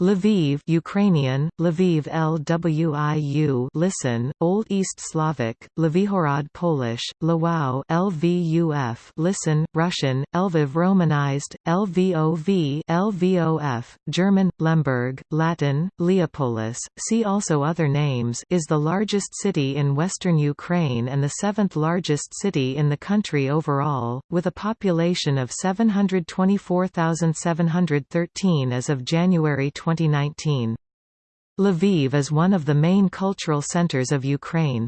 Lviv Ukrainian, Lviv Lwiu listen, Old East Slavic, Lvihorod Polish, Lwów Lvuf listen, Russian, Lviv Romanized, Lvov Lvof, German, Lemberg, Latin, Leopolis, see also other names is the largest city in western Ukraine and the seventh largest city in the country overall, with a population of 724,713 as of January 20 2019. Lviv is one of the main cultural centers of Ukraine.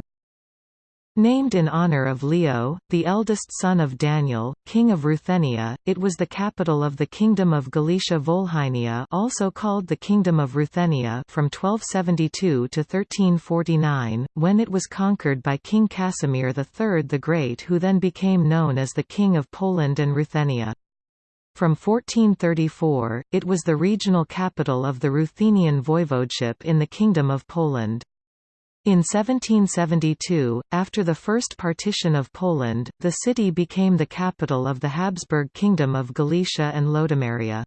Named in honor of Leo, the eldest son of Daniel, king of Ruthenia, it was the capital of the Kingdom of Galicia-Volhynia also called the Kingdom of Ruthenia from 1272 to 1349, when it was conquered by King Casimir III the Great who then became known as the King of Poland and Ruthenia. From 1434, it was the regional capital of the Ruthenian voivodeship in the Kingdom of Poland. In 1772, after the first partition of Poland, the city became the capital of the Habsburg Kingdom of Galicia and Lodomeria.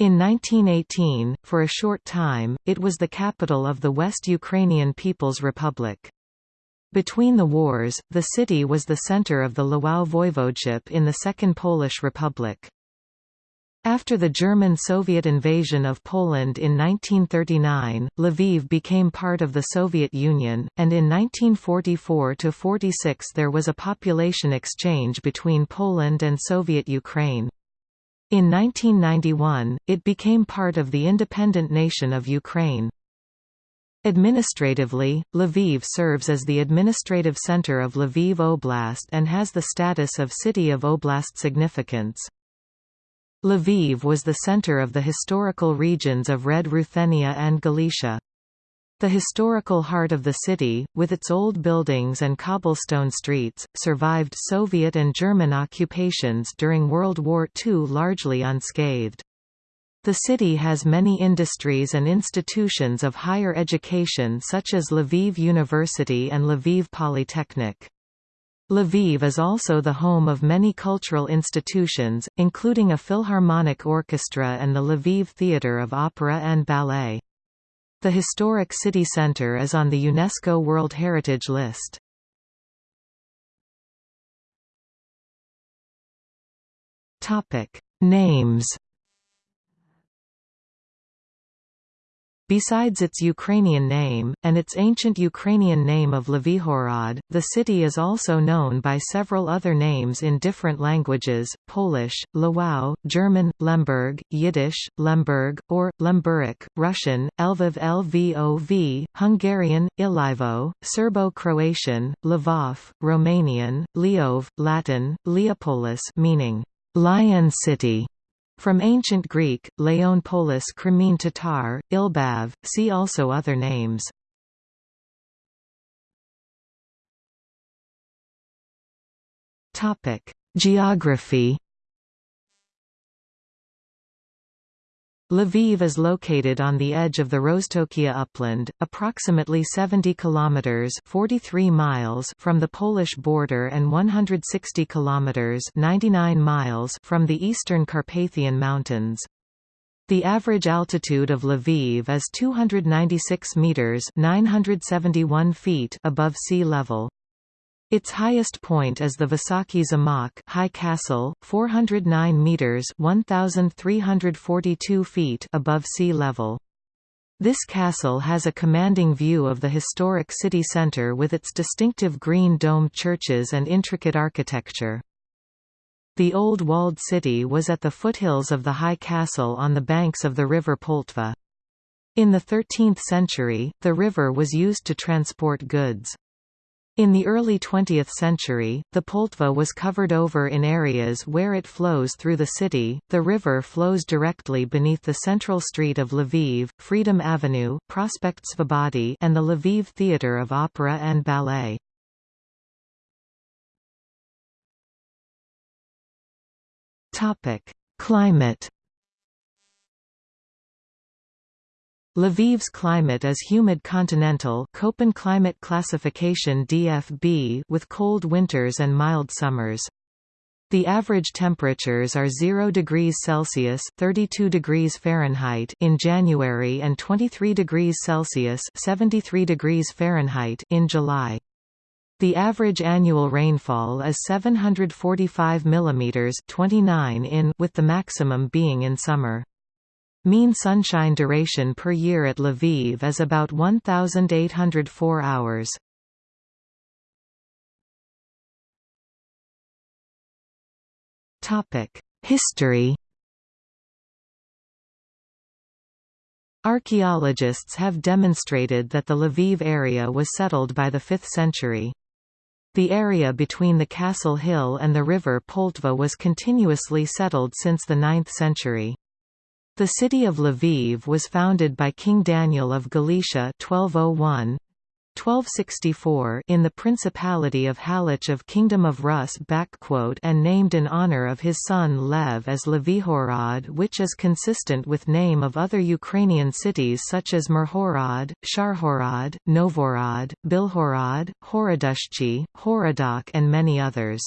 In 1918, for a short time, it was the capital of the West Ukrainian People's Republic. Between the wars, the city was the center of the Lwów voivodeship in the Second Polish Republic. After the German-Soviet invasion of Poland in 1939, Lviv became part of the Soviet Union, and in 1944–46 there was a population exchange between Poland and Soviet Ukraine. In 1991, it became part of the independent nation of Ukraine. Administratively, Lviv serves as the administrative center of Lviv Oblast and has the status of City of Oblast significance. Lviv was the center of the historical regions of Red Ruthenia and Galicia. The historical heart of the city, with its old buildings and cobblestone streets, survived Soviet and German occupations during World War II largely unscathed. The city has many industries and institutions of higher education such as Lviv University and Lviv Polytechnic. Lviv is also the home of many cultural institutions, including a Philharmonic Orchestra and the Lviv Theatre of Opera and Ballet. The historic city centre is on the UNESCO World Heritage List. Names Besides its Ukrainian name, and its ancient Ukrainian name of Lvihorod, the city is also known by several other names in different languages, Polish, Lwów, German, Lemberg, Yiddish, Lemberg, or, Lemburic, Russian, Lviv Lvov, Hungarian, Ilivo, Serbo-Croatian, Lvov, Romanian, Leov, Latin, Leopolis meaning, Lion City, from Ancient Greek, Leon Polis Crimean Tatar, Ilbav, see also other names. Geography Lviv is located on the edge of the Roztokia upland, approximately 70 kilometers (43 miles) from the Polish border and 160 kilometers (99 miles) from the eastern Carpathian Mountains. The average altitude of Lviv is 296 meters (971 feet) above sea level. Its highest point is the Vysoki Zamak High Castle, 409 meters (1342 feet) above sea level. This castle has a commanding view of the historic city centre with its distinctive green domed churches and intricate architecture. The old walled city was at the foothills of the high castle on the banks of the river Poltva. In the 13th century, the river was used to transport goods. In the early 20th century, the Poltva was covered over in areas where it flows through the city. The river flows directly beneath the central street of Lviv, Freedom Avenue, Prospect Svobody, and the Lviv Theatre of Opera and Ballet. Topic: Climate Lviv's climate is humid continental Köppen climate classification DFB with cold winters and mild summers. The average temperatures are 0 degrees Celsius (32 degrees Fahrenheit) in January and 23 degrees Celsius (73 degrees Fahrenheit) in July. The average annual rainfall is 745 mm 29 in with the maximum being in summer. Mean sunshine duration per year at Lviv is about 1,804 hours. History Archaeologists have demonstrated that the Lviv area was settled by the 5th century. The area between the castle hill and the river Poltva was continuously settled since the 9th century. The city of Lviv was founded by King Daniel of Galicia 1201, 1264 in the Principality of Halych of Kingdom of Rus and named in honor of his son Lev as Levihorod which is consistent with name of other Ukrainian cities such as Mirhorod, Sharhorod, Novorod, Bilhorod, Horodushchi, Horodok and many others.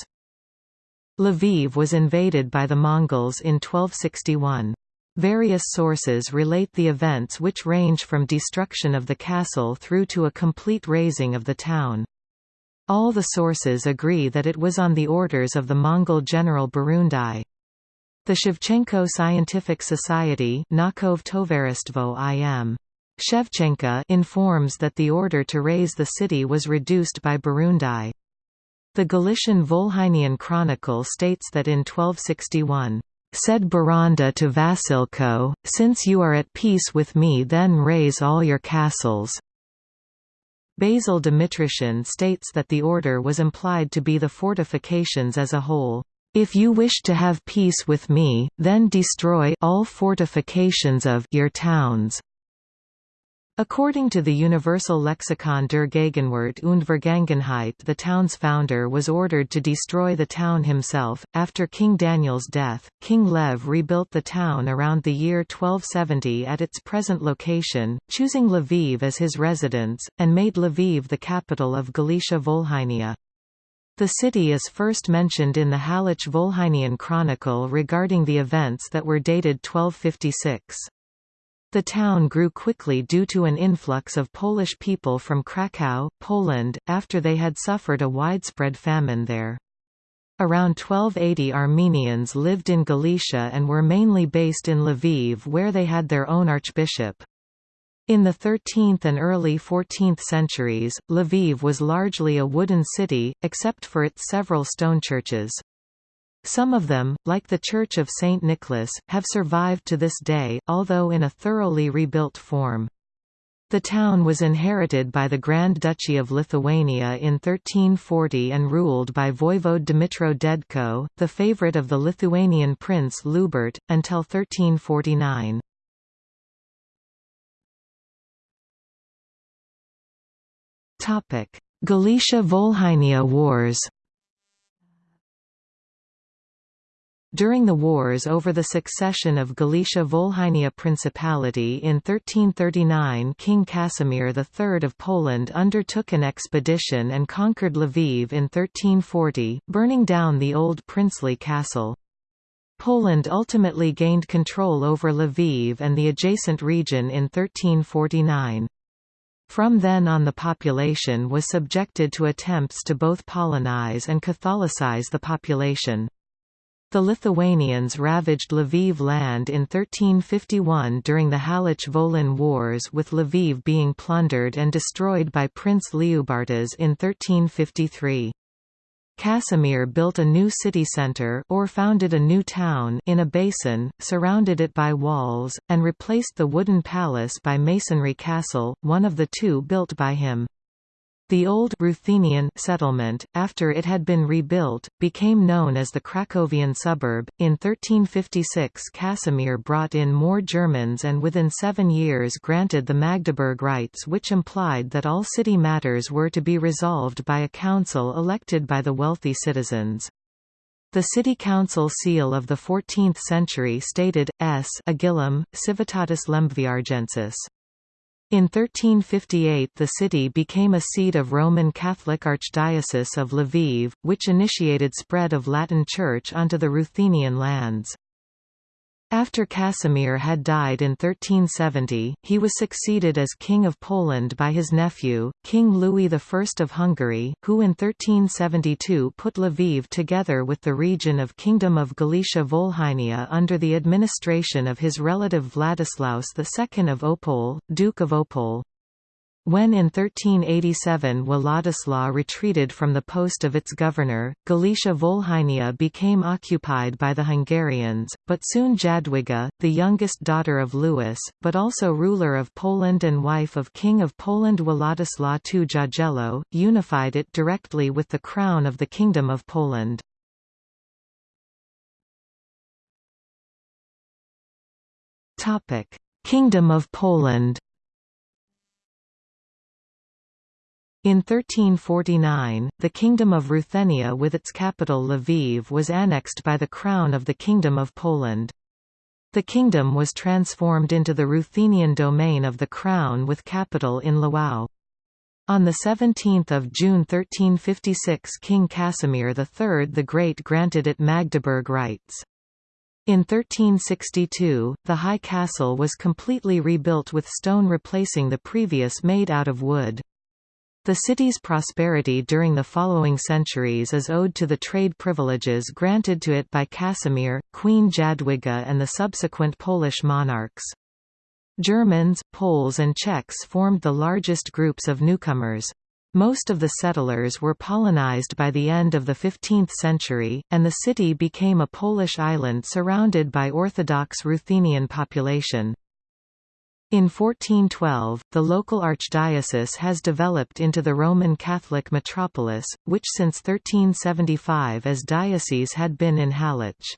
Lviv was invaded by the Mongols in 1261. Various sources relate the events which range from destruction of the castle through to a complete razing of the town. All the sources agree that it was on the orders of the Mongol general Burundai. The Shevchenko Scientific Society im. Shevchenko informs that the order to raze the city was reduced by Burundai. The Galician Volhynian Chronicle states that in 1261, Said Burundai to Vasilko, Since you are at peace with me then raze all your castles. Basil Dmytryshyn states that the order was implied to be the fortifications as a whole. If you wish to have peace with me, then destroy all fortifications of your towns. According to the Universal Lexikon der Gegenwart und Vergangenheit the town's founder was ordered to destroy the town himself. After King Daniel's death, King Lev rebuilt the town around the year 1270 at its present location, choosing Lviv as his residence, and made Lviv the capital of Galicia Volhynia. The city is first mentioned in the Halych Volhynian Chronicle regarding the events that were dated 1256. The town grew quickly due to an influx of Polish people from Kraków, Poland, after they had suffered a widespread famine there. Around 1280 Armenians lived in Galicia and were mainly based in Lviv where they had their own archbishop. In the 13th and early 14th centuries, Lviv was largely a wooden city, except for its several stone churches. Some of them, like the Church of St. Nicholas, have survived to this day, although in a thoroughly rebuilt form. The town was inherited by the Grand Duchy of Lithuania in 1340 and ruled by Voivode Dmitro Dedko, the favorite of the Lithuanian prince Lubart, until 1349. Galicia-Volhynia Wars During the wars over the succession of Galicia-Volhynia Principality in 1339 King Casimir III of Poland undertook an expedition and conquered Lviv in 1340, burning down the old princely castle. Poland ultimately gained control over Lviv and the adjacent region in 1349. From then on the population was subjected to attempts to both Polonize and Catholicize the population. The Lithuanians ravaged Lviv land in 1351 during the Halych-Volyn Wars with Lviv being plundered and destroyed by Prince Liubartas in 1353. Casimir built a new city centre or founded a new town in a basin, surrounded it by walls, and replaced the wooden palace by masonry castle, one of the two built by him. The old Ruthenian settlement, after it had been rebuilt, became known as the Krakowian suburb. In 1356, Casimir brought in more Germans and within seven years granted the Magdeburg rights, which implied that all city matters were to be resolved by a council elected by the wealthy citizens. The city council seal of the 14th century stated, S. Agilum, Civitatis Lembviargensis. In 1358 the city became a seat of Roman Catholic Archdiocese of Lviv, which initiated spread of Latin Church onto the Ruthenian lands. After Casimir had died in 1370, he was succeeded as King of Poland by his nephew, King Louis I of Hungary, who in 1372 put Lviv together with the region of Kingdom of Galicia-Volhynia under the administration of his relative Vladislaus II of Opole, Duke of Opole. When in 1387 Władysław retreated from the post of its governor, Galicia-Volhynia became occupied by the Hungarians, but soon Jadwiga, the youngest daughter of Louis, but also ruler of Poland and wife of King of Poland Władysław II Jagiello, unified it directly with the crown of the Kingdom of Poland. Kingdom of Poland In 1349, the Kingdom of Ruthenia with its capital Lviv was annexed by the Crown of the Kingdom of Poland. The kingdom was transformed into the Ruthenian domain of the Crown with capital in Lwów. On 17 June 1356 King Casimir III the Great granted it Magdeburg rights. In 1362, the High Castle was completely rebuilt with stone replacing the previous made out of wood. The city's prosperity during the following centuries is owed to the trade privileges granted to it by Casimir, Queen Jadwiga and the subsequent Polish monarchs. Germans, Poles and Czechs formed the largest groups of newcomers. Most of the settlers were Polonized by the end of the 15th century, and the city became a Polish island surrounded by Orthodox Ruthenian population. In 1412, the local archdiocese has developed into the Roman Catholic metropolis, which since 1375 as diocese had been in Halych.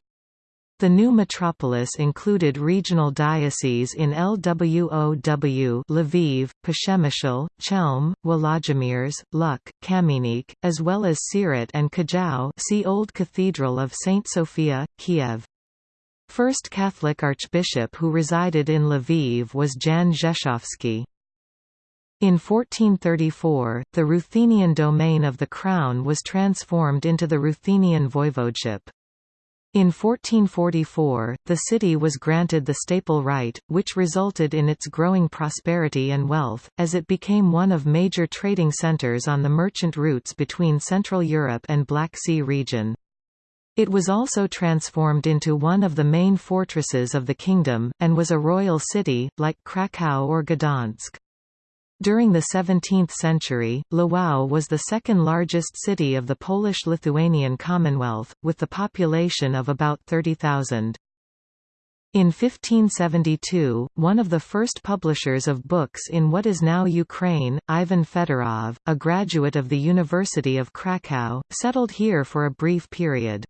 The new metropolis included regional dioceses in Lwow Lviv, Przemysl, Chelm, Włodzimierz, Luk, Kamieniec, as well as Siret and Kajau see Old Cathedral of St. Sophia, Kiev. First Catholic archbishop who resided in Lviv was Jan Rzeszowski. In 1434, the Ruthenian domain of the crown was transformed into the Ruthenian voivodeship. In 1444, the city was granted the staple right, which resulted in its growing prosperity and wealth, as it became one of major trading centers on the merchant routes between Central Europe and Black Sea region. It was also transformed into one of the main fortresses of the kingdom, and was a royal city, like Kraków or Gdansk. During the 17th century, Lwów was the second largest city of the Polish-Lithuanian Commonwealth, with the population of about 30,000. In 1572, one of the first publishers of books in what is now Ukraine, Ivan Fedorov, a graduate of the University of Kraków, settled here for a brief period.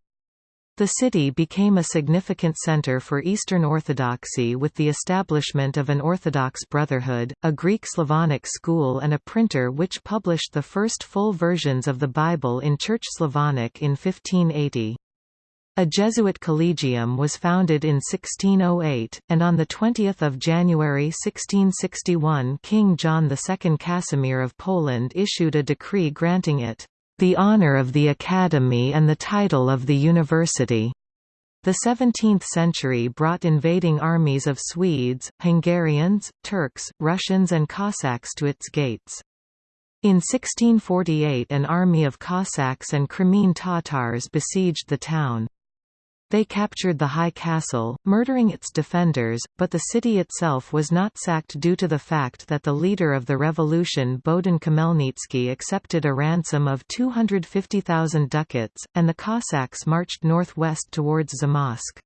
The city became a significant center for Eastern Orthodoxy with the establishment of an Orthodox Brotherhood, a Greek Slavonic school and a printer which published the first full versions of the Bible in Church Slavonic in 1580. A Jesuit collegium was founded in 1608, and on 20 January 1661 King John II Casimir of Poland issued a decree granting it the honor of the Academy and the title of the university. The 17th century brought invading armies of Swedes, Hungarians, Turks, Russians and Cossacks to its gates. In 1648 an army of Cossacks and Crimean Tatars besieged the town. They captured the high castle, murdering its defenders, but the city itself was not sacked due to the fact that the leader of the revolution Bohdan Khmelnytsky accepted a ransom of 250,000 ducats, and the Cossacks marched northwest towards Zamość.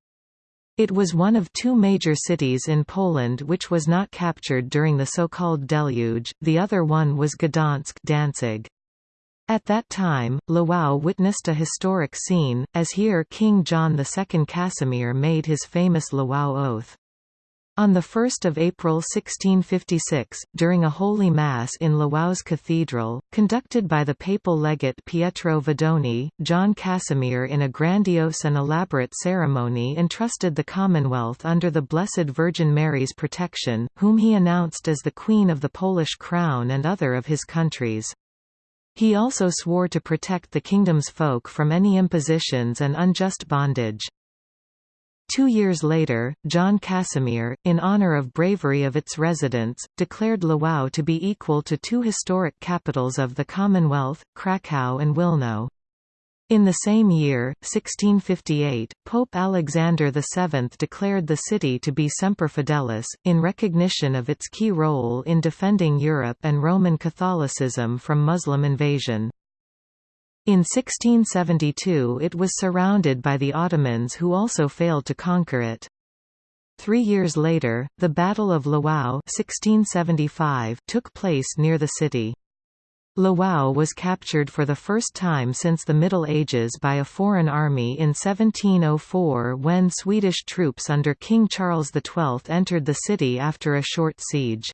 It was one of two major cities in Poland which was not captured during the so-called deluge, the other one was Gdansk Danzig. At that time, Lwów witnessed a historic scene, as here King John II Casimir made his famous Lwów Oath. On 1 April 1656, during a Holy Mass in Lwow's Cathedral, conducted by the papal legate Pietro Vidoni, John Casimir in a grandiose and elaborate ceremony entrusted the Commonwealth under the Blessed Virgin Mary's protection, whom he announced as the Queen of the Polish Crown and other of his countries. He also swore to protect the kingdom's folk from any impositions and unjust bondage. Two years later, John Casimir, in honor of bravery of its residents, declared Lwów to be equal to two historic capitals of the Commonwealth, Kraków and Wilno. In the same year, 1658, Pope Alexander VII declared the city to be Semper Fidelis, in recognition of its key role in defending Europe and Roman Catholicism from Muslim invasion. In 1672 it was surrounded by the Ottomans who also failed to conquer it. Three years later, the Battle of Lwów 1675 took place near the city. Lwów was captured for the first time since the Middle Ages by a foreign army in 1704 when Swedish troops under King Charles XII entered the city after a short siege.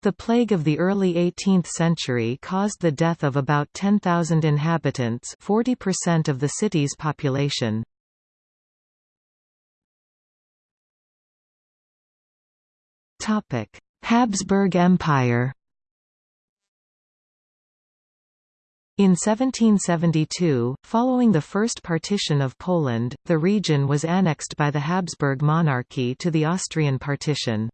The plague of the early 18th century caused the death of about 10,000 inhabitants 40% of the city's population. Habsburg Empire In 1772, following the First Partition of Poland, the region was annexed by the Habsburg monarchy to the Austrian partition.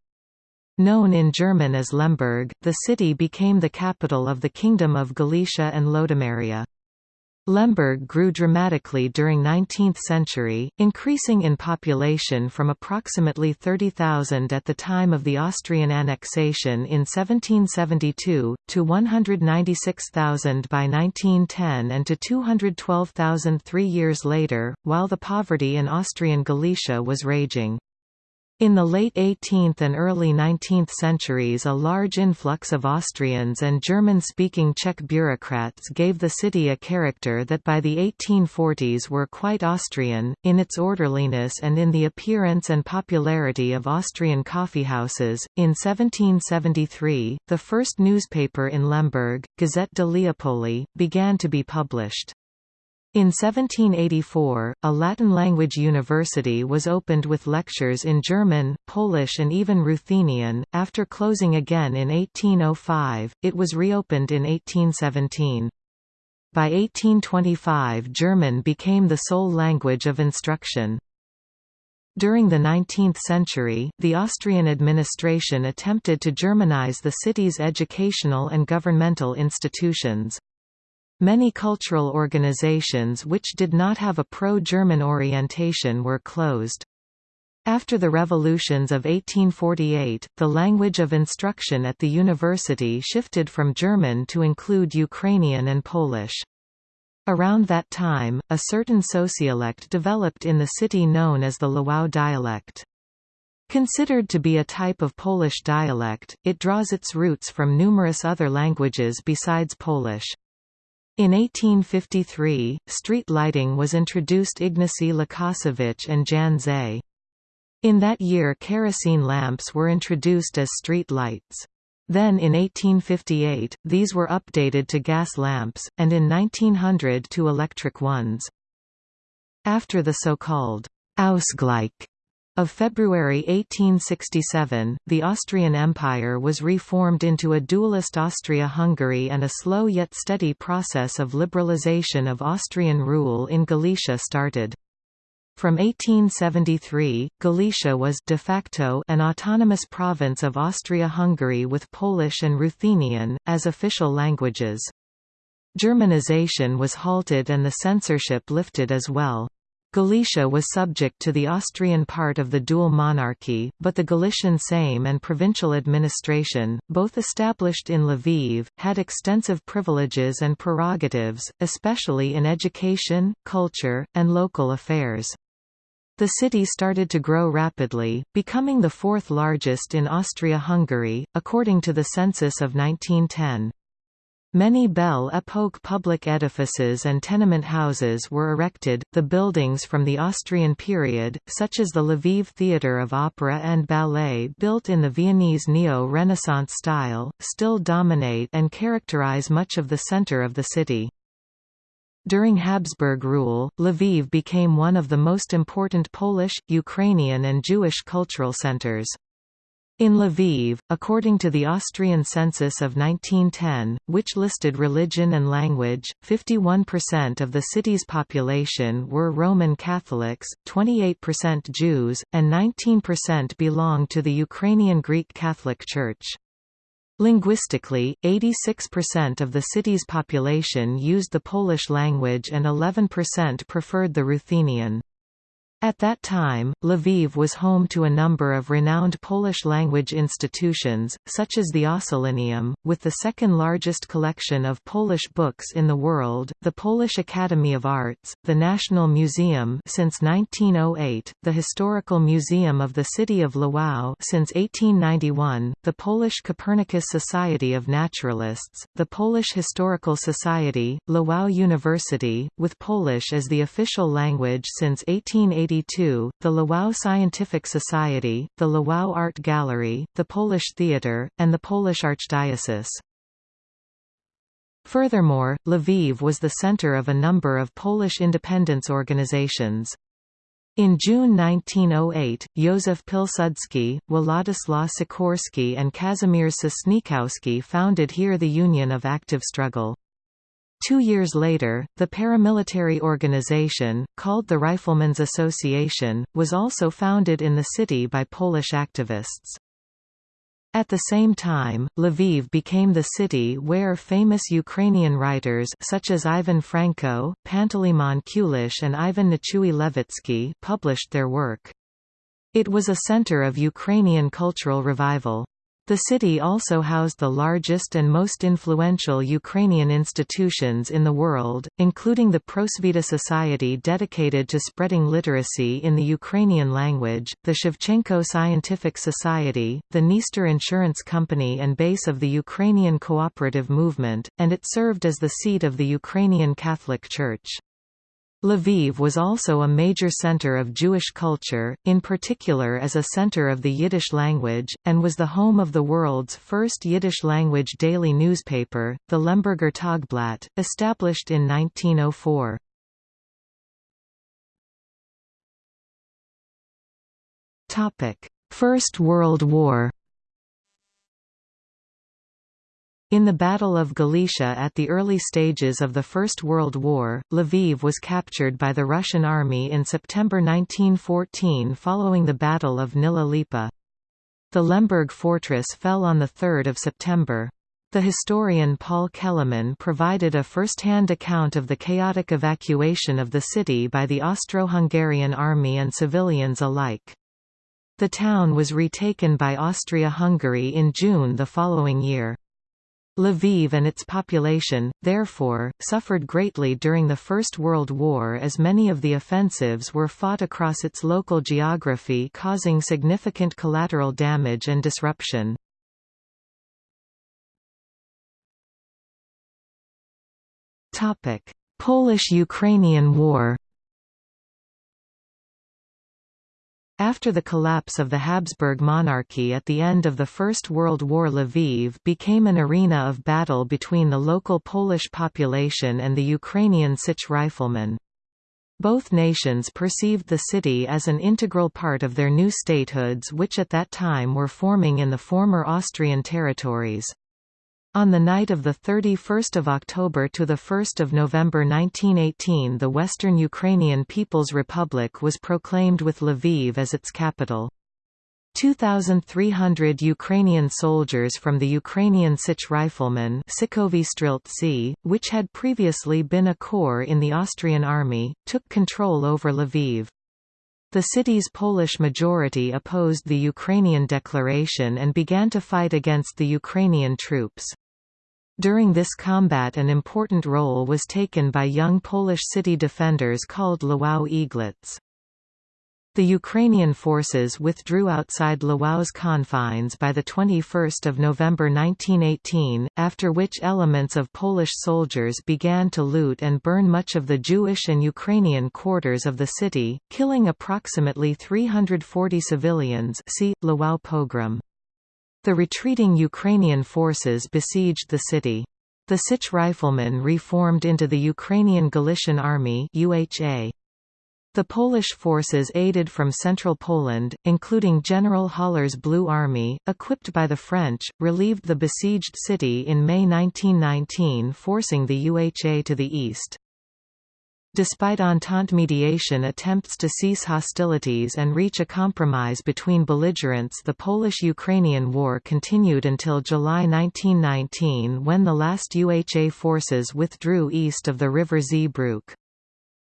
Known in German as Lemberg, the city became the capital of the Kingdom of Galicia and Lodomeria. Lemberg grew dramatically during 19th century, increasing in population from approximately 30,000 at the time of the Austrian annexation in 1772, to 196,000 by 1910 and to 212,000 three years later, while the poverty in Austrian Galicia was raging. In the late 18th and early 19th centuries a large influx of Austrians and German-speaking Czech bureaucrats gave the city a character that by the 1840s were quite Austrian, in its orderliness and in the appearance and popularity of Austrian coffeehouses. In 1773, the first newspaper in Lemberg, Gazette de Leopoli, began to be published. In 1784, a Latin-language university was opened with lectures in German, Polish and even Ruthenian. After closing again in 1805, it was reopened in 1817. By 1825 German became the sole language of instruction. During the 19th century, the Austrian administration attempted to Germanize the city's educational and governmental institutions. Many cultural organizations which did not have a pro-German orientation were closed. After the revolutions of 1848, the language of instruction at the university shifted from German to include Ukrainian and Polish. Around that time, a certain sociolect developed in the city known as the Lwow dialect. Considered to be a type of Polish dialect, it draws its roots from numerous other languages besides Polish. In 1853, street lighting was introduced Ignacy Łukasiewicz and Jan Zeh. In that year kerosene lamps were introduced as street lights. Then in 1858, these were updated to gas lamps, and in 1900 to electric ones. After the so-called Ausgleich of February 1867, the Austrian Empire was reformed into a dualist Austria-Hungary and a slow yet steady process of liberalization of Austrian rule in Galicia started. From 1873, Galicia was de facto an autonomous province of Austria-Hungary with Polish and Ruthenian, as official languages. Germanization was halted and the censorship lifted as well. Galicia was subject to the Austrian part of the dual monarchy, but the Galician Sejm and provincial administration, both established in Lviv, had extensive privileges and prerogatives, especially in education, culture, and local affairs. The city started to grow rapidly, becoming the fourth largest in Austria-Hungary, according to the census of 1910. Many Belle Epoque public edifices and tenement houses were erected. The buildings from the Austrian period, such as the Lviv Theatre of Opera and Ballet built in the Viennese neo-Renaissance style, still dominate and characterize much of the center of the city. During Habsburg rule, Lviv became one of the most important Polish, Ukrainian and Jewish cultural centers. In Lviv, according to the Austrian census of 1910, which listed religion and language, 51% of the city's population were Roman Catholics, 28% Jews, and 19% belonged to the Ukrainian Greek Catholic Church. Linguistically, 86% of the city's population used the Polish language and 11% preferred the Ruthenian. At that time, Lviv was home to a number of renowned Polish-language institutions, such as the Ossolineum, with the second largest collection of Polish books in the world, the Polish Academy of Arts, the National Museum since 1908, the Historical Museum of the City of Lwów since 1891, the Polish Copernicus Society of Naturalists, the Polish Historical Society, Lwów University, with Polish as the official language since 1880 1982, the Lwów Scientific Society, the Lwów Art Gallery, the Polish Theatre, and the Polish Archdiocese. Furthermore, Lviv was the center of a number of Polish independence organizations. In June 1908, Józef Pilsudski, Władysław Sikorski and Kazimierz Sosnkowski founded here the Union of Active Struggle. Two years later, the paramilitary organization, called the Riflemen's Association, was also founded in the city by Polish activists. At the same time, Lviv became the city where famous Ukrainian writers such as Ivan Franko, Panteleimon Kulish and Ivan Nichuy Levitsky published their work. It was a center of Ukrainian cultural revival. The city also housed the largest and most influential Ukrainian institutions in the world, including the Prosvita Society dedicated to spreading literacy in the Ukrainian language, the Shevchenko Scientific Society, the Dniester Insurance Company and base of the Ukrainian cooperative movement, and it served as the seat of the Ukrainian Catholic Church. Lviv was also a major center of Jewish culture, in particular as a center of the Yiddish language, and was the home of the world's first Yiddish-language daily newspaper, the Lemberger Tagblatt, established in 1904. First World War In the Battle of Galicia at the early stages of the First World War, Lviv was captured by the Russian army in September 1914 following the Battle of Gnila Lipa. The Lemberg fortress fell on 3 September. The historian Paul Kellerman provided a first-hand account of the chaotic evacuation of the city by the Austro-Hungarian army and civilians alike. The town was retaken by Austria-Hungary in June the following year. Lviv and its population, therefore, suffered greatly during the First World War as many of the offensives were fought across its local geography causing significant collateral damage and disruption. Polish–Ukrainian War After the collapse of the Habsburg monarchy at the end of the First World War Lviv became an arena of battle between the local Polish population and the Ukrainian Sich riflemen. Both nations perceived the city as an integral part of their new statehoods which at that time were forming in the former Austrian territories. On the night of 31 October to 1 November 1918 the Western Ukrainian People's Republic was proclaimed with Lviv as its capital. 2,300 Ukrainian soldiers from the Ukrainian Sich Riflemen which had previously been a corps in the Austrian army, took control over Lviv. The city's Polish majority opposed the Ukrainian declaration and began to fight against the Ukrainian troops. During this combat an important role was taken by young Polish city defenders called Lwów Eaglets. The Ukrainian forces withdrew outside Lwow's confines by 21 November 1918, after which elements of Polish soldiers began to loot and burn much of the Jewish and Ukrainian quarters of the city, killing approximately 340 civilians see, Lwow pogrom. The retreating Ukrainian forces besieged the city. The Sich riflemen reformed into the Ukrainian Galician Army UHA. The Polish forces aided from central Poland, including General Haller's Blue Army, equipped by the French, relieved the besieged city in May 1919 forcing the UHA to the east. Despite Entente mediation attempts to cease hostilities and reach a compromise between belligerents the Polish-Ukrainian War continued until July 1919 when the last UHA forces withdrew east of the river Zbruch.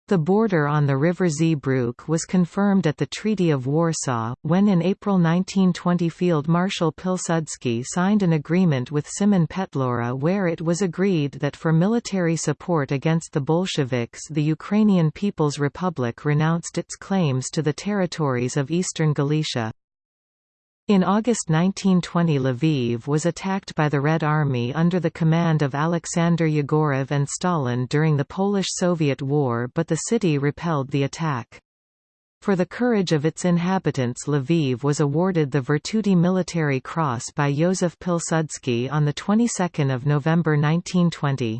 The border on the river Zbruch was confirmed at the Treaty of Warsaw, when in April 1920 Field Marshal Pilsudski signed an agreement with Simon Petlura where it was agreed that for military support against the Bolsheviks the Ukrainian People's Republic renounced its claims to the territories of eastern Galicia. In August 1920 Lviv was attacked by the Red Army under the command of Alexander Yegorov and Stalin during the Polish-Soviet War but the city repelled the attack. For the courage of its inhabitants Lviv was awarded the Virtuti Militari Cross by Józef Pilsudski on the 22nd of November 1920.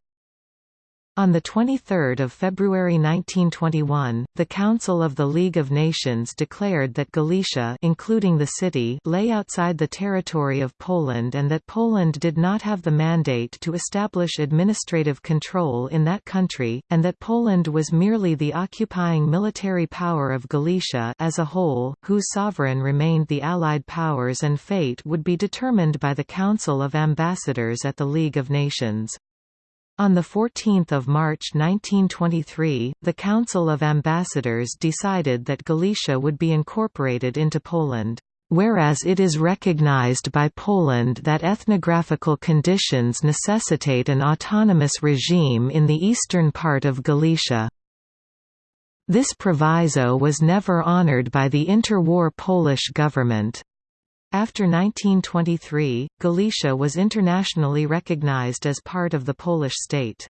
On 23 February 1921, the Council of the League of Nations declared that Galicia including the city lay outside the territory of Poland and that Poland did not have the mandate to establish administrative control in that country, and that Poland was merely the occupying military power of Galicia as a whole, whose sovereign remained the Allied powers and fate would be determined by the Council of Ambassadors at the League of Nations. On 14 March 1923, the Council of Ambassadors decided that Galicia would be incorporated into Poland. Whereas it is recognized by Poland that ethnographical conditions necessitate an autonomous regime in the eastern part of Galicia. This proviso was never honored by the interwar Polish government. After 1923, Galicia was internationally recognized as part of the Polish state.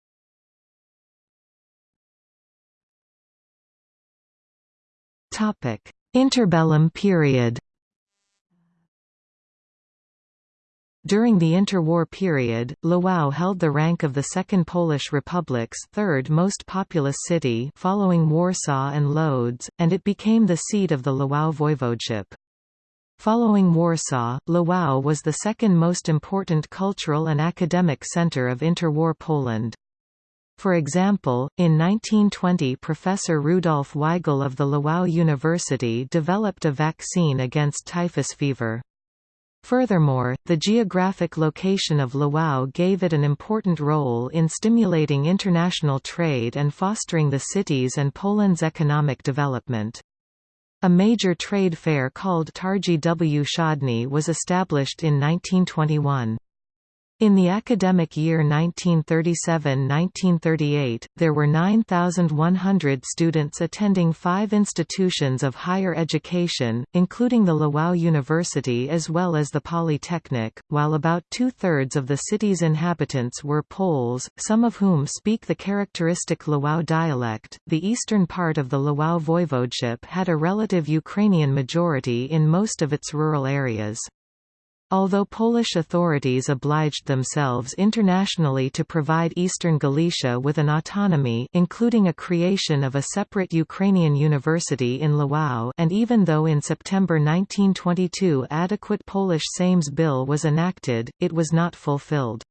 Interbellum period During the interwar period, Lwów held the rank of the Second Polish Republic's third most populous city following Warsaw and Lodz, and it became the seat of the Lwów voivodeship. Following Warsaw, Lwów was the second most important cultural and academic center of interwar Poland. For example, in 1920 Professor Rudolf Weigl of the Lwów University developed a vaccine against typhus fever. Furthermore, the geographic location of Lwów gave it an important role in stimulating international trade and fostering the city's and Poland's economic development. A major trade fair called Targi Wschodnie was established in 1921. In the academic year 1937–1938, there were 9,100 students attending five institutions of higher education, including the Lwów University as well as the Polytechnic, while about two-thirds of the city's inhabitants were Poles, some of whom speak the characteristic Lwów dialect. The eastern part of the Lwów voivodeship had a relative Ukrainian majority in most of its rural areas. Although Polish authorities obliged themselves internationally to provide Eastern Galicia with an autonomy including a creation of a separate Ukrainian university in Lwów and even though in September 1922 adequate Polish Sejm's bill was enacted, it was not fulfilled.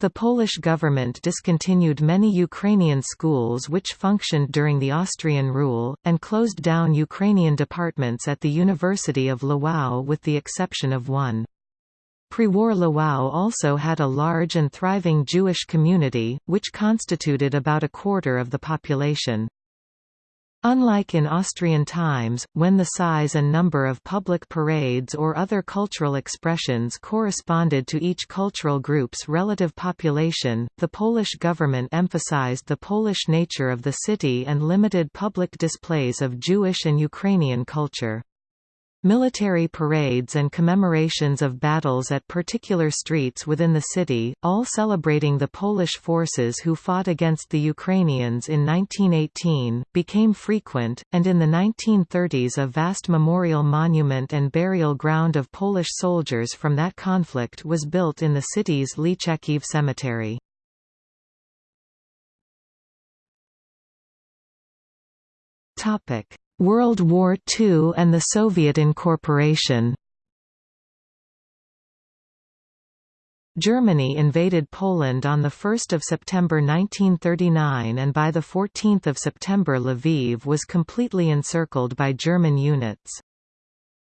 The Polish government discontinued many Ukrainian schools which functioned during the Austrian rule, and closed down Ukrainian departments at the University of Lwów with the exception of one. Pre-war Lwów also had a large and thriving Jewish community, which constituted about a quarter of the population. Unlike in Austrian times, when the size and number of public parades or other cultural expressions corresponded to each cultural group's relative population, the Polish government emphasized the Polish nature of the city and limited public displays of Jewish and Ukrainian culture. Military parades and commemorations of battles at particular streets within the city, all celebrating the Polish forces who fought against the Ukrainians in 1918, became frequent, and in the 1930s a vast memorial monument and burial ground of Polish soldiers from that conflict was built in the city's Lychakiv cemetery. World War II and the Soviet incorporation Germany invaded Poland on 1 September 1939 and by 14 September Lviv was completely encircled by German units.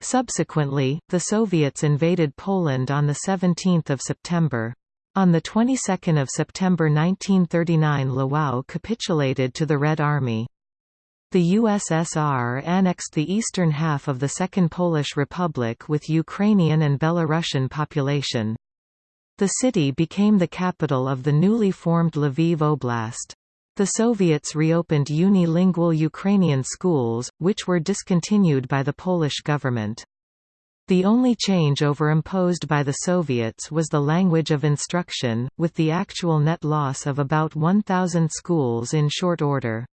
Subsequently, the Soviets invaded Poland on 17 September. On the 22nd of September 1939 Lwów capitulated to the Red Army. The USSR annexed the eastern half of the Second Polish Republic with Ukrainian and Belarusian population. The city became the capital of the newly formed Lviv Oblast. The Soviets reopened unilingual Ukrainian schools, which were discontinued by the Polish government. The only changeover imposed by the Soviets was the language of instruction, with the actual net loss of about 1,000 schools in short order.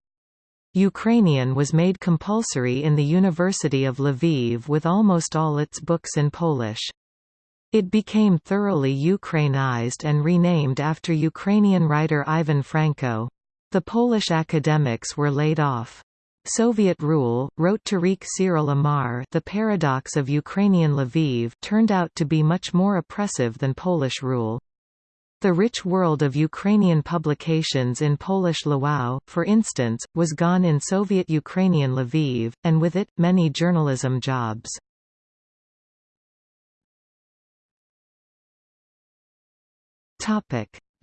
Ukrainian was made compulsory in the University of Lviv with almost all its books in Polish. It became thoroughly Ukrainized and renamed after Ukrainian writer Ivan Franko. The Polish academics were laid off. Soviet rule, wrote Tarik Cyril Amar The paradox of Ukrainian Lviv turned out to be much more oppressive than Polish rule. The rich world of Ukrainian publications in Polish Lwów, for instance, was gone in Soviet Ukrainian Lviv, and with it, many journalism jobs.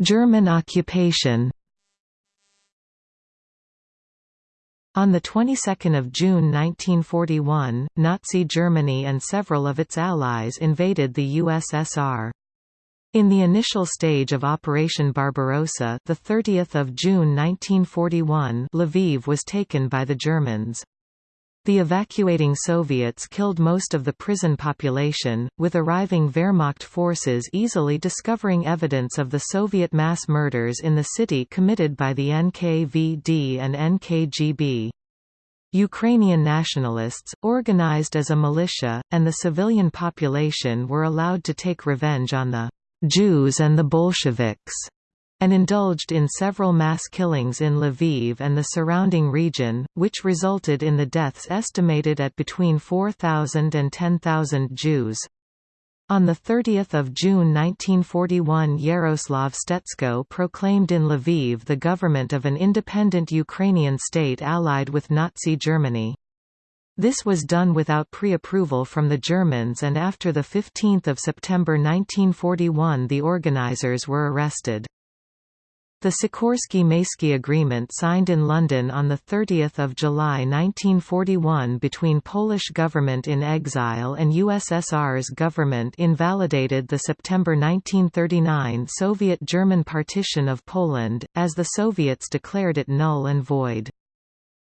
German occupation On the 22nd of June 1941, Nazi Germany and several of its allies invaded the USSR. In the initial stage of Operation Barbarossa, the 30th of June 1941, Lviv was taken by the Germans. The evacuating Soviets killed most of the prison population, with arriving Wehrmacht forces easily discovering evidence of the Soviet mass murders in the city committed by the NKVD and NKGB. Ukrainian nationalists, organized as a militia, and the civilian population were allowed to take revenge on the Jews and the Bolsheviks, and indulged in several mass killings in Lviv and the surrounding region, which resulted in the deaths estimated at between 4,000 and 10,000 Jews. On 30 June 1941 Yaroslav Stetsko proclaimed in Lviv the government of an independent Ukrainian state allied with Nazi Germany. This was done without pre-approval from the Germans and after 15 September 1941 the organizers were arrested. The Sikorski-Mayski Agreement signed in London on 30 July 1941 between Polish government in exile and USSR's government invalidated the September 1939 Soviet-German partition of Poland, as the Soviets declared it null and void.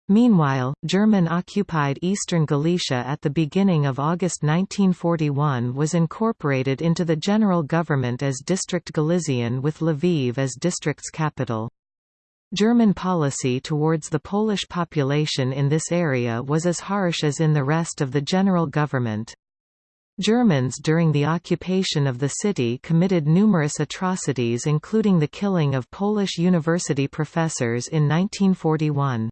Meanwhile, German-occupied eastern Galicia at the beginning of August 1941 was incorporated into the general government as District Galician with Lviv as district's capital. German policy towards the Polish population in this area was as harsh as in the rest of the general government. Germans during the occupation of the city committed numerous atrocities including the killing of Polish university professors in 1941.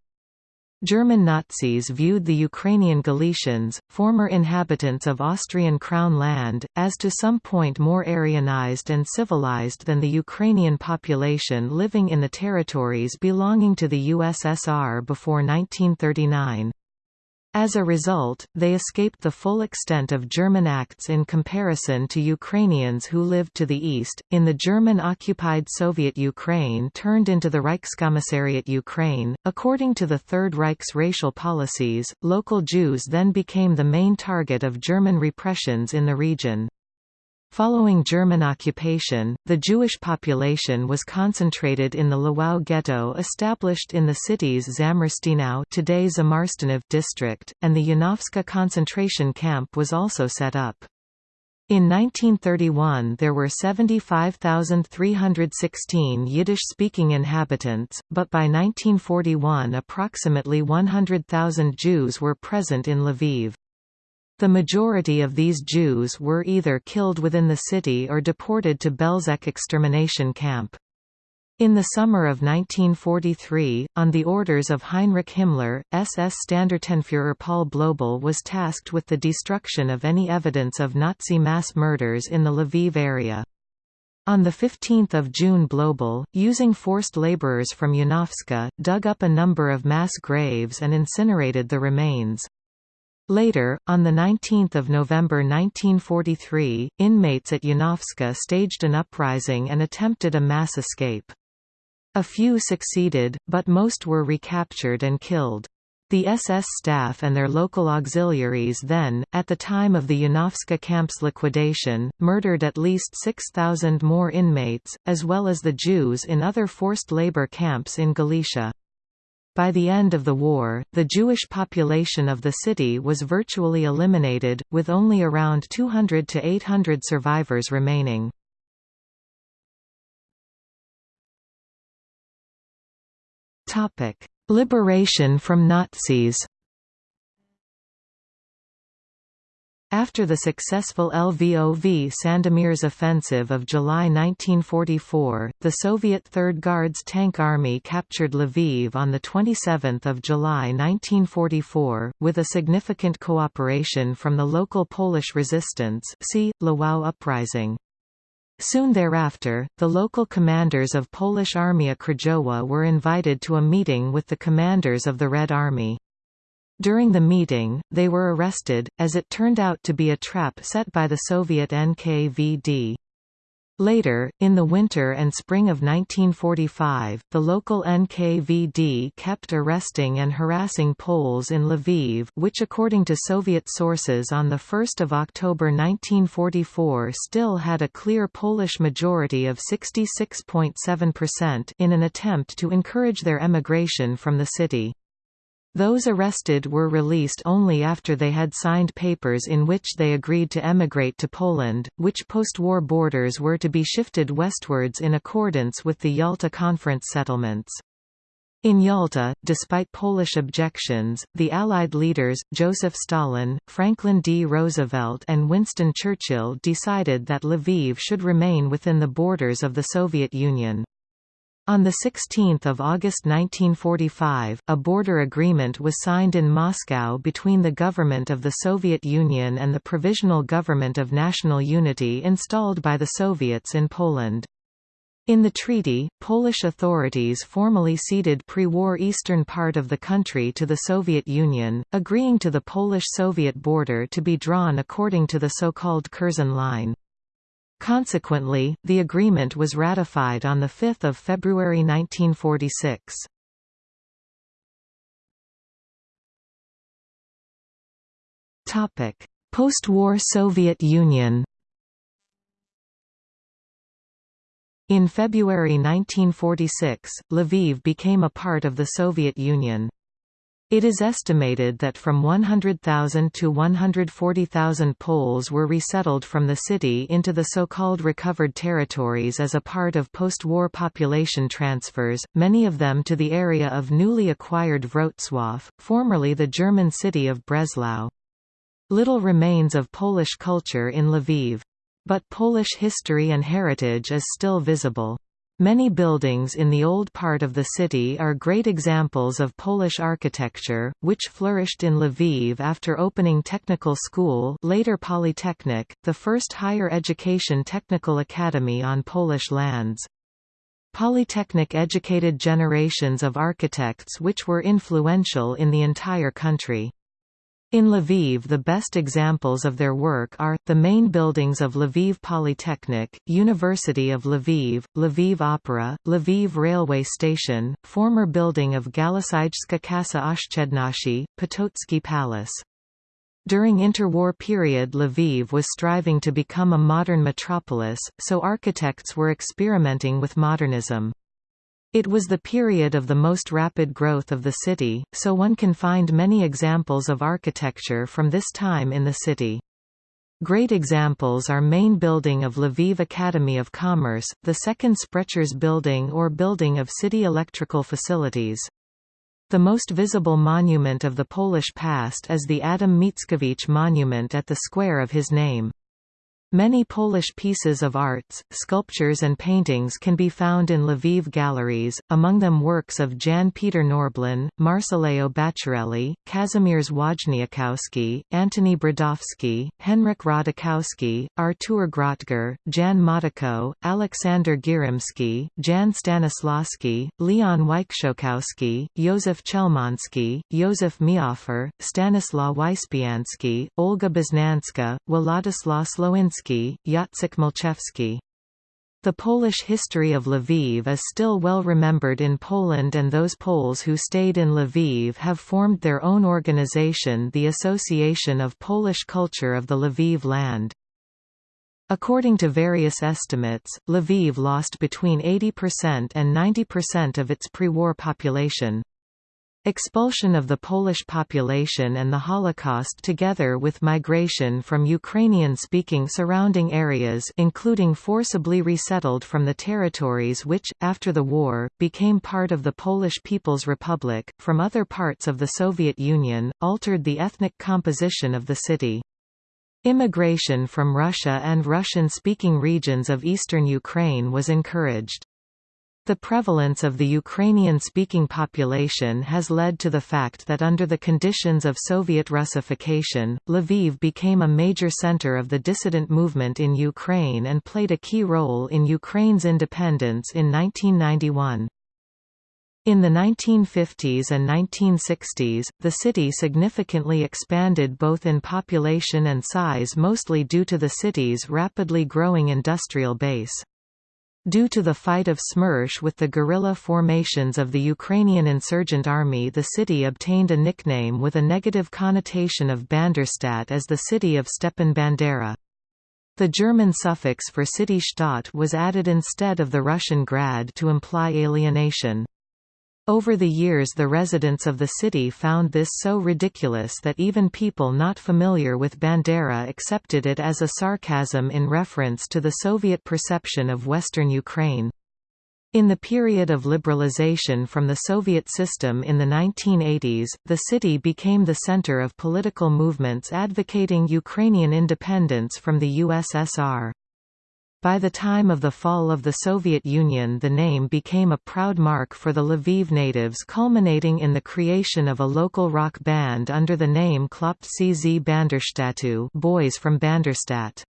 German Nazis viewed the Ukrainian Galicians, former inhabitants of Austrian Crown land, as to some point more Aryanized and civilized than the Ukrainian population living in the territories belonging to the USSR before 1939. As a result, they escaped the full extent of German acts in comparison to Ukrainians who lived to the east. In the German occupied Soviet Ukraine turned into the Reichskommissariat Ukraine. According to the Third Reich's racial policies, local Jews then became the main target of German repressions in the region. Following German occupation, the Jewish population was concentrated in the Lwów ghetto established in the city's Zamarstynów today Zamarstyniv district, and the Janowska concentration camp was also set up. In 1931 there were 75,316 Yiddish-speaking inhabitants, but by 1941 approximately 100,000 Jews were present in Lviv. The majority of these Jews were either killed within the city or deported to Belzec extermination camp. In the summer of 1943, on the orders of Heinrich Himmler, SS Standartenführer Paul Blobel was tasked with the destruction of any evidence of Nazi mass murders in the Lviv area. On 15 June Blobel, using forced laborers from Janowska, dug up a number of mass graves and incinerated the remains. Later, on 19 November 1943, inmates at Janowska staged an uprising and attempted a mass escape. A few succeeded, but most were recaptured and killed. The SS staff and their local auxiliaries then, at the time of the Janowska camp's liquidation, murdered at least 6,000 more inmates, as well as the Jews in other forced labor camps in Galicia. By the end of the war, the Jewish population of the city was virtually eliminated, with only around 200 to 800 survivors remaining. Liberation from Nazis After the successful Lvov Sandomierz offensive of July 1944, the Soviet Third Guards Tank Army captured Lviv on 27 July 1944, with a significant cooperation from the local Polish resistance see, Lwów Uprising. Soon thereafter, the local commanders of Polish Armia Krajowa were invited to a meeting with the commanders of the Red Army. During the meeting, they were arrested, as it turned out to be a trap set by the Soviet NKVD. Later, in the winter and spring of 1945, the local NKVD kept arresting and harassing Poles in Lviv which according to Soviet sources on 1 October 1944 still had a clear Polish majority of 66.7% in an attempt to encourage their emigration from the city. Those arrested were released only after they had signed papers in which they agreed to emigrate to Poland, which post-war borders were to be shifted westwards in accordance with the Yalta Conference settlements. In Yalta, despite Polish objections, the Allied leaders, Joseph Stalin, Franklin D. Roosevelt and Winston Churchill decided that Lviv should remain within the borders of the Soviet Union. On 16 August 1945, a border agreement was signed in Moscow between the government of the Soviet Union and the Provisional Government of National Unity installed by the Soviets in Poland. In the treaty, Polish authorities formally ceded pre-war eastern part of the country to the Soviet Union, agreeing to the Polish-Soviet border to be drawn according to the so-called Curzon Line. Consequently, the agreement was ratified on 5 February 1946. Post-war Soviet Union In February 1946, Lviv became a part of the Soviet Union. It is estimated that from 100,000 to 140,000 Poles were resettled from the city into the so-called recovered territories as a part of post-war population transfers, many of them to the area of newly acquired Wrocław, formerly the German city of Breslau. Little remains of Polish culture in Lviv. But Polish history and heritage is still visible. Many buildings in the old part of the city are great examples of Polish architecture, which flourished in Lviv after opening technical school later Polytechnic, the first higher education technical academy on Polish lands. Polytechnic educated generations of architects which were influential in the entire country. In Lviv the best examples of their work are, the main buildings of Lviv Polytechnic, University of Lviv, Lviv Opera, Lviv Railway Station, former building of Galicyjska Kasa Oszczędności, Potocki Palace. During interwar period Lviv was striving to become a modern metropolis, so architects were experimenting with modernism. It was the period of the most rapid growth of the city, so one can find many examples of architecture from this time in the city. Great examples are main building of Lviv Academy of Commerce, the second Sprecher's building or building of city electrical facilities. The most visible monument of the Polish past is the Adam Mickiewicz monument at the square of his name. Many Polish pieces of arts, sculptures and paintings can be found in Lviv galleries, among them works of Jan Peter Norblin, Marcello Bacciarelli, Kazimierz Wojniakowski, Antoni Brodowski, Henryk Rodakowski, Artur Grotger, Jan Matejko, Aleksander Gierymski, Jan Stanislawski, Leon Wyczółkowski, Józef Chełmoński, Józef Mehoffer, Stanislaw Wyspiański, Olga Boznanska, Władysław Słowinski Jacek. The Polish history of Lviv is still well remembered in Poland and those Poles who stayed in Lviv have formed their own organization the Association of Polish Culture of the Lviv Land. According to various estimates, Lviv lost between 80% and 90% of its pre-war population. Expulsion of the Polish population and the Holocaust together with migration from Ukrainian-speaking surrounding areas including forcibly resettled from the territories which, after the war, became part of the Polish People's Republic, from other parts of the Soviet Union, altered the ethnic composition of the city. Immigration from Russia and Russian-speaking regions of eastern Ukraine was encouraged. The prevalence of the Ukrainian-speaking population has led to the fact that under the conditions of Soviet Russification, Lviv became a major center of the dissident movement in Ukraine and played a key role in Ukraine's independence in 1991. In the 1950s and 1960s, the city significantly expanded both in population and size mostly due to the city's rapidly growing industrial base. Due to the fight of Smersh with the guerrilla formations of the Ukrainian insurgent army the city obtained a nickname with a negative connotation of Banderstadt as the city of Stepan Bandera. The German suffix for city Stadt was added instead of the Russian grad to imply alienation. Over the years the residents of the city found this so ridiculous that even people not familiar with Bandera accepted it as a sarcasm in reference to the Soviet perception of Western Ukraine. In the period of liberalization from the Soviet system in the 1980s, the city became the center of political movements advocating Ukrainian independence from the USSR. By the time of the fall of the Soviet Union the name became a proud mark for the Lviv natives culminating in the creation of a local rock band under the name Chłopcy z Banderstatu Boys from Banderstadt.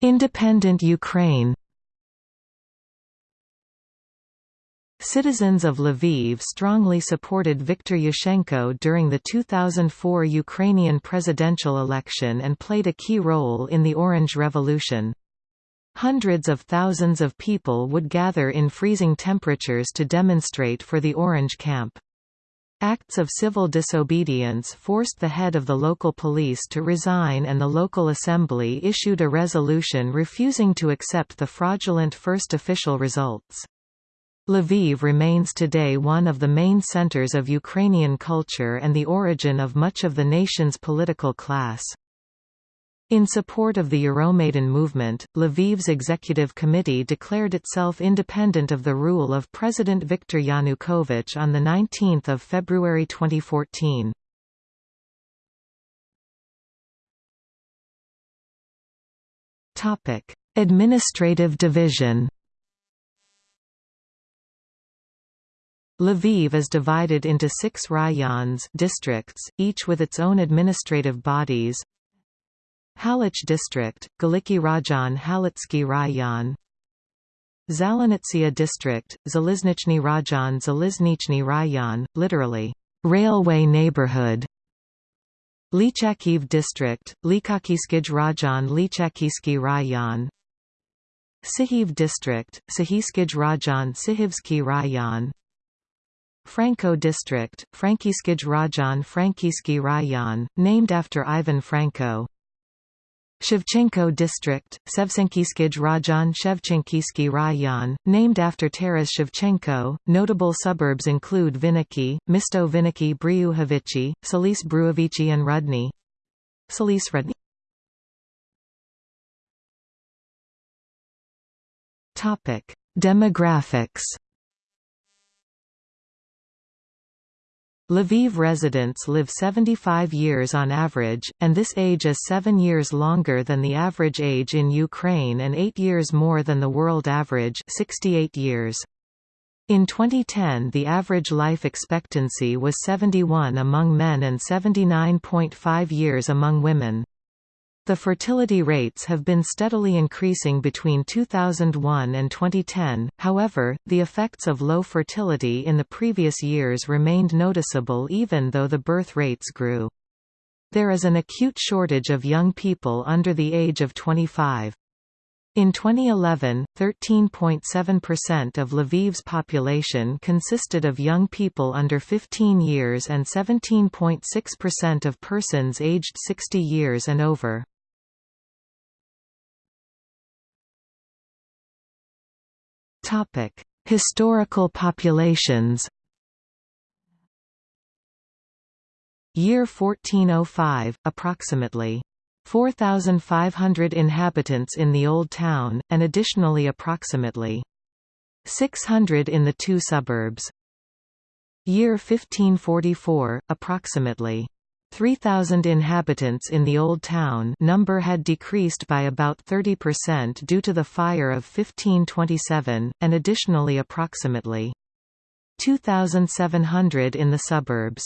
Independent Ukraine Citizens of Lviv strongly supported Viktor Yushchenko during the 2004 Ukrainian presidential election and played a key role in the Orange Revolution. Hundreds of thousands of people would gather in freezing temperatures to demonstrate for the Orange Camp. Acts of civil disobedience forced the head of the local police to resign and the local assembly issued a resolution refusing to accept the fraudulent first official results. Lviv remains today one of the main centers of Ukrainian culture and the origin of much of the nation's political class. In support of the Euromaidan movement, Lviv's executive committee declared itself independent of the rule of President Viktor Yanukovych on 19 February 2014. Administrative division Lviv is divided into six rayons districts, each with its own administrative bodies. Halych district, Galiki Rajon Halitsky Rayon Zalnitsia district, Zaliznichny Rajon Zaliznichny Rayon, literally, railway neighborhood. Lychakiv district, Lykakiskij Rajon Lychakisky Rayon. Sihiv district, Sahiskij Rajon Sihivsky Rayon. Franko district, Frankiskij Rajon Frankivsky Rayon, named after Ivan Franko. Shevchenko district, Sevsenkiskij Rajon Shevchenkivsky Rayon, named after Taras Shevchenko. Notable suburbs include Viniki, Misto Viniki Briuhovici, Solis Bruovici and Rudny. Solis Rudny Demographics Lviv residents live 75 years on average, and this age is seven years longer than the average age in Ukraine and eight years more than the world average 68 years. In 2010 the average life expectancy was 71 among men and 79.5 years among women. The fertility rates have been steadily increasing between 2001 and 2010, however, the effects of low fertility in the previous years remained noticeable even though the birth rates grew. There is an acute shortage of young people under the age of 25. In 2011, 13.7% of Lviv's population consisted of young people under 15 years and 17.6% of persons aged 60 years and over. Topic: Historical populations. Year 1405, approximately 4,500 inhabitants in the Old Town, and additionally approximately 600 in the two suburbs. Year 1544, approximately 3,000 inhabitants in the Old Town number had decreased by about 30% due to the fire of 1527, and additionally approximately 2,700 in the suburbs.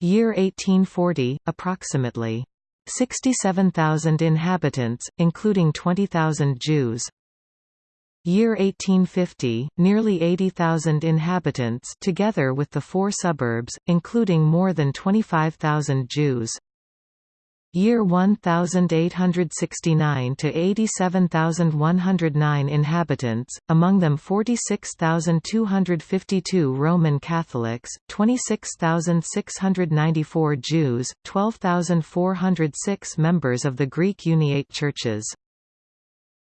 Year 1840, approximately 67,000 inhabitants, including 20,000 Jews. Year 1850, nearly 80,000 inhabitants together with the four suburbs, including more than 25,000 Jews. Year 1869 to 87,109 inhabitants, among them 46,252 Roman Catholics, 26,694 Jews, 12,406 members of the Greek Uniate churches.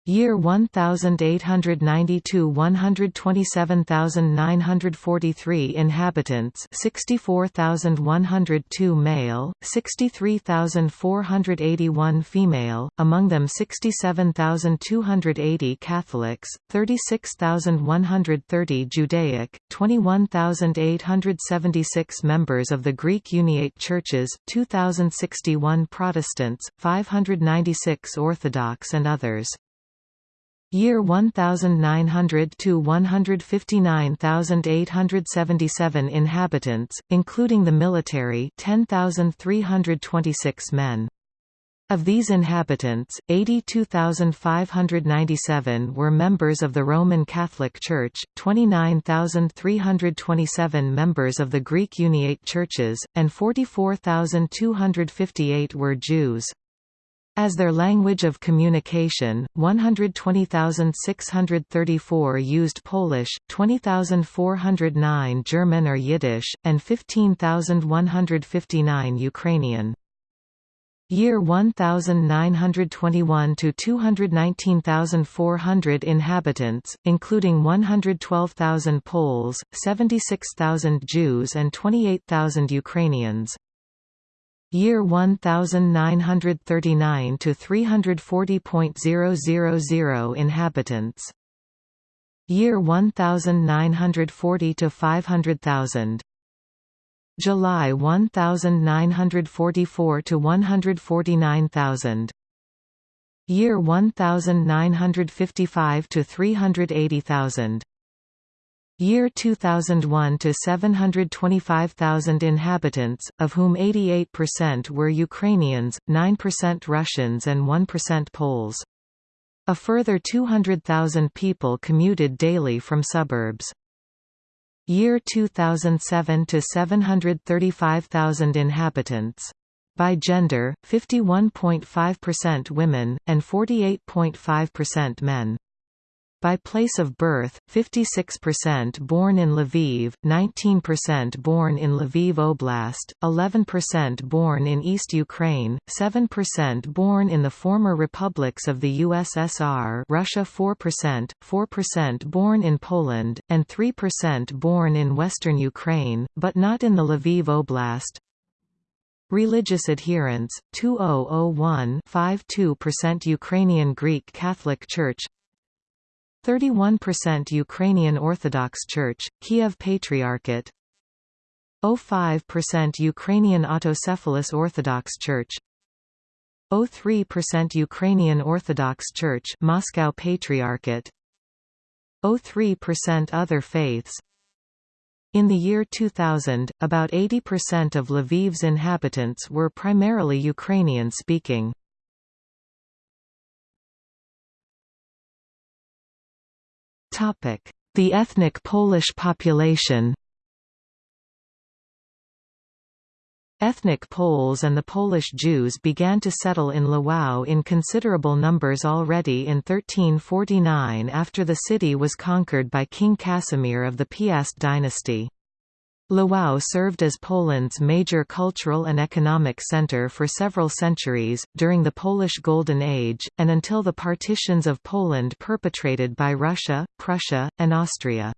Year 1892 127,943 inhabitants 64,102 male, 63,481 female, among them 67,280 Catholics, 36,130 Judaic, 21,876 members of the Greek Uniate Churches, 2,061 Protestants, 596 Orthodox and others. Year 1900 to 159,877 inhabitants, including the military 10,326 men. Of these inhabitants, 82,597 were members of the Roman Catholic Church, 29,327 members of the Greek Uniate Churches, and 44,258 were Jews. As their language of communication, 120,634 used Polish, 20,409 German or Yiddish, and 15,159 Ukrainian. Year 1921 to 219,400 inhabitants, including 112,000 Poles, 76,000 Jews and 28,000 Ukrainians. Year 1939 to 340.000 inhabitants. Year 1940 to 500,000. July 1944 to 149,000. Year 1955 to 380,000. Year 2001 to 725,000 inhabitants, of whom 88% were Ukrainians, 9% Russians and 1% Poles. A further 200,000 people commuted daily from suburbs. Year 2007 to 735,000 inhabitants. By gender, 51.5% women, and 48.5% men by place of birth, 56% born in Lviv, 19% born in Lviv Oblast, 11% born in East Ukraine, 7% born in the former republics of the USSR Russia 4%, 4% born in Poland, and 3% born in western Ukraine, but not in the Lviv Oblast, Religious adherence 2001 52% Ukrainian Greek Catholic Church 31% Ukrainian Orthodox Church, Kiev Patriarchate. 05% Ukrainian Autocephalous Orthodox Church. 03% Ukrainian Orthodox Church Moscow Patriarchate. 03% Other faiths. In the year 2000, about 80% of Lviv's inhabitants were primarily Ukrainian-speaking. The ethnic Polish population Ethnic Poles and the Polish Jews began to settle in Lwów in considerable numbers already in 1349 after the city was conquered by King Casimir of the Piast dynasty. Lwów served as Poland's major cultural and economic center for several centuries, during the Polish Golden Age, and until the partitions of Poland perpetrated by Russia, Prussia, and Austria.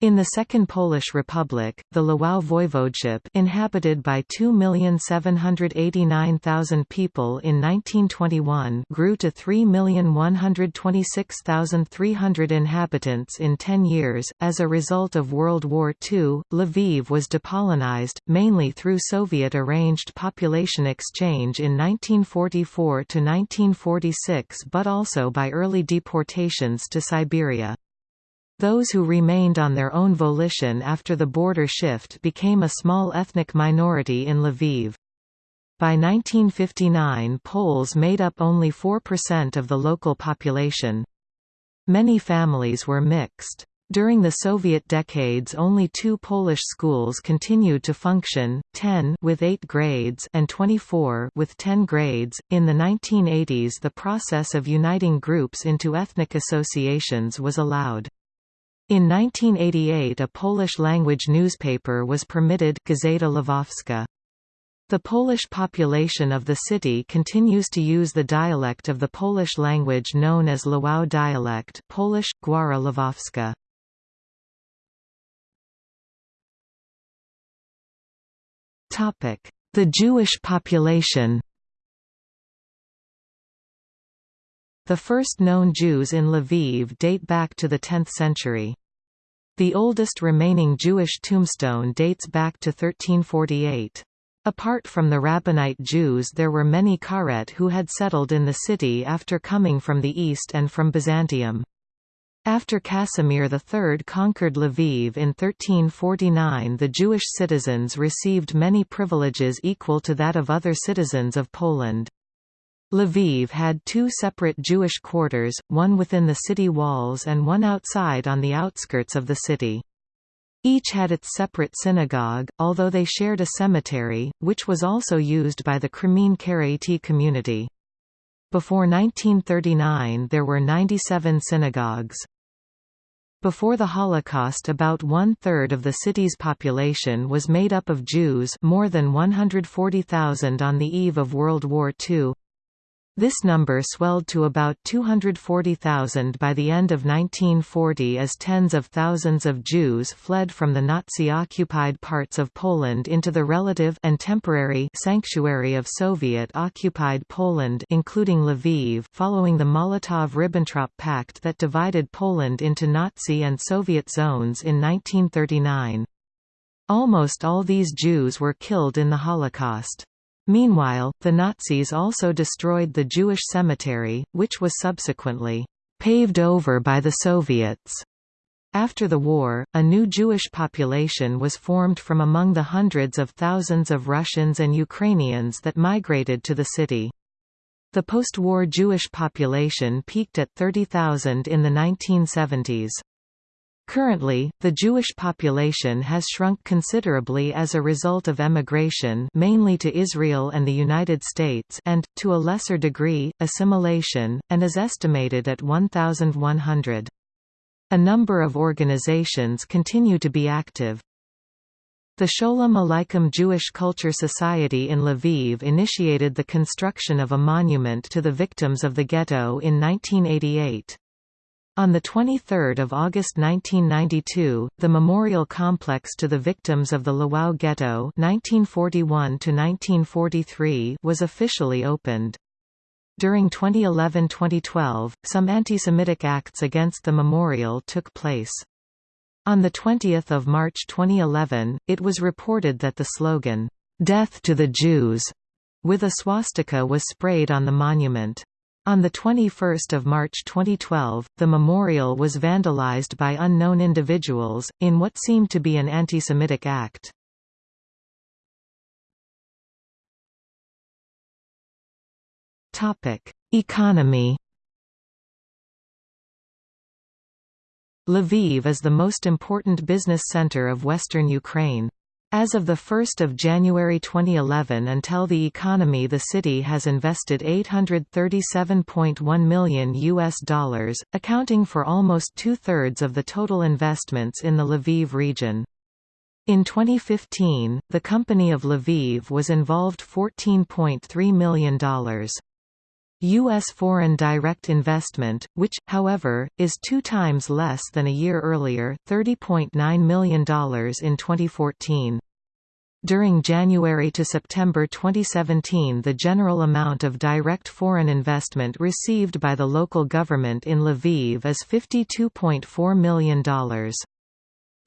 In the Second Polish Republic, the Lwów voivodeship inhabited by 2,789,000 people in 1921 grew to 3,126,300 inhabitants in 10 years. As a result of World War II, Lviv was depolonized, mainly through Soviet-arranged population exchange in 1944 to 1946 but also by early deportations to Siberia. Those who remained on their own volition after the border shift became a small ethnic minority in Lviv. By 1959 Poles made up only 4% of the local population. Many families were mixed. During the Soviet decades only two Polish schools continued to function, 10 with 8 grades and 24 with 10 grades. In the 1980s the process of uniting groups into ethnic associations was allowed. In 1988 a Polish-language newspaper was permitted Gazeta Lwowska. The Polish population of the city continues to use the dialect of the Polish language known as Lwow dialect Polish, Gwara Lwowska. The Jewish population The first known Jews in Lviv date back to the 10th century. The oldest remaining Jewish tombstone dates back to 1348. Apart from the Rabbanite Jews there were many Karet who had settled in the city after coming from the east and from Byzantium. After Casimir III conquered Lviv in 1349 the Jewish citizens received many privileges equal to that of other citizens of Poland. Lviv had two separate Jewish quarters, one within the city walls and one outside on the outskirts of the city. Each had its separate synagogue, although they shared a cemetery, which was also used by the Crimean Karaite community. Before 1939 there were 97 synagogues. Before the Holocaust about one-third of the city's population was made up of Jews more than 140,000 on the eve of World War II. This number swelled to about 240,000 by the end of 1940 as tens of thousands of Jews fled from the Nazi-occupied parts of Poland into the relative and temporary sanctuary of Soviet-occupied Poland including Lviv following the Molotov–Ribbentrop Pact that divided Poland into Nazi and Soviet zones in 1939. Almost all these Jews were killed in the Holocaust. Meanwhile, the Nazis also destroyed the Jewish cemetery, which was subsequently paved over by the Soviets. After the war, a new Jewish population was formed from among the hundreds of thousands of Russians and Ukrainians that migrated to the city. The post-war Jewish population peaked at 30,000 in the 1970s. Currently, the Jewish population has shrunk considerably as a result of emigration mainly to Israel and the United States and, to a lesser degree, assimilation, and is estimated at 1,100. A number of organizations continue to be active. The Sholem Aleichem Jewish Culture Society in Lviv initiated the construction of a monument to the victims of the ghetto in 1988. On 23 August 1992, the memorial complex to the victims of the Lwów Ghetto 1941 was officially opened. During 2011–2012, some anti-Semitic acts against the memorial took place. On 20 March 2011, it was reported that the slogan, "'Death to the Jews' with a swastika was sprayed on the monument. On 21 March 2012, the memorial was vandalized by unknown individuals, in what seemed to be an anti-Semitic act. Economy Lviv is the most important business center of western Ukraine. As of 1 January 2011 until the economy the city has invested 837.1 million US dollars, accounting for almost two-thirds of the total investments in the Lviv region. In 2015, the Company of Lviv was involved $14.3 million. U.S. foreign direct investment, which, however, is two times less than a year earlier $30.9 million in 2014. During January to September 2017 the general amount of direct foreign investment received by the local government in Lviv is $52.4 million.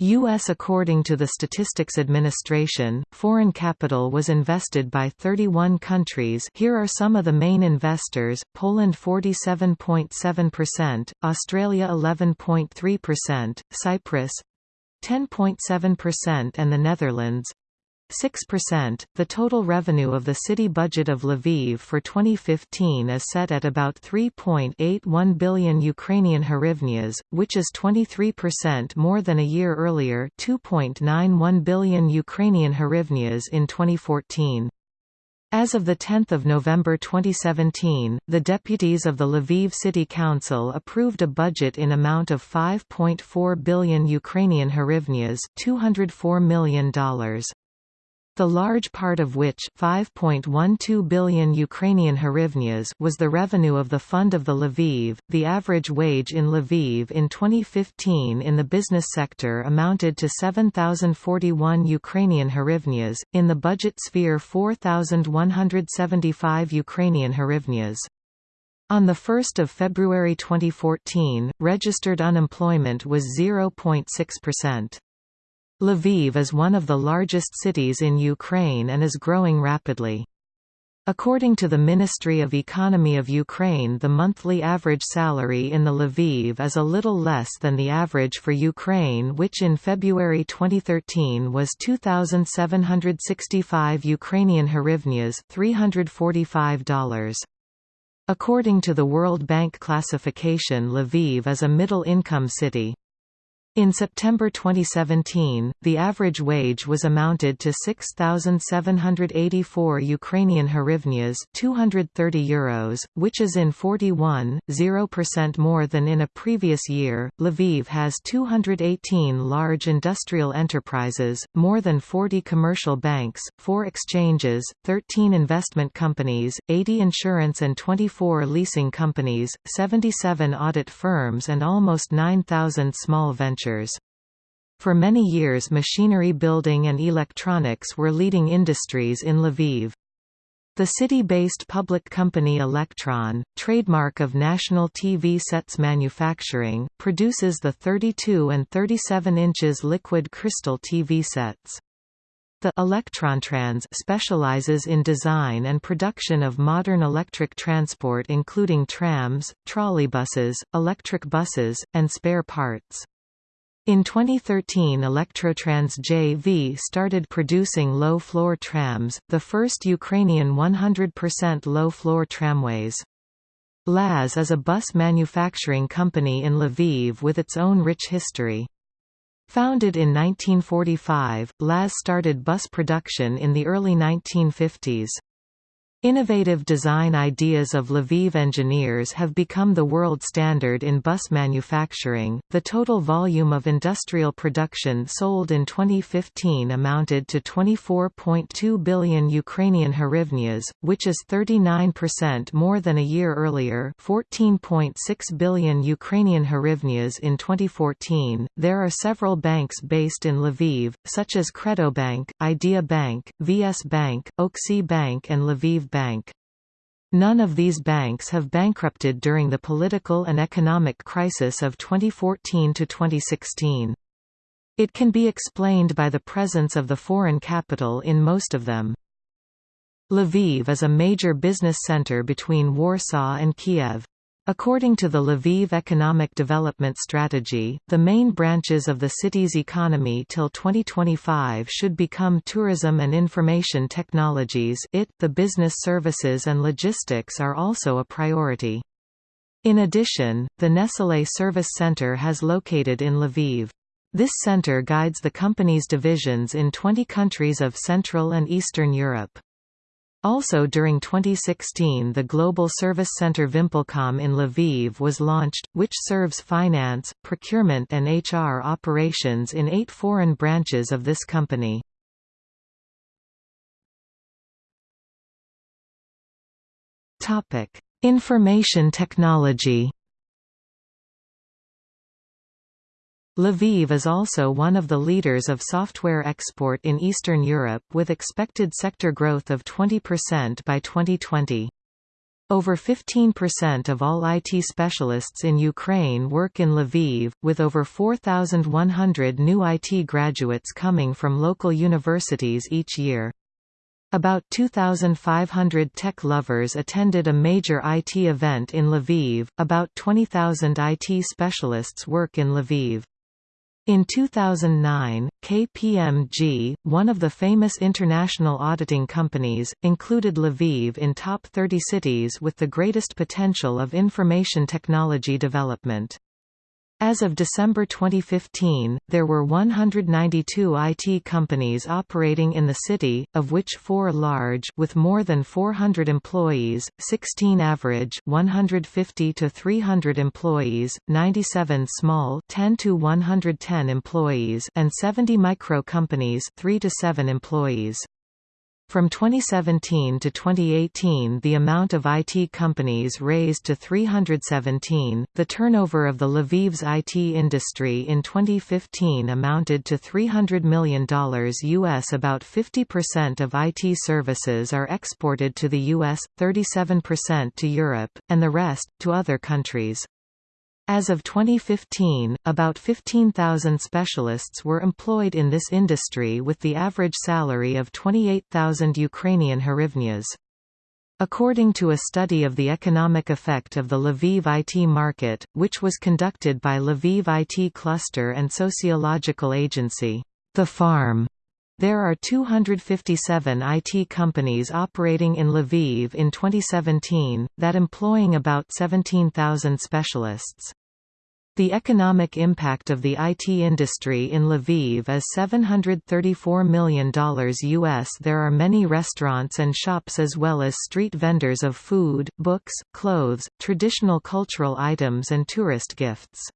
U.S. According to the Statistics Administration, foreign capital was invested by 31 countries here are some of the main investors, Poland 47.7%, Australia 11.3%, Cyprus 10.7% and the Netherlands 6%. The total revenue of the city budget of Lviv for 2015 is set at about 3.81 billion Ukrainian hryvnias, which is 23% more than a year earlier, 2.91 billion Ukrainian hryvnias in 2014. As of 10 November 2017, the deputies of the Lviv City Council approved a budget in amount of 5.4 billion Ukrainian hryvnias $204 million the large part of which 5.12 billion Ukrainian hryvnias was the revenue of the Fund of the Lviv. The average wage in Lviv in 2015 in the business sector amounted to 7,041 Ukrainian hryvnias, in the budget sphere 4,175 Ukrainian hryvnias. On 1 February 2014, registered unemployment was 0.6%. Lviv is one of the largest cities in Ukraine and is growing rapidly. According to the Ministry of Economy of Ukraine the monthly average salary in the Lviv is a little less than the average for Ukraine which in February 2013 was 2,765 Ukrainian hryvnias $345. According to the World Bank classification Lviv is a middle-income city. In September 2017, the average wage was amounted to 6,784 Ukrainian hryvnias 230 euros, which is in 41.0% more than in a previous year. Lviv has 218 large industrial enterprises, more than 40 commercial banks, 4 exchanges, 13 investment companies, 80 insurance and 24 leasing companies, 77 audit firms and almost 9,000 small ventures For many years machinery building and electronics were leading industries in Lviv. The city-based public company Elektron, trademark of National TV Sets Manufacturing, produces the 32 and 37 inches liquid crystal TV sets. The Electrontrans specializes in design and production of modern electric transport including trams, trolleybuses, electric buses, and spare parts. In 2013 Electrontrans JV started producing low-floor trams, the first Ukrainian 100% low-floor tramways. LAZ is a bus manufacturing company in Lviv with its own rich history. Founded in 1945, LAZ started bus production in the early 1950s. Innovative design ideas of Lviv engineers have become the world standard in bus manufacturing. The total volume of industrial production sold in 2015 amounted to 24.2 billion Ukrainian hryvnias, which is 39% more than a year earlier, 14.6 billion Ukrainian hryvnias in 2014. There are several banks based in Lviv, such as Credo Bank, Idea Bank, VS Bank, Oxy Bank and Lviv Bank. None of these banks have bankrupted during the political and economic crisis of 2014 to 2016. It can be explained by the presence of the foreign capital in most of them. Lviv is a major business center between Warsaw and Kiev. According to the Lviv Economic Development Strategy, the main branches of the city's economy till 2025 should become tourism and information technologies it, the business services and logistics are also a priority. In addition, the Nestlé Service Center has located in Lviv. This center guides the company's divisions in 20 countries of Central and Eastern Europe. Also during 2016 the Global Service Center VimpelCom in Lviv was launched, which serves finance, procurement and HR operations in eight foreign branches of this company. Information technology Lviv is also one of the leaders of software export in Eastern Europe with expected sector growth of 20% by 2020. Over 15% of all IT specialists in Ukraine work in Lviv, with over 4,100 new IT graduates coming from local universities each year. About 2,500 tech lovers attended a major IT event in Lviv, about 20,000 IT specialists work in Lviv. In 2009, KPMG, one of the famous international auditing companies, included Lviv in top 30 cities with the greatest potential of information technology development. As of December 2015, there were 192 IT companies operating in the city, of which four large with more than 400 employees, 16 average 150 to 300 employees, 97 small 10 to 110 employees and 70 micro companies 3 to 7 employees. From 2017 to 2018, the amount of IT companies raised to 317. The turnover of the Lviv's IT industry in 2015 amounted to $300 million US. About 50% of IT services are exported to the US, 37% to Europe, and the rest, to other countries. As of 2015, about 15,000 specialists were employed in this industry with the average salary of 28,000 Ukrainian hryvnias. According to a study of the economic effect of the Lviv IT market, which was conducted by Lviv IT Cluster and sociological agency, The Farm, there are 257 IT companies operating in Lviv in 2017, that employing about 17,000 specialists. The economic impact of the IT industry in Lviv is $734 million US. There are many restaurants and shops as well as street vendors of food, books, clothes, traditional cultural items and tourist gifts.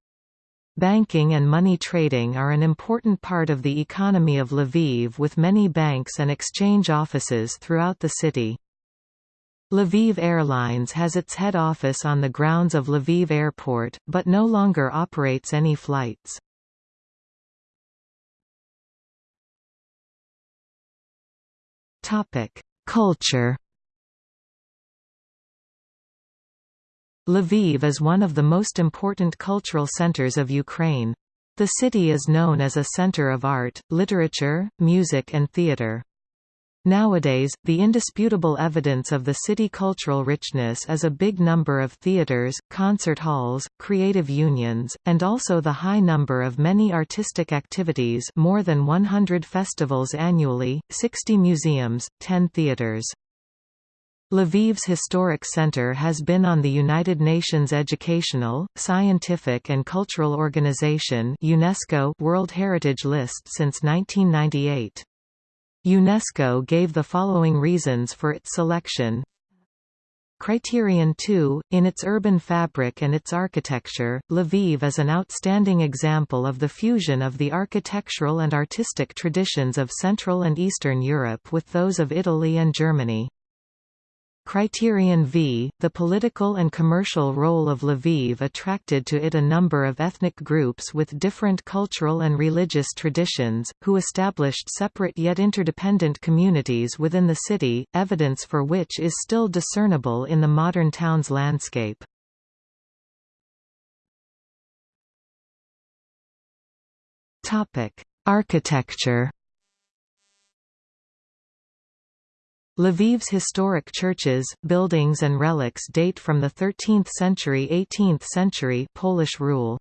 Banking and money trading are an important part of the economy of Lviv with many banks and exchange offices throughout the city. Lviv Airlines has its head office on the grounds of Lviv Airport, but no longer operates any flights. Culture Lviv is one of the most important cultural centers of Ukraine. The city is known as a center of art, literature, music and theater. Nowadays, the indisputable evidence of the city cultural richness is a big number of theaters, concert halls, creative unions, and also the high number of many artistic activities more than 100 festivals annually, 60 museums, 10 theaters. Lviv's Historic Center has been on the United Nations Educational, Scientific and Cultural Organization UNESCO World Heritage List since 1998. UNESCO gave the following reasons for its selection. Criterion 2, in its urban fabric and its architecture, Lviv is an outstanding example of the fusion of the architectural and artistic traditions of Central and Eastern Europe with those of Italy and Germany. Criterion V, the political and commercial role of Lviv attracted to it a number of ethnic groups with different cultural and religious traditions, who established separate yet interdependent communities within the city, evidence for which is still discernible in the modern town's landscape. Architecture Lviv's historic churches, buildings and relics date from the 13th century–18th century Polish rule.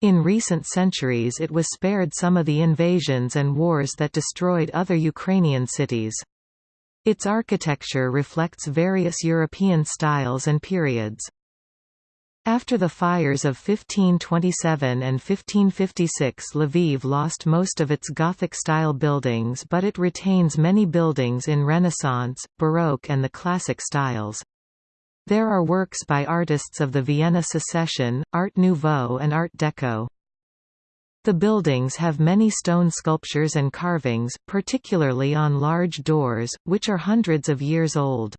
In recent centuries it was spared some of the invasions and wars that destroyed other Ukrainian cities. Its architecture reflects various European styles and periods. After the fires of 1527 and 1556 Lviv lost most of its Gothic-style buildings but it retains many buildings in Renaissance, Baroque and the Classic styles. There are works by artists of the Vienna Secession, Art Nouveau and Art Deco. The buildings have many stone sculptures and carvings, particularly on large doors, which are hundreds of years old.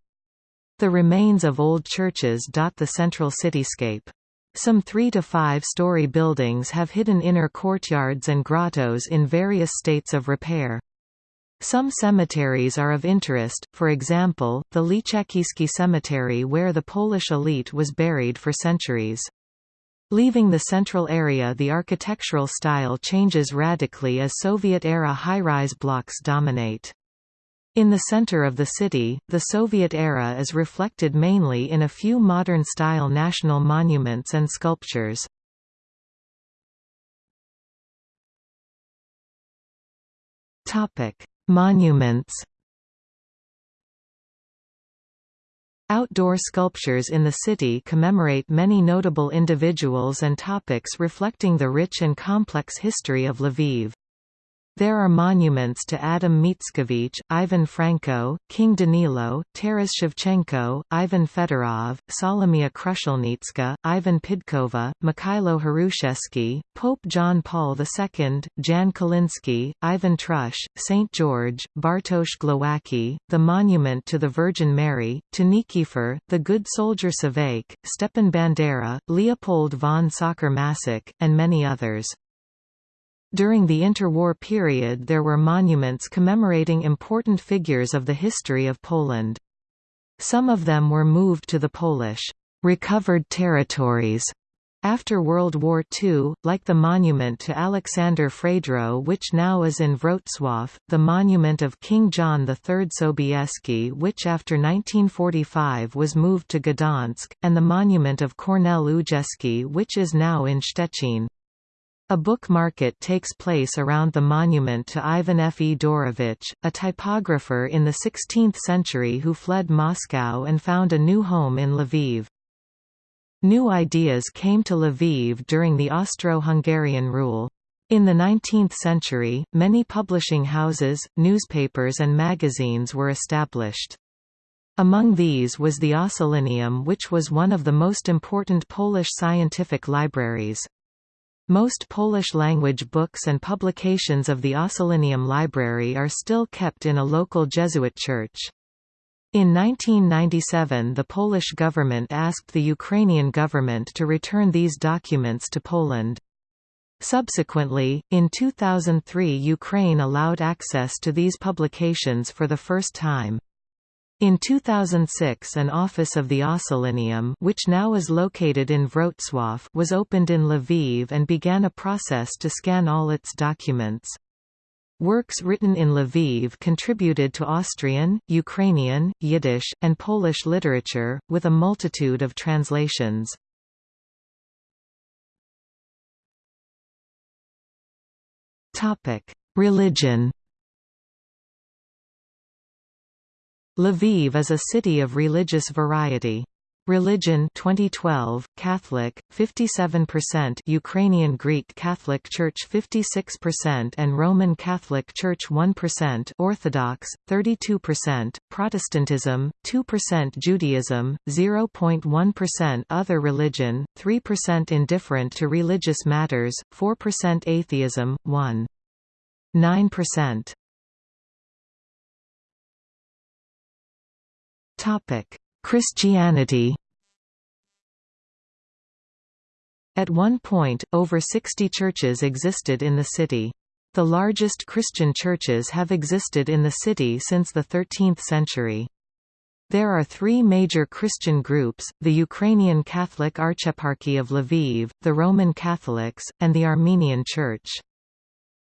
The remains of old churches dot the central cityscape. Some three- to five-story buildings have hidden inner courtyards and grottos in various states of repair. Some cemeteries are of interest, for example, the Lichakivsky Cemetery where the Polish elite was buried for centuries. Leaving the central area the architectural style changes radically as Soviet-era high-rise blocks dominate. In the center of the city, the Soviet era is reflected mainly in a few modern-style national monuments and sculptures. Monuments Outdoor sculptures in the city commemorate many notable individuals and topics reflecting the rich and complex history of Lviv. There are monuments to Adam Mickiewicz, Ivan Franko, King Danilo, Taras Shevchenko, Ivan Fedorov, Solomia Krushelnitska, Ivan Pidkova, Mikhailo Hrushevsky, Pope John Paul II, Jan Kiliński, Ivan Trush, St. George, Bartosz Glowacki, the monument to the Virgin Mary, to Nikifor, the Good Soldier Švejk, Stepan Bandera, Leopold von Sacher-Masoch, and many others. During the interwar period there were monuments commemorating important figures of the history of Poland. Some of them were moved to the Polish recovered territories after World War II, like the monument to Alexander Fredro which now is in Wrocław, the monument of King John III Sobieski which after 1945 was moved to Gdansk, and the monument of Kornel Ujejski which is now in Szczecin. A book market takes place around the monument to Ivan Fedorovich, a typographer in the 16th century who fled Moscow and found a new home in Lviv. New ideas came to Lviv during the Austro-Hungarian rule. In the 19th century, many publishing houses, newspapers and magazines were established. Among these was the Ossolineum which was one of the most important Polish scientific libraries. Most Polish-language books and publications of the Ossolineum Library are still kept in a local Jesuit church. In 1997 the Polish government asked the Ukrainian government to return these documents to Poland. Subsequently, in 2003 Ukraine allowed access to these publications for the first time. In 2006 an office of the Ossolineum which now is located in Wrocław was opened in Lviv and began a process to scan all its documents. Works written in Lviv contributed to Austrian, Ukrainian, Yiddish, and Polish literature, with a multitude of translations. Religion Lviv is a city of religious variety. Religion 2012 Catholic 57% Ukrainian Greek Catholic Church 56% and Roman Catholic Church 1% Orthodox 32% Protestantism 2% Judaism 0.1% other religion 3% indifferent to religious matters 4% atheism 1 Topic Christianity At one point, over 60 churches existed in the city. The largest Christian churches have existed in the city since the 13th century. There are three major Christian groups, the Ukrainian Catholic Archeparchy of Lviv, the Roman Catholics, and the Armenian Church.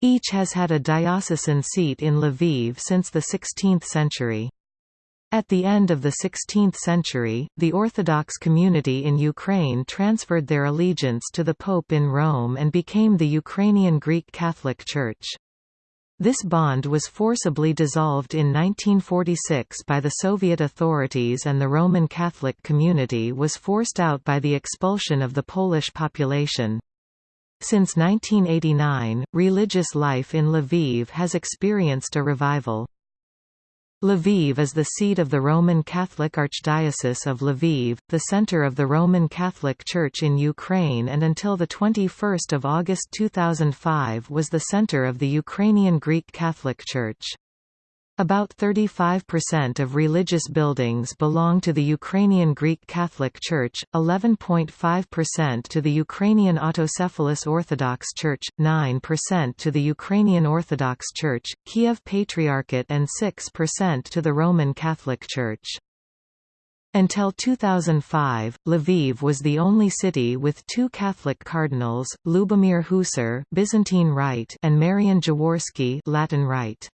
Each has had a diocesan seat in Lviv since the 16th century. At the end of the 16th century, the Orthodox community in Ukraine transferred their allegiance to the Pope in Rome and became the Ukrainian Greek Catholic Church. This bond was forcibly dissolved in 1946 by the Soviet authorities and the Roman Catholic community was forced out by the expulsion of the Polish population. Since 1989, religious life in Lviv has experienced a revival. Lviv is the seat of the Roman Catholic Archdiocese of Lviv, the center of the Roman Catholic Church in Ukraine and until 21 August 2005 was the center of the Ukrainian Greek Catholic Church. About 35% of religious buildings belong to the Ukrainian Greek Catholic Church, 11.5% to the Ukrainian Autocephalous Orthodox Church, 9% to the Ukrainian Orthodox Church, Kiev Patriarchate and 6% to the Roman Catholic Church. Until 2005, Lviv was the only city with two Catholic cardinals, Lubomir Husar Byzantine Rite and Marian Jaworski Latin Rite.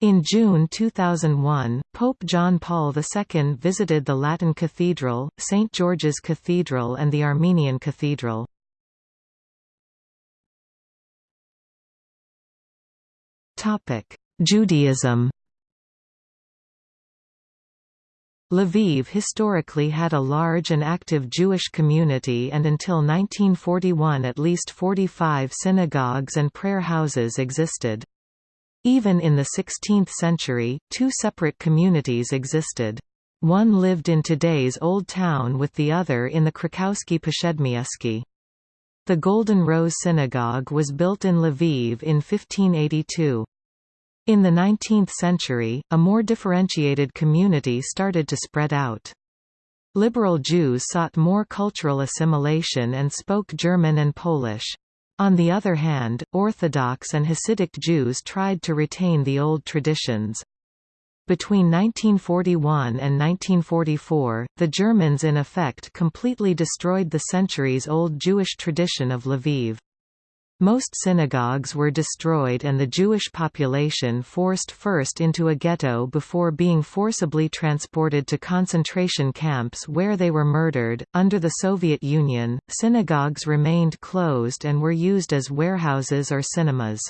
In June 2001, Pope John Paul II visited the Latin Cathedral, St. George's Cathedral and the Armenian Cathedral. Judaism Lviv historically had a large and active Jewish community and until 1941 at least 45 synagogues and prayer houses existed. Even in the 16th century, two separate communities existed. One lived in today's Old Town with the other in the Krakowski Przedmieście. The Golden Rose Synagogue was built in Lviv in 1582. In the 19th century, a more differentiated community started to spread out. Liberal Jews sought more cultural assimilation and spoke German and Polish. On the other hand, Orthodox and Hasidic Jews tried to retain the old traditions. Between 1941 and 1944, the Germans in effect completely destroyed the centuries-old Jewish tradition of Lviv. Most synagogues were destroyed and the Jewish population forced first into a ghetto before being forcibly transported to concentration camps where they were murdered. Under the Soviet Union, synagogues remained closed and were used as warehouses or cinemas.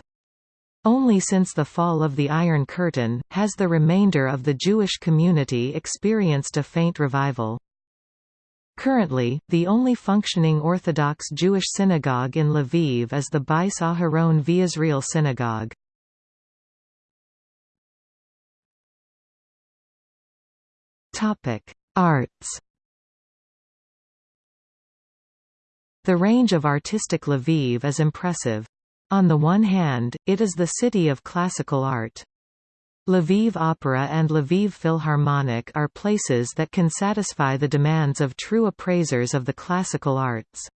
Only since the fall of the Iron Curtain, has the remainder of the Jewish community experienced a faint revival. Currently, the only functioning Orthodox Jewish synagogue in Lviv is the Bais Aharon V'Israel Synagogue. Arts The range of artistic Lviv is impressive. On the one hand, it is the city of classical art. Lviv Opera and Lviv Philharmonic are places that can satisfy the demands of true appraisers of the classical arts.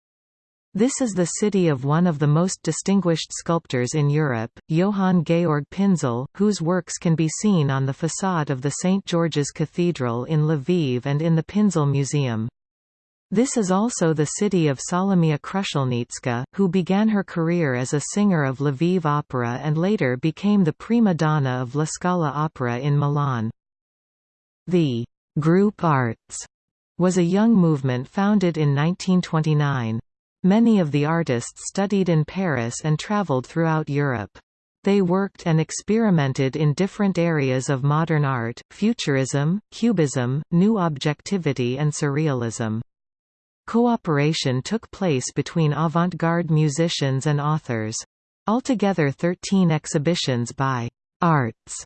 This is the city of one of the most distinguished sculptors in Europe, Johann Georg Pinzel, whose works can be seen on the facade of the St. George's Cathedral in Lviv and in the Pinzel Museum. This is also the city of Solomia Krushelnitska, who began her career as a singer of Lviv Opera and later became the prima donna of La Scala Opera in Milan. The «group artes» was a young movement founded in 1929. Many of the artists studied in Paris and traveled throughout Europe. They worked and experimented in different areas of modern art, futurism, cubism, new objectivity and surrealism. Cooperation took place between avant-garde musicians and authors. Altogether 13 exhibitions by «artes»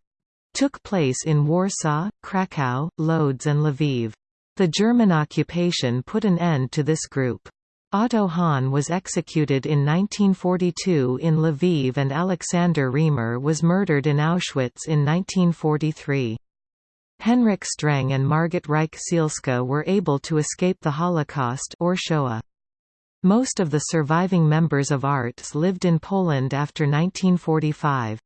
took place in Warsaw, Krakow, Lodz and Lviv. The German occupation put an end to this group. Otto Hahn was executed in 1942 in Lviv and Alexander Riemer was murdered in Auschwitz in 1943. Henrik Streng and Margit Reich Sielske were able to escape the Holocaust or Shoah. Most of the surviving members of artes lived in Poland after 1945.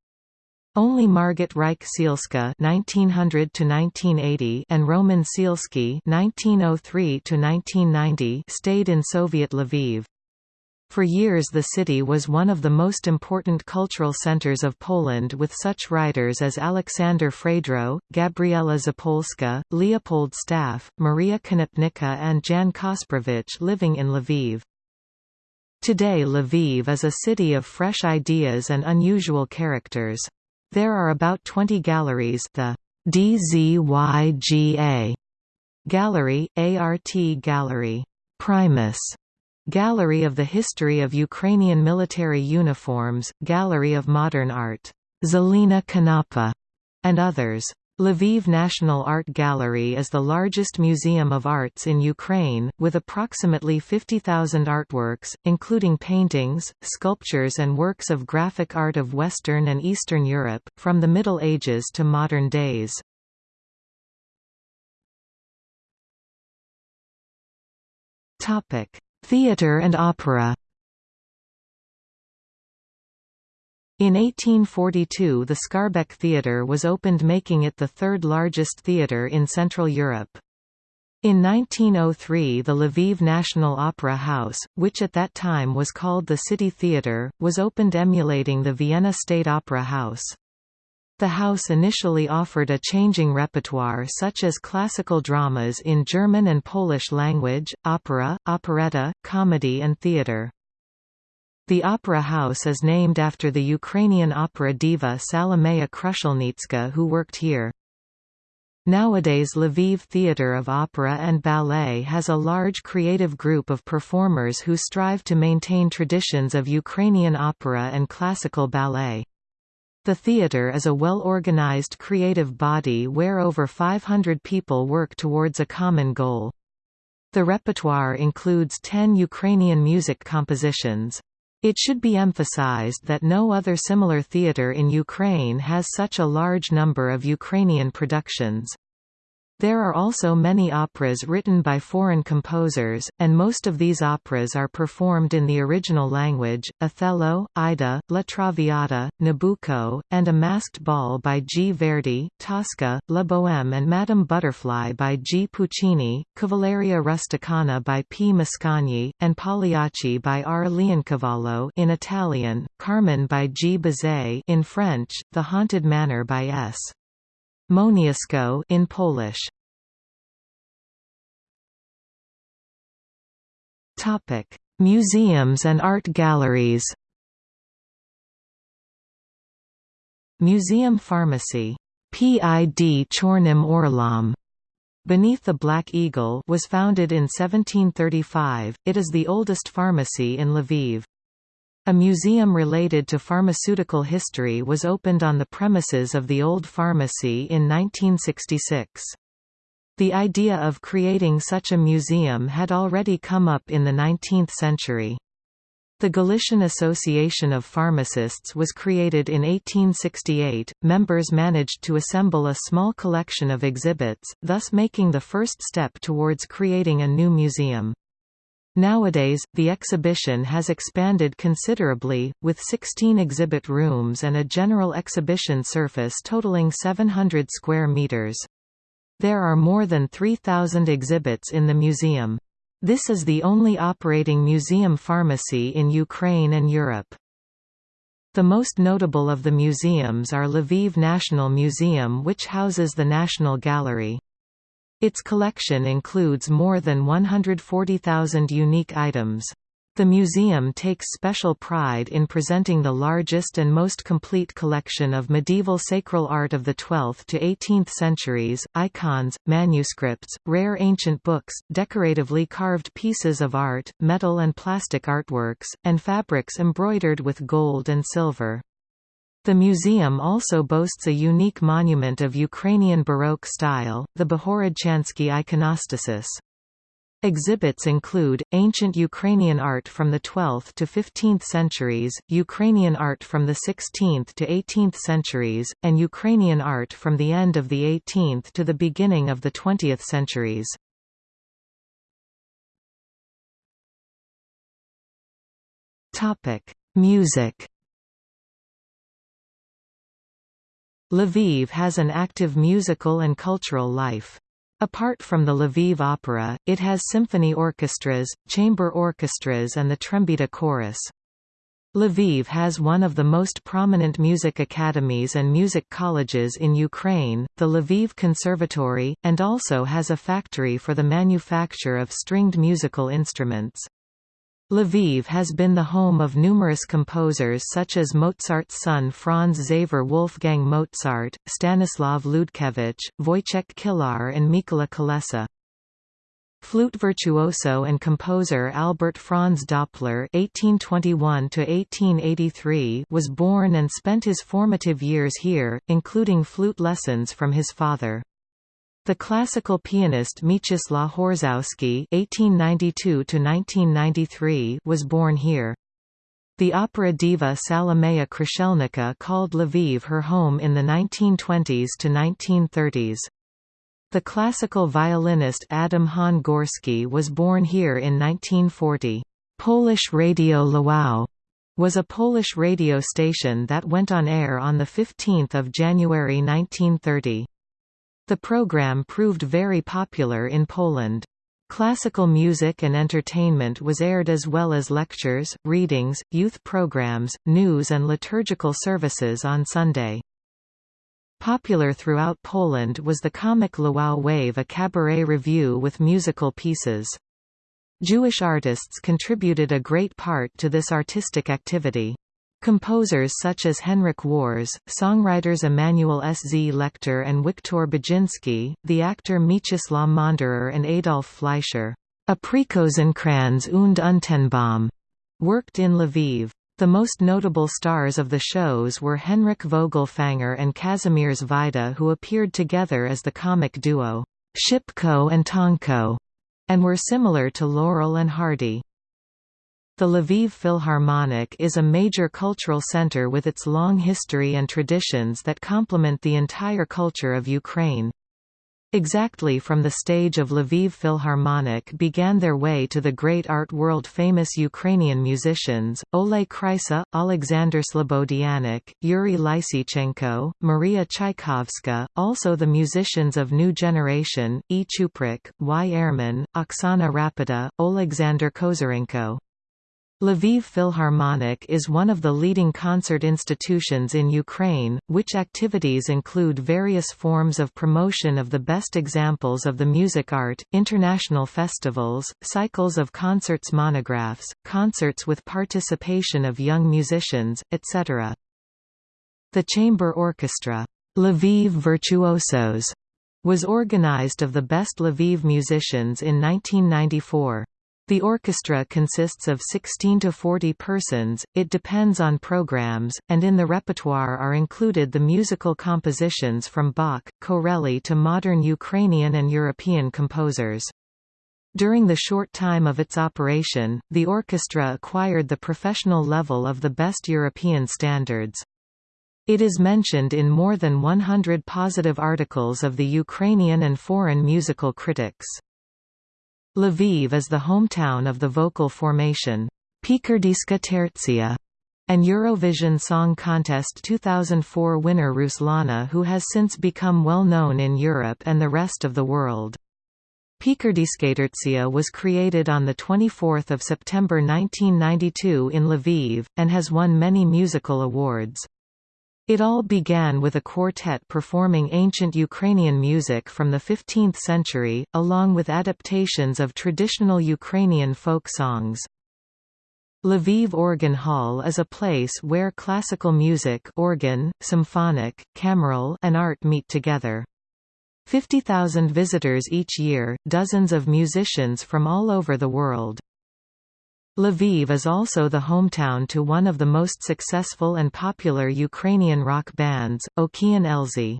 Only Margit Reich Sielske (1900–1980) and Roman Sielski (1903–1990) stayed in Soviet Lviv. For years the city was one of the most important cultural centers of Poland with such writers as Aleksander Fredro, Gabriela Zapolska, Leopold Staff, Maria Konopnicka and Jan Kasprowicz living in Lviv. Today Lviv is a city of fresh ideas and unusual characters. There are about 20 galleries the DZYGA Gallery, ART Gallery, Primus Gallery of the History of Ukrainian Military Uniforms, Gallery of Modern Art, Zelina Kanapa, and others. Lviv National Art Gallery is the largest museum of arts in Ukraine, with approximately 50,000 artworks, including paintings, sculptures and works of graphic art of Western and Eastern Europe, from the Middle Ages to modern days. Theatre and opera In 1842 the Skarbek Theatre was opened making it the third largest theatre in Central Europe. In 1903 the Lviv National Opera House, which at that time was called the City Theatre, was opened emulating the Vienna State Opera House. The house initially offered a changing repertoire such as classical dramas in German and Polish language, opera, operetta, comedy and theatre. The Opera House is named after the Ukrainian opera diva Salomea Krushelnitska who worked here. Nowadays Lviv Theatre of Opera and Ballet has a large creative group of performers who strive to maintain traditions of Ukrainian opera and classical ballet. The theatre is a well-organized creative body where over 500 people work towards a common goal. The repertoire includes 10 Ukrainian music compositions. It should be emphasized that no other similar theatre in Ukraine has such a large number of Ukrainian productions. There are also many operas written by foreign composers, and most of these operas are performed in the original language. Othello, Aida, La Traviata, Nabucco, and A Masked Ball by G. Verdi, Tosca, La Bohème and Madame Butterfly by G. Puccini, Cavalleria Rusticana by P. Mascagni, and Pagliacci by R. Leoncavallo in Italian, Carmen by G. Bizet in French, The Haunted Manor by S. Moniuszko in Polish. Topic: Museums and art galleries. Museum Pharmacy, PID Chornym Orlom, Beneath the Black Eagle was founded in 1735. It is the oldest pharmacy in Lviv. A museum related to pharmaceutical history was opened on the premises of the old pharmacy in 1966. The idea of creating such a museum had already come up in the 19th century. The Galician Association of Pharmacists was created in 1868. Members managed to assemble a small collection of exhibits, thus making the first step towards creating a new museum. Nowadays, the exhibition has expanded considerably, with 16 exhibit rooms and a general exhibition surface totaling 700 square meters. There are more than 3,000 exhibits in the museum. This is the only operating museum pharmacy in Ukraine and Europe. The most notable of the museums are Lviv National Museum which houses the National Gallery. Its collection includes more than 140,000 unique items. The museum takes special pride in presenting the largest and most complete collection of medieval sacral art of the 12th to 18th centuries, icons, manuscripts, rare ancient books, decoratively carved pieces of art, metal and plastic artworks, and fabrics embroidered with gold and silver. The museum also boasts a unique monument of Ukrainian Baroque style, the Bohorodchansky iconostasis. Exhibits include, ancient Ukrainian art from the 12th to 15th centuries, Ukrainian art from the 16th to 18th centuries, and Ukrainian art from the end of the 18th to the beginning of the 20th centuries. Music Lviv has an active musical and cultural life. Apart from the Lviv Opera, it has symphony orchestras, chamber orchestras and the Trembita chorus. Lviv has one of the most prominent music academies and music colleges in Ukraine, the Lviv Conservatory, and also has a factory for the manufacture of stringed musical instruments. Lviv has been the home of numerous composers such as Mozart's son Franz Xaver Wolfgang Mozart, Stanislav Ludkevich, Wojciech Kilar and Mikola Kolessa. Flute virtuoso and composer Albert Franz Doppler (1821–1883) was born and spent his formative years here, including flute lessons from his father. The classical pianist Mieczysław Horszowski (1892–1993) was born here. The opera diva Salomea Kruszelnicka called Lviv her home in the 1920s to 1930s. The classical violinist Adam Hahn Górski was born here in 1940. Polish Radio Lwów was a Polish radio station that went on air on 15 January 1930. The program proved very popular in Poland. Classical music and entertainment was aired as well as lectures, readings, youth programs, news and liturgical services on Sunday. Popular throughout Poland was the comic Lwów Wave a cabaret revue with musical pieces. Jewish artists contributed a great part to this artistic activity. Composers such as Henrik Wars, songwriters Emanuel S. Z. Lecter and Wiktor Budzyński, the actor Mieczysław Monderer and Adolf Fleischer, Aprikosenkranz und Untenbaum, worked in Lviv. The most notable stars of the shows were Henrik Vogelfänger and Kazimierz Wajda who appeared together as the comic duo, Shipko and Tonko, and were similar to Laurel and Hardy. The Lviv Philharmonic is a major cultural center with its long history and traditions that complement the entire culture of Ukraine. Exactly from the stage of Lviv Philharmonic began their way to the great art world-famous Ukrainian musicians, Oleg Krysa, Alexander Slobodianik, Yuri Lysichenko, Maria Tchaikovska, also the musicians of New Generation, E. Chuprik, Y. Ehrman, Oksana Rapida, Alexander Kozarenko. Lviv Philharmonic is one of the leading concert institutions in Ukraine, which activities include various forms of promotion of the best examples of the music art, international festivals, cycles of concerts monographs, concerts with participation of young musicians, etc. The chamber orchestra, Lviv Virtuosos, was organized of the best Lviv musicians in 1994. The orchestra consists of 16 to 40 persons, it depends on programs, and in the repertoire are included the musical compositions from Bach, Corelli to modern Ukrainian and European composers. During the short time of its operation, the orchestra acquired the professional level of the best European standards. It is mentioned in more than 100 positive articles of the Ukrainian and foreign musical critics. Lviv is the hometown of the vocal formation, Pikardyska Tertsia, and Eurovision Song Contest 2004 winner Ruslana who has since become well known in Europe and the rest of the world. Pikardyska Tertsia was created on 24 September 1992 in Lviv, and has won many musical awards. It all began with a quartet performing ancient Ukrainian music from the 15th century, along with adaptations of traditional Ukrainian folk songs. Lviv Organ Hall is a place where classical music organ, symphonic, cameral and art meet together. 50,000 visitors each year, dozens of musicians from all over the world. Lviv is also the hometown to one of the most successful and popular Ukrainian rock bands, Okean Elzy.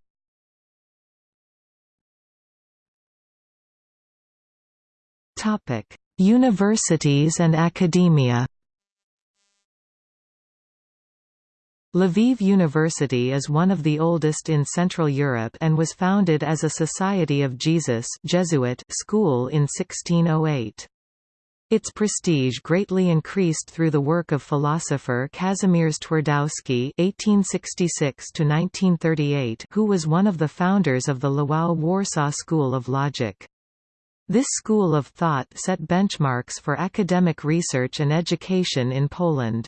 Universities and academia Lviv University is one of the oldest in Central Europe and was founded as a Society of Jesus Jesuit school in 1608. Its prestige greatly increased through the work of philosopher Kazimierz Twardowski (1866–1938), who was one of the founders of the Lwów Warsaw School of Logic. This school of thought set benchmarks for academic research and education in Poland.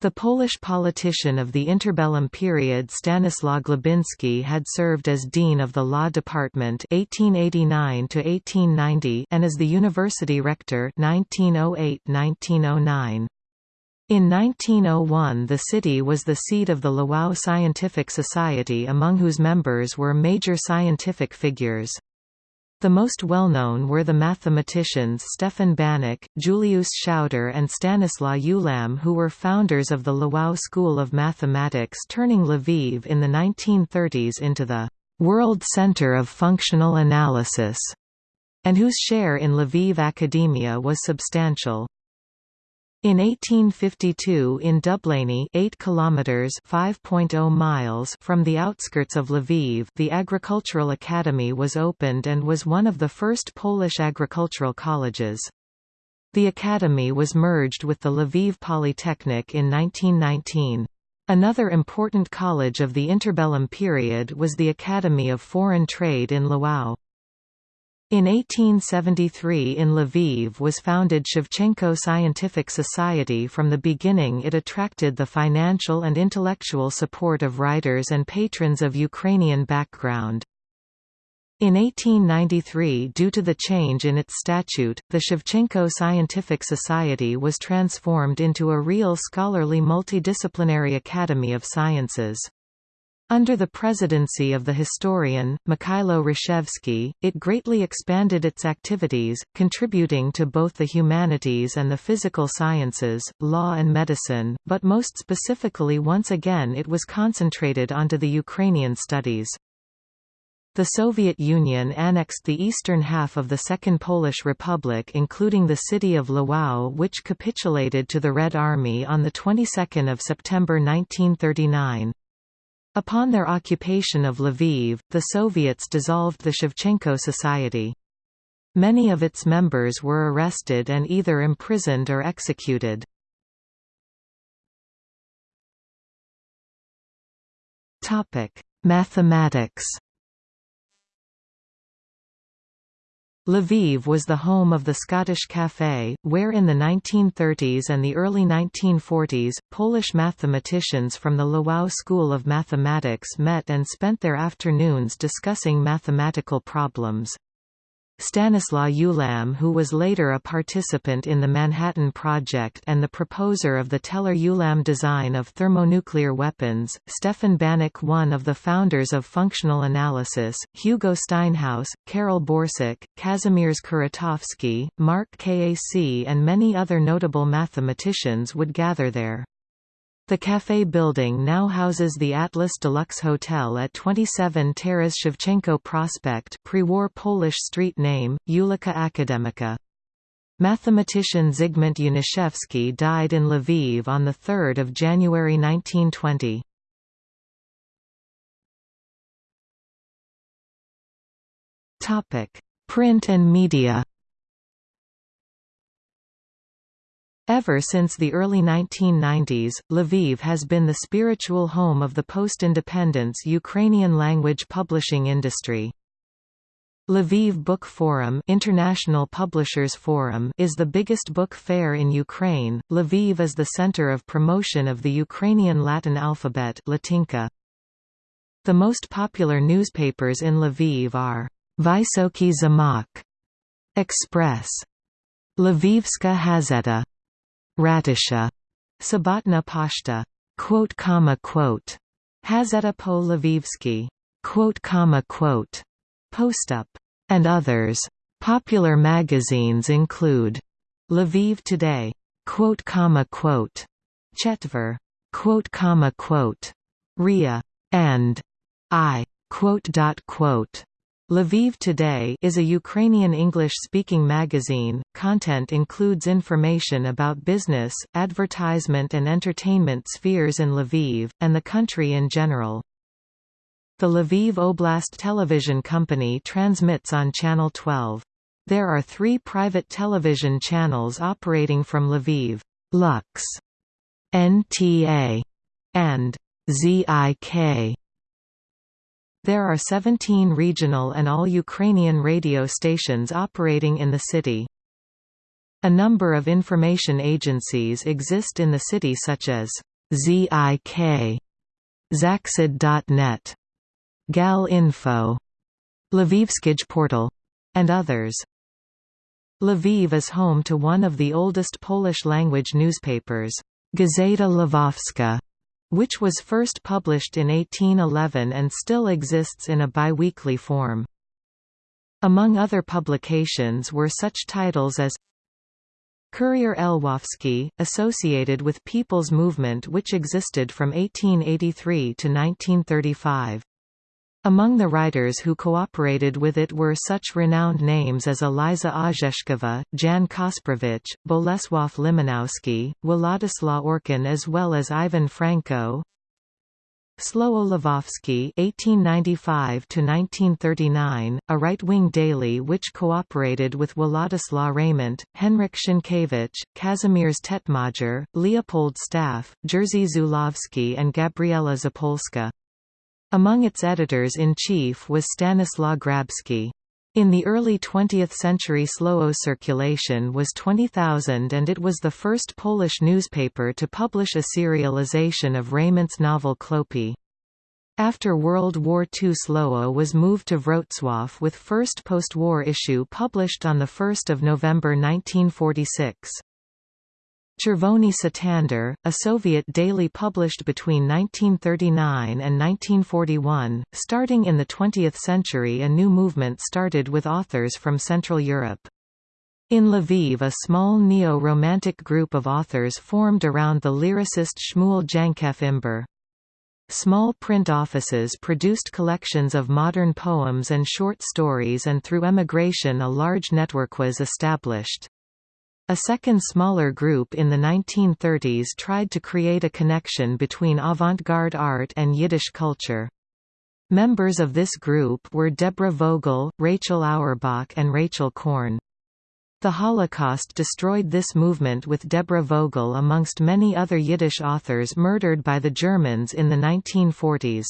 The Polish politician of the interbellum period Stanislaw Glebinski had served as dean of the law department 1889 and as the university rector 1908–1909. In 1901 the city was the seat of the Lwów Scientific Society among whose members were major scientific figures. The most well-known were the mathematicians Stefan Banach, Julius Schauder and Stanislaw Ulam who were founders of the Lwów School of Mathematics turning Lviv in the 1930s into the «world center of functional analysis», and whose share in Lviv academia was substantial. In 1852 in Dublany 8 kilometers 5.0 miles from the outskirts of Lviv the Agricultural Academy was opened and was one of the first Polish agricultural colleges. The academy was merged with the Lviv Polytechnic in 1919. Another important college of the interbellum period was the Academy of Foreign Trade in Lwów. In 1873 in Lviv was founded Shevchenko Scientific Society From the beginning it attracted the financial and intellectual support of writers and patrons of Ukrainian background. In 1893 due to the change in its statute, the Shevchenko Scientific Society was transformed into a real scholarly multidisciplinary academy of sciences. Under the presidency of the historian, Mikhailo Hrushevsky, it greatly expanded its activities, contributing to both the humanities and the physical sciences, law and medicine, but most specifically once again it was concentrated onto the Ukrainian studies. The Soviet Union annexed the eastern half of the Second Polish Republic including the city of Lwów which capitulated to the Red Army on the 22nd of September 1939. Upon their occupation of Lviv, the Soviets dissolved the Shevchenko Society. Many of its members were arrested and either imprisoned or executed. Mathematics Lviv was the home of the Scottish Café, where in the 1930s and the early 1940s, Polish mathematicians from the Lwów School of Mathematics met and spent their afternoons discussing mathematical problems. Stanislaw Ulam who was later a participant in the Manhattan Project and the proposer of the Teller-Ulam design of thermonuclear weapons, Stefan Banach one of the founders of functional analysis, Hugo Steinhaus, Karol Borsuk, Kazimierz Kuratowski, Mark Kac and many other notable mathematicians would gather there. The café building now houses the Atlas Deluxe Hotel at 27 Taras Shevchenko Prospect pre-war Polish street name, Ulica Akademicka. Mathematician Zygmunt Janiszewski died in Lviv on 3 January 1920. Print and media Ever since the early 1990s, Lviv has been the spiritual home of the post-independence Ukrainian language publishing industry. Lviv Book Forum International Publishers Forum is the biggest book fair in Ukraine. Lviv is the center of promotion of the Ukrainian Latin alphabet Latinka. The most popular newspapers in Lviv are Vysoky Zamok, Express, Lvivska Hazeta, Ratusha, Sabatna Pashta, quote comma quote, Lvivsky, quote comma quote, Postup, and others. Popular magazines include Lviv Today, quote comma quote, Chetver, quote comma quote, Ria, and I, quote dot quote. Lviv Today is a Ukrainian English-speaking magazine. Content includes information about business, advertisement and entertainment spheres in Lviv, and the country in general. The Lviv Oblast Television Company transmits on Channel 12. There are three private television channels operating from Lviv, Lux, NTA, and ZIK. There are 17 regional and all Ukrainian radio stations operating in the city. A number of information agencies exist in the city such as ZIK, Zaksid.net, Gal Info, Lvivskij Portal, and others. Lviv is home to one of the oldest Polish-language newspapers, Gazeta Lwowska, which was first published in 1811 and still exists in a biweekly form. Among other publications were such titles as Kurier Lwowski, associated with People's Movement which existed from 1883 to 1935. Among the writers who cooperated with it were such renowned names as Eliza Orzeszkowa, Jan Kasprowicz, Bolesław Limanowski, Władysław Orkin as well as Ivan Franko, Słowo Lwowskie (1895–1939), a right-wing daily which cooperated with Władysław Reymont, Henryk Sienkiewicz, Kazimierz Tetmajer, Leopold Staff, Jerzy Zulawski, and Gabriela Zapolska. Among its editors-in-chief was Stanislaw Grabski. In the early 20th century Słowo circulation was 20,000 and it was the first Polish newspaper to publish a serialization of Reymont's novel Chłopy. After World War II Słowo was moved to Wrocław with first post-war issue published on 1 November 1946. Czerwony Sztandar, a Soviet daily published between 1939 and 1941. Starting in the 20th century, a new movement started with authors from Central Europe. In Lviv a small neo-romantic group of authors formed around the lyricist Shmuel Jankev Imber. Small print offices produced collections of modern poems and short stories and through emigration a large network was established. A second smaller group in the 1930s tried to create a connection between avant-garde art and Yiddish culture. Members of this group were Deborah Vogel, Rachel Auerbach and Rachel Korn. The Holocaust destroyed this movement with Deborah Vogel amongst many other Yiddish authors murdered by the Germans in the 1940s.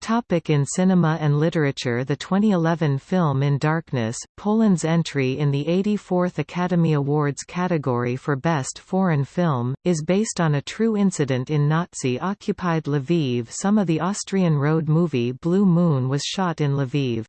Topic in cinema and literature The 2011 film In Darkness, Poland's entry in the 84th Academy Awards category for Best Foreign Film, is based on a true incident in Nazi-occupied Lviv Some of the Austrian road movie Blue Moon was shot in Lviv.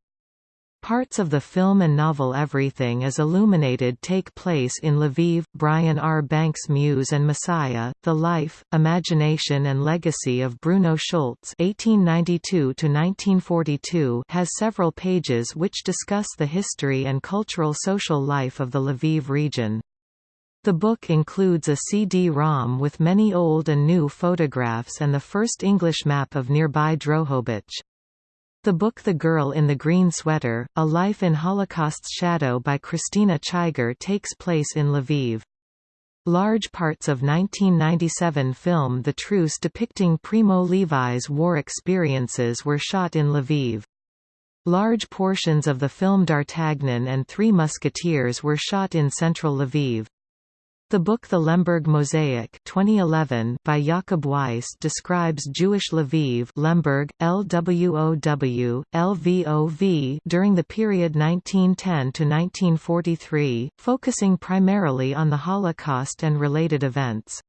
Parts of the film and novel Everything is Illuminated take place in Lviv. Brian R. Banks' Muse and Messiah, The Life, Imagination and Legacy of Bruno (1892–1942) has several pages which discuss the history and cultural social life of the Lviv region. The book includes a CD-ROM with many old and new photographs and the first English map of nearby Drohobych. The book The Girl in the Green Sweater, A Life in Holocaust's Shadow by Krystyna Chiger takes place in Lviv. Large parts of 1997 film The Truce depicting Primo Levi's war experiences were shot in Lviv. Large portions of the film D'Artagnan and Three Musketeers were shot in central Lviv. The book The Lemberg Mosaic 2011 by Jakob Weiss describes Jewish Lviv Lemberg, LWOW, LVOV during the period 1910 to 1943, focusing primarily on the Holocaust and related events.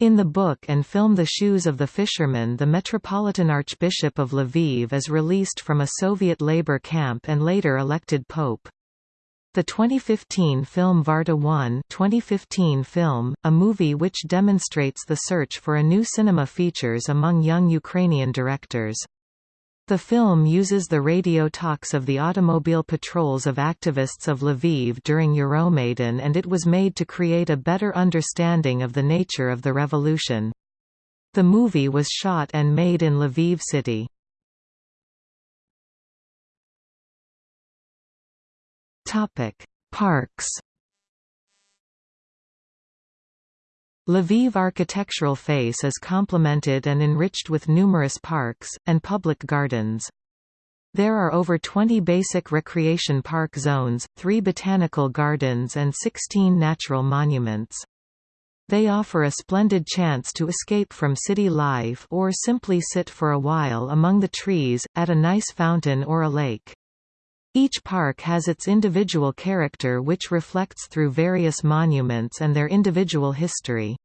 In the book and film The Shoes of the Fisherman the Metropolitan Archbishop of Lviv is released from a Soviet labor camp and later elected pope. The 2015 film Varta 1 2015 film, a movie which demonstrates the search for a new cinema features among young Ukrainian directors. The film uses the radio talks of the automobile patrols of activists of Lviv during Euromaidan and it was made to create a better understanding of the nature of the revolution. The movie was shot and made in Lviv city. Topic: Parks. Lviv architectural face is complemented and enriched with numerous parks, and public gardens. There are over 20 basic recreation park zones, 3 botanical gardens and 16 natural monuments. They offer a splendid chance to escape from city life or simply sit for a while among the trees, at a nice fountain or a lake. Each park has its individual character which reflects through various monuments and their individual history.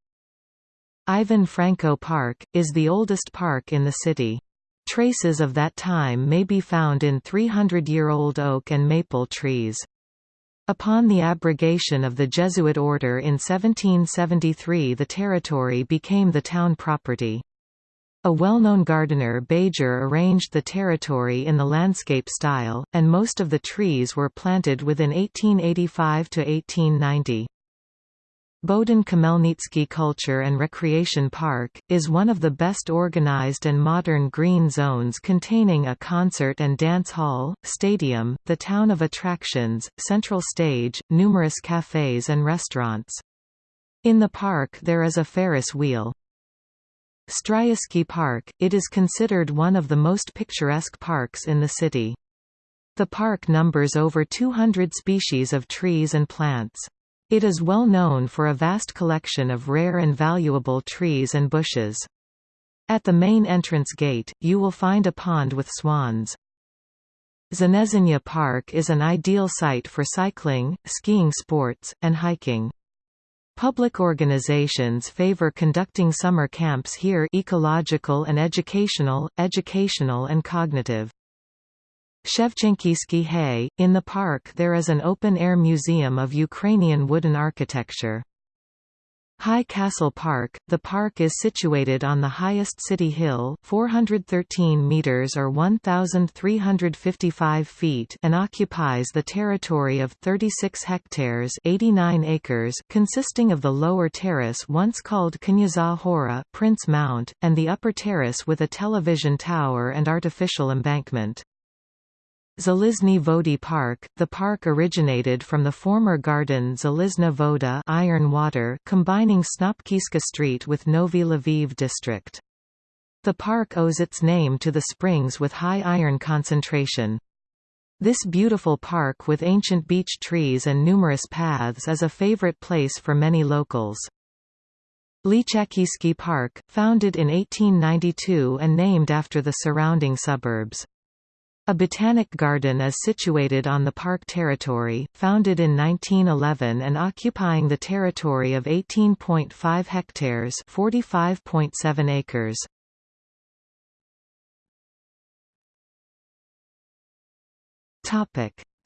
Ivan Franko Park, is the oldest park in the city. Traces of that time may be found in 300-year-old oak and maple trees. Upon the abrogation of the Jesuit order in 1773 the territory became the town property. A well-known gardener Bajer arranged the territory in the landscape style, and most of the trees were planted within 1885 to 1890. Bohdan Khmelnytsky Culture and Recreation Park, is one of the best organized and modern green zones containing a concert and dance hall, stadium, the town of attractions, central stage, numerous cafes and restaurants. In the park there is a Ferris wheel. Stryjevsky Park, it is considered one of the most picturesque parks in the city. The park numbers over 200 species of trees and plants. It is well known for a vast collection of rare and valuable trees and bushes. At the main entrance gate, you will find a pond with swans. Znezhenya Park is an ideal site for cycling, skiing sports, and hiking. Public organizations favor conducting summer camps here ecological and educational, educational and cognitive. Shevchenkivsky Hay, in the park there is an open-air museum of Ukrainian wooden architecture. High Castle Park – The park is situated on the highest city hill 413 meters or 1,355 feet and occupies the territory of 36 hectares 89 acres consisting of the lower terrace once called Knyazha Hora Prince Mount, and the upper terrace with a television tower and artificial embankment. Zalizny Vody Park, the park originated from the former garden Zalizna Voda iron water combining Snopkivska Street with Novy Lviv district. The park owes its name to the springs with high iron concentration. This beautiful park with ancient beech trees and numerous paths is a favorite place for many locals. Lychakivsky Park, founded in 1892 and named after the surrounding suburbs. A botanic garden is situated on the park territory, founded in 1911 and occupying the territory of 18.5 hectares 45.7 acres.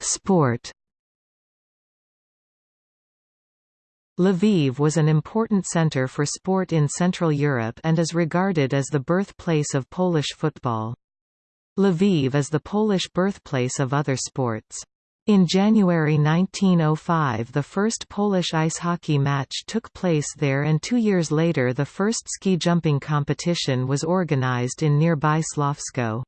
Sport Lviv was an important center for sport in Central Europe and is regarded as the birthplace of Polish football. Lviv is the Polish birthplace of other sports. In January 1905 the first Polish ice hockey match took place there and two years later the first ski jumping competition was organized in nearby Sławsko.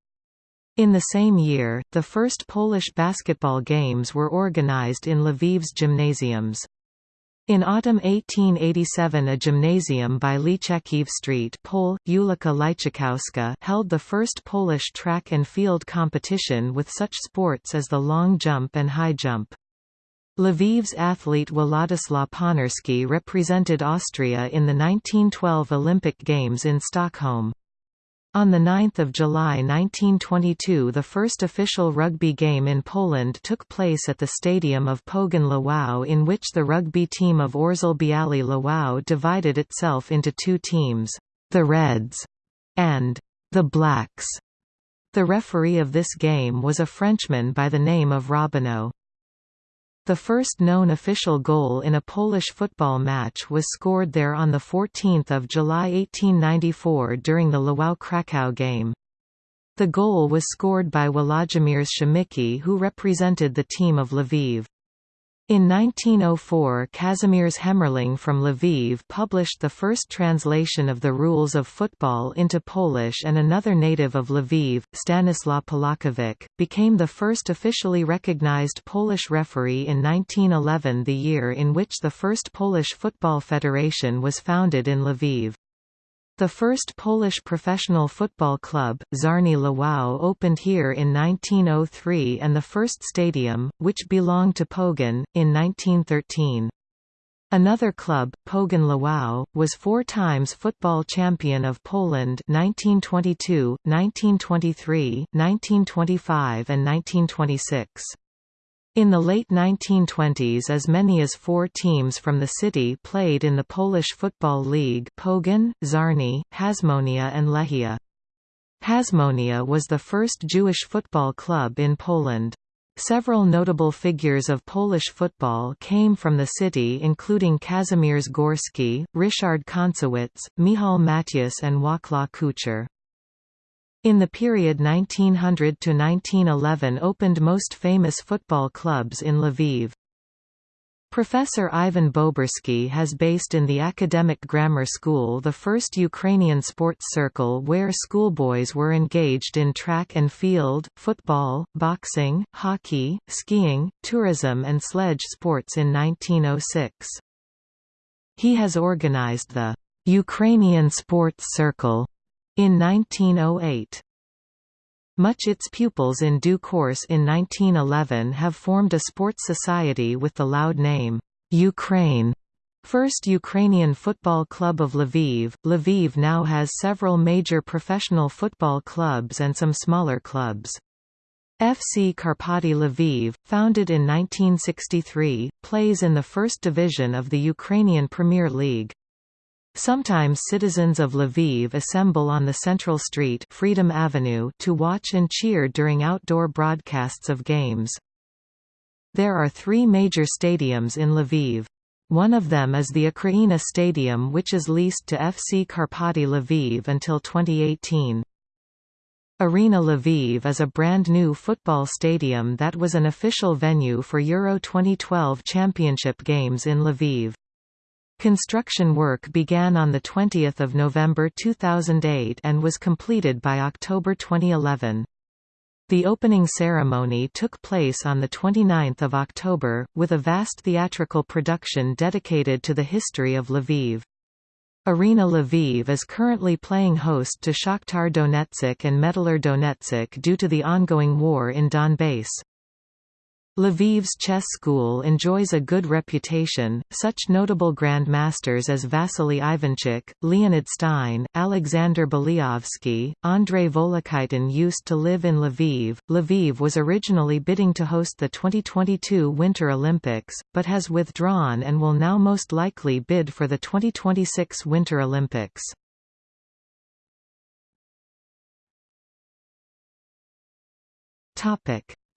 In the same year, the first Polish basketball games were organized in Lviv's gymnasiums. In autumn 1887 a gymnasium by Lychakiv Street Pole, Ulika Lychakowska held the first Polish track and field competition with such sports as the long jump and high jump. Lviv's athlete Władysław Ponurski represented Austria in the 1912 Olympic Games in Stockholm. On 9 July 1922 the first official rugby game in Poland took place at the stadium of Pogoń Lwów in which the rugby team of Orzel Biali Lwów divided itself into two teams, the Reds and the Blacks. The referee of this game was a Frenchman by the name of Robineau. The first known official goal in a Polish football match was scored there on 14 July 1894 during the Lwów-Kraków game. The goal was scored by Włodzimierz Przemycki who represented the team of Lviv. In 1904 Kazimierz Hemmerling from Lviv published the first translation of the rules of football into Polish and another native of Lviv, Stanislaw Polakiewicz, became the first officially recognized Polish referee in 1911 the year in which the first Polish Football Federation was founded in Lviv. The first Polish professional football club, Czarni Lwów opened here in 1903 and the first stadium, which belonged to Pogoń, in 1913. Another club, Pogoń Lwów, was four times football champion of Poland 1922, 1923, 1925 and 1926. In the late 1920s as many as four teams from the city played in the Polish Football League Pogoń, Czarni, Hasmonia and Lechia. Hasmonia was the first Jewish football club in Poland. Several notable figures of Polish football came from the city including Kazimierz Górski, Ryszard Koncewicz, Michał Matyas and Wacław Kuchar. In the period 1900 to 1911 opened most famous football clubs in Lviv. Professor Ivan Bobersky has based in the Academic Grammar School the first Ukrainian sports circle where schoolboys were engaged in track and field, football, boxing, hockey, skiing, tourism and sledge sports in 1906. He has organized the Ukrainian Sports Circle in 1908. Much its pupils in due course in 1911 have formed a sports society with the loud name, Ukraine. First Ukrainian Football Club of Lviv, Lviv now has several major professional football clubs and some smaller clubs. FC Karpaty Lviv, founded in 1963, plays in the first division of the Ukrainian Premier League. Sometimes citizens of Lviv assemble on the central street Freedom Avenue to watch and cheer during outdoor broadcasts of games. There are three major stadiums in Lviv. One of them is the Ukraina Stadium which is leased to FC Karpaty Lviv until 2018. Arena Lviv is a brand new football stadium that was an official venue for Euro 2012 championship games in Lviv. Construction work began on 20 November 2008 and was completed by October 2011. The opening ceremony took place on 29 October, with a vast theatrical production dedicated to the history of Lviv. Arena Lviv is currently playing host to Shakhtar Donetsk and Metalurg Donetsk due to the ongoing war in Donbass. Lviv's chess school enjoys a good reputation, such notable grandmasters as Vassily Ivanchuk, Leonid Stein, Alexander Belyavsky, Andrei Volokitin used to live in Lviv. Lviv was originally bidding to host the 2022 Winter Olympics, but has withdrawn and will now most likely bid for the 2026 Winter Olympics.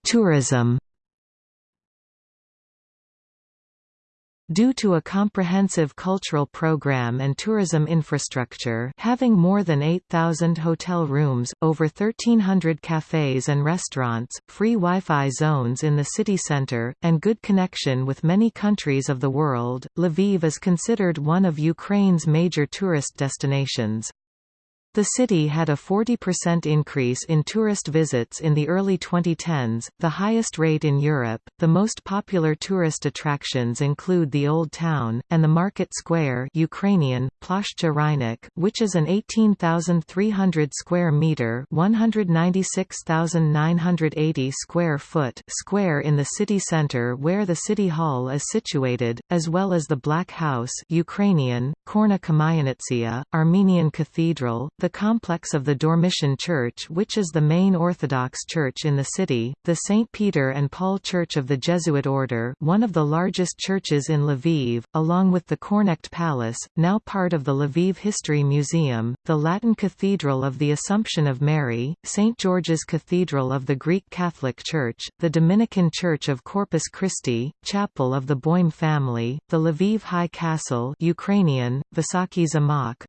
Tourism Due to a comprehensive cultural program and tourism infrastructure having more than 8,000 hotel rooms, over 1,300 cafes and restaurants, free Wi-Fi zones in the city center, and good connection with many countries of the world, Lviv is considered one of Ukraine's major tourist destinations. The city had a 40% increase in tourist visits in the early 2010s, the highest rate in Europe. The most popular tourist attractions include the Old Town and the Market Square, Ukrainian Plashcha Rynek, which is an 18,300 square meter, 196,980 square foot square in the city center where the city hall is situated, as well as the Black House, Ukrainian Korna Armenian Cathedral, the complex of the Dormition Church which is the main Orthodox church in the city, the St. Peter and Paul Church of the Jesuit Order one of the largest churches in Lviv, along with the Korniakt Palace, now part of the Lviv History Museum, the Latin Cathedral of the Assumption of Mary, St. George's Cathedral of the Greek Catholic Church, the Dominican Church of Corpus Christi, Chapel of the Boim family, the Lviv High Castle Ukrainian,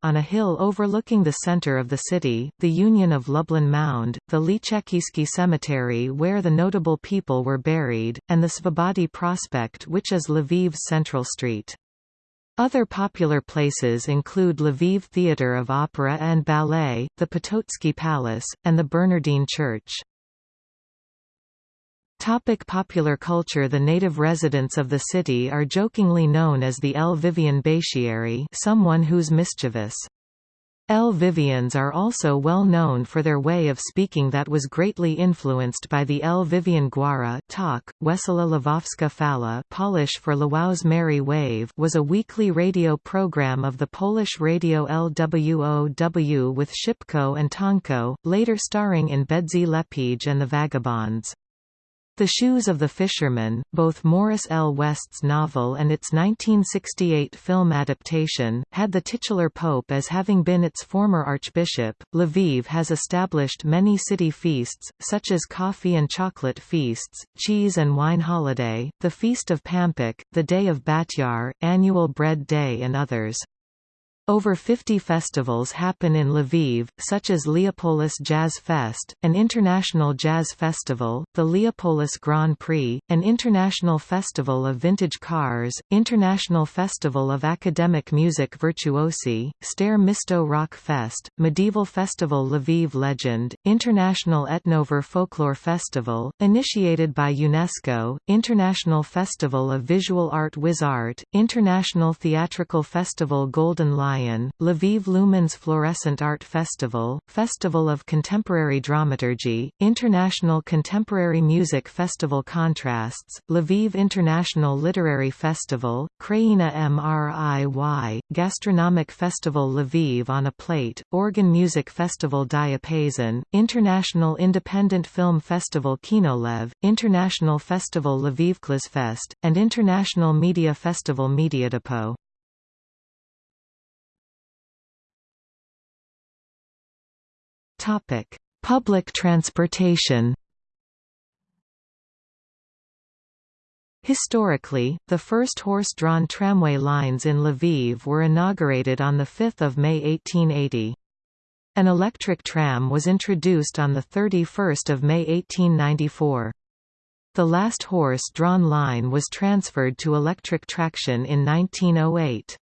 on a hill overlooking the center center of the city, the Union of Lublin Mound, the Lychakivsky Cemetery where the notable people were buried, and the Svobody Prospect which is Lviv's central street. Other popular places include Lviv Theatre of Opera and Ballet, the Potocki Palace, and the Bernardine Church. Topic popular culture The native residents of the city are jokingly known as the Lvivian Batiari someone who's mischievous. Lvivians are also well known for their way of speaking that was greatly influenced by the Lvivian Gwara talk. Wesoła Lwowska Fala Polish for Lwow's Merry Wave was a weekly radio program of the Polish radio LWOW with Szczepko and Tonko, later starring in Bedzi Lepige and the Vagabonds. The Shoes of the Fisherman, both Morris L. West's novel and its 1968 film adaptation, had the titular pope as having been its former archbishop. Lviv has established many city feasts, such as coffee and chocolate feasts, cheese and wine holiday, the Feast of Pampukh, the Day of Batyar, annual Bread Day and others. Over 50 festivals happen in Lviv, such as Leopolis Jazz Fest, an international jazz festival, the Leopolis Grand Prix, an international festival of vintage cars, International Festival of Academic Music Virtuosi, Stare Misto Rock Fest, Medieval Festival Lviv Legend, International Etnover Folklore Festival, initiated by UNESCO, International Festival of Visual Art WizArt, International Theatrical Festival Golden Lion Lion, Lviv Lumens Fluorescent Art Festival, Festival of Contemporary Dramaturgy, International Contemporary Music Festival Contrasts, Lviv International Literary Festival, Kraina MRIY, Gastronomic Festival Lviv on a Plate, Organ Music Festival Diapason, International Independent Film Festival Kinolev, International Festival Lviv Fest, and International Media Festival Mediadepot. Topic: Public transportation. Historically, the first horse-drawn tramway lines in Lviv were inaugurated on 5 May 1880. An electric tram was introduced on 31 May 1894. The last horse-drawn line was transferred to electric traction in 1908.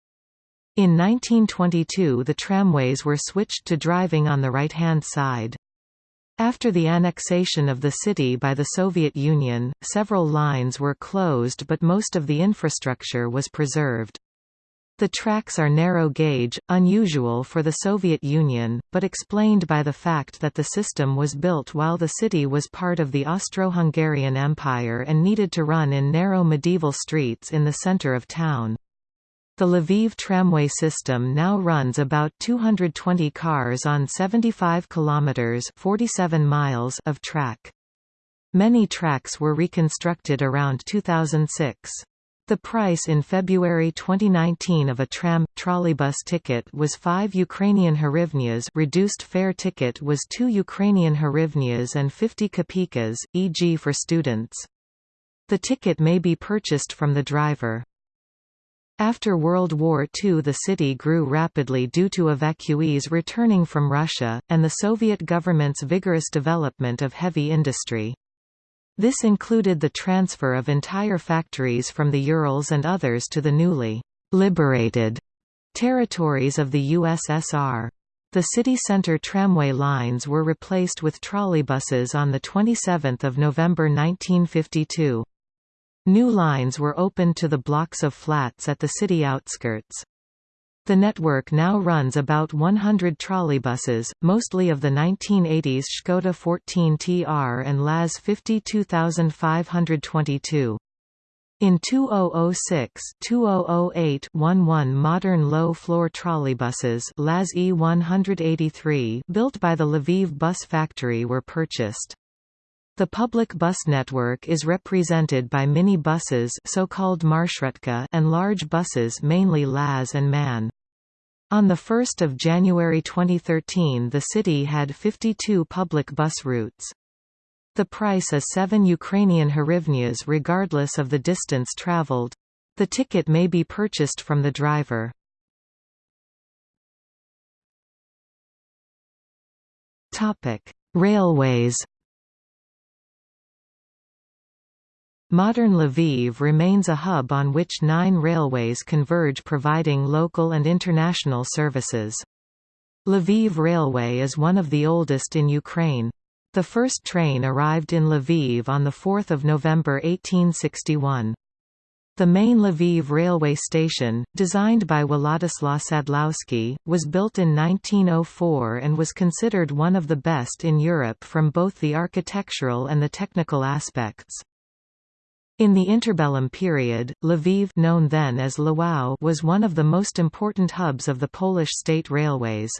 In 1922 the tramways were switched to driving on the right-hand side. After the annexation of the city by the Soviet Union, several lines were closed but most of the infrastructure was preserved. The tracks are narrow gauge, unusual for the Soviet Union, but explained by the fact that the system was built while the city was part of the Austro-Hungarian Empire and needed to run in narrow medieval streets in the center of town. The Lviv tramway system now runs about 220 cars on 75 kilometers (47 miles) of track. Many tracks were reconstructed around 2006. The price in February 2019 of a tram trolleybus ticket was 5 Ukrainian hryvnias. Reduced fare ticket was 2 Ukrainian hryvnias and 50 kopykas, e.g. for students. The ticket may be purchased from the driver. After World War II the city grew rapidly due to evacuees returning from Russia, and the Soviet government's vigorous development of heavy industry. This included the transfer of entire factories from the Urals and others to the newly liberated territories of the USSR. The city centre tramway lines were replaced with trolleybuses on 27 November 1952. New lines were opened to the blocks of flats at the city outskirts. The network now runs about 100 trolleybuses, mostly of the 1980s Škoda 14TR and LAZ 52522. In 2006-2008 11 modern low-floor trolleybuses LAZ E183 built by the Lviv Bus Factory were purchased. The public bus network is represented by mini buses so-called and large buses mainly LAZ and MAN. On 1 January 2013 the city had 52 public bus routes. The price is 7 Ukrainian hryvnias regardless of the distance traveled. The ticket may be purchased from the driver. Railways. Modern Lviv remains a hub on which nine railways converge providing local and international services. Lviv Railway is one of the oldest in Ukraine. The first train arrived in Lviv on 4 November 1861. The main Lviv railway station, designed by Władysław Sadlowski, was built in 1904 and was considered one of the best in Europe from both the architectural and the technical aspects. In the interbellum period, Lviv known then as Lwów was one of the most important hubs of the Polish state railways.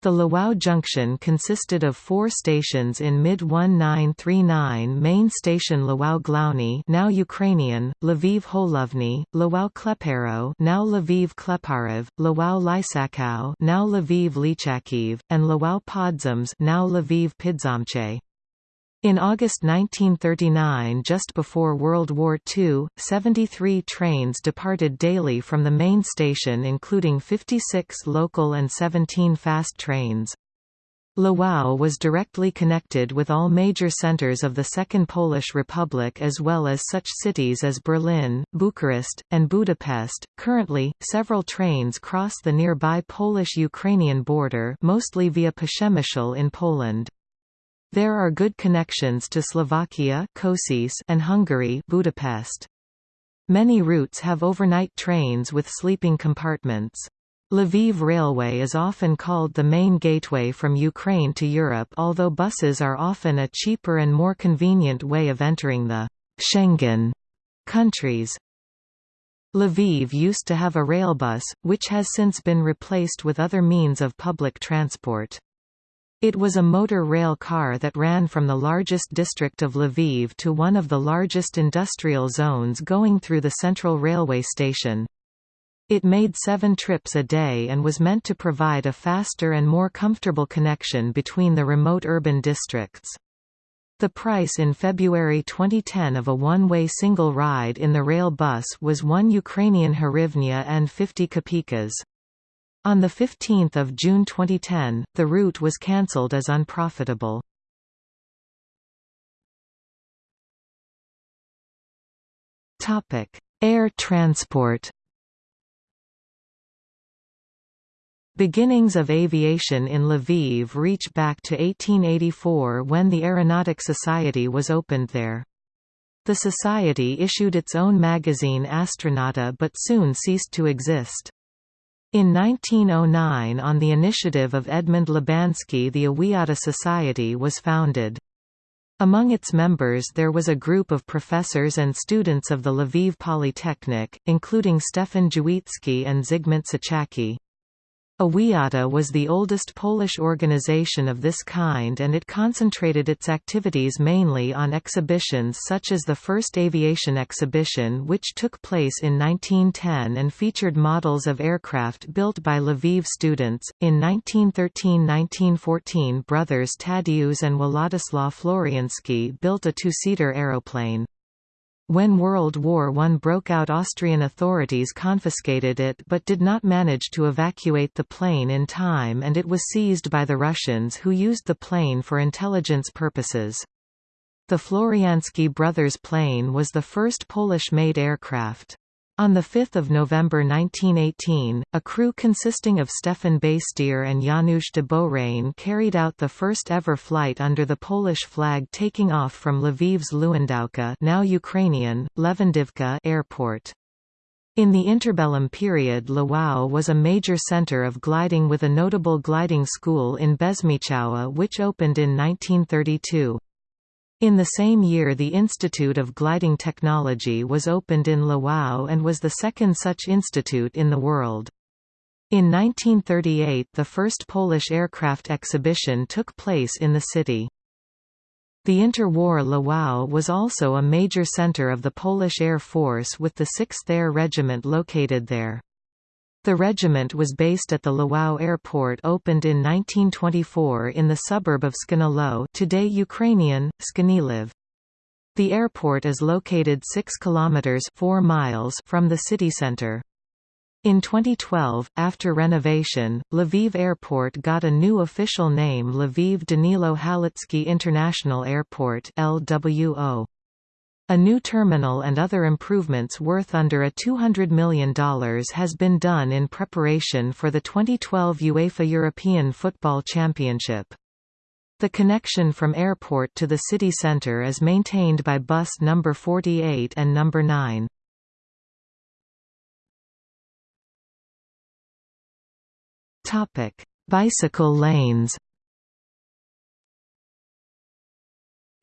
The Lwów junction consisted of four stations in mid-1939 main station Lwów Główny now Ukrainian, Lviv Holovny, Lwów Kleparów now Lviv Kleparov, Lwów Łyczaków now Lviv Lychakiv, and Lwów Podzamcze now Lviv Pidzamche. In August 1939 just before World War II, 73 trains departed daily from the main station including 56 local and 17 fast trains. Lwów was directly connected with all major centers of the Second Polish Republic as well as such cities as Berlin, Bucharest, and Budapest. Currently, several trains cross the nearby Polish-Ukrainian border mostly via Przemysl in Poland. There are good connections to Slovakia Kosice and Hungary Budapest. Many routes have overnight trains with sleeping compartments. Lviv Railway is often called the main gateway from Ukraine to Europe although buses are often a cheaper and more convenient way of entering the Schengen countries. Lviv used to have a railbus, which has since been replaced with other means of public transport. It was a motor rail car that ran from the largest district of Lviv to one of the largest industrial zones going through the central railway station. It made seven trips a day and was meant to provide a faster and more comfortable connection between the remote urban districts. The price in February 2010 of a one-way single ride in the rail bus was 1 Ukrainian hryvnia and 50 kopeckas. On 15 June 2010, the route was cancelled as unprofitable. Air transport Beginnings of aviation in Lviv reach back to 1884 when the Aeronautic Society was opened there. The society issued its own magazine Astronauta but soon ceased to exist. In 1909 on the initiative of Edmund Libański the Awiata Society was founded. Among its members there was a group of professors and students of the Lviv Polytechnic, including Stefan Jawicki and Zygmunt Sochacki. Awiata was the oldest Polish organization of this kind and it concentrated its activities mainly on exhibitions such as the first aviation exhibition which took place in 1910 and featured models of aircraft built by Lviv students. In 1913-1914 brothers Tadeusz and Władysław Floriański built a two-seater aeroplane. When World War I broke out Austrian authorities confiscated it but did not manage to evacuate the plane in time and it was seized by the Russians who used the plane for intelligence purposes. The Floriański brothers plane was the first Polish-made aircraft. On 5 November 1918, a crew consisting of Stefan Bastyr and Janusz de Beaurain carried out the first ever flight under the Polish flag taking off from Lviv's Lewandowka now Ukrainian, Lewandivka airport. In the interbellum period Lwów was a major center of gliding with a notable gliding school in Bezmiechowa which opened in 1932. In the same year the Institute of Gliding Technology was opened in Lwów and was the second such institute in the world. In 1938 the first Polish aircraft exhibition took place in the city. The interwar Lwów was also a major center of the Polish Air Force with the 6th Air Regiment located there. The regiment was based at the Lwów Airport opened in 1924 in the suburb of Skanilo today Ukrainian, Sknyliv. The airport is located 6 kilometers 4 miles from the city center. In 2012, after renovation, Lviv Airport got a new official name Lviv Danilo Halitsky International Airport LWO. A new terminal and other improvements worth under a $200 million has been done in preparation for the 2012 UEFA European Football Championship. The connection from airport to the city centre is maintained by bus number 48 and number 9. Bicycle lanes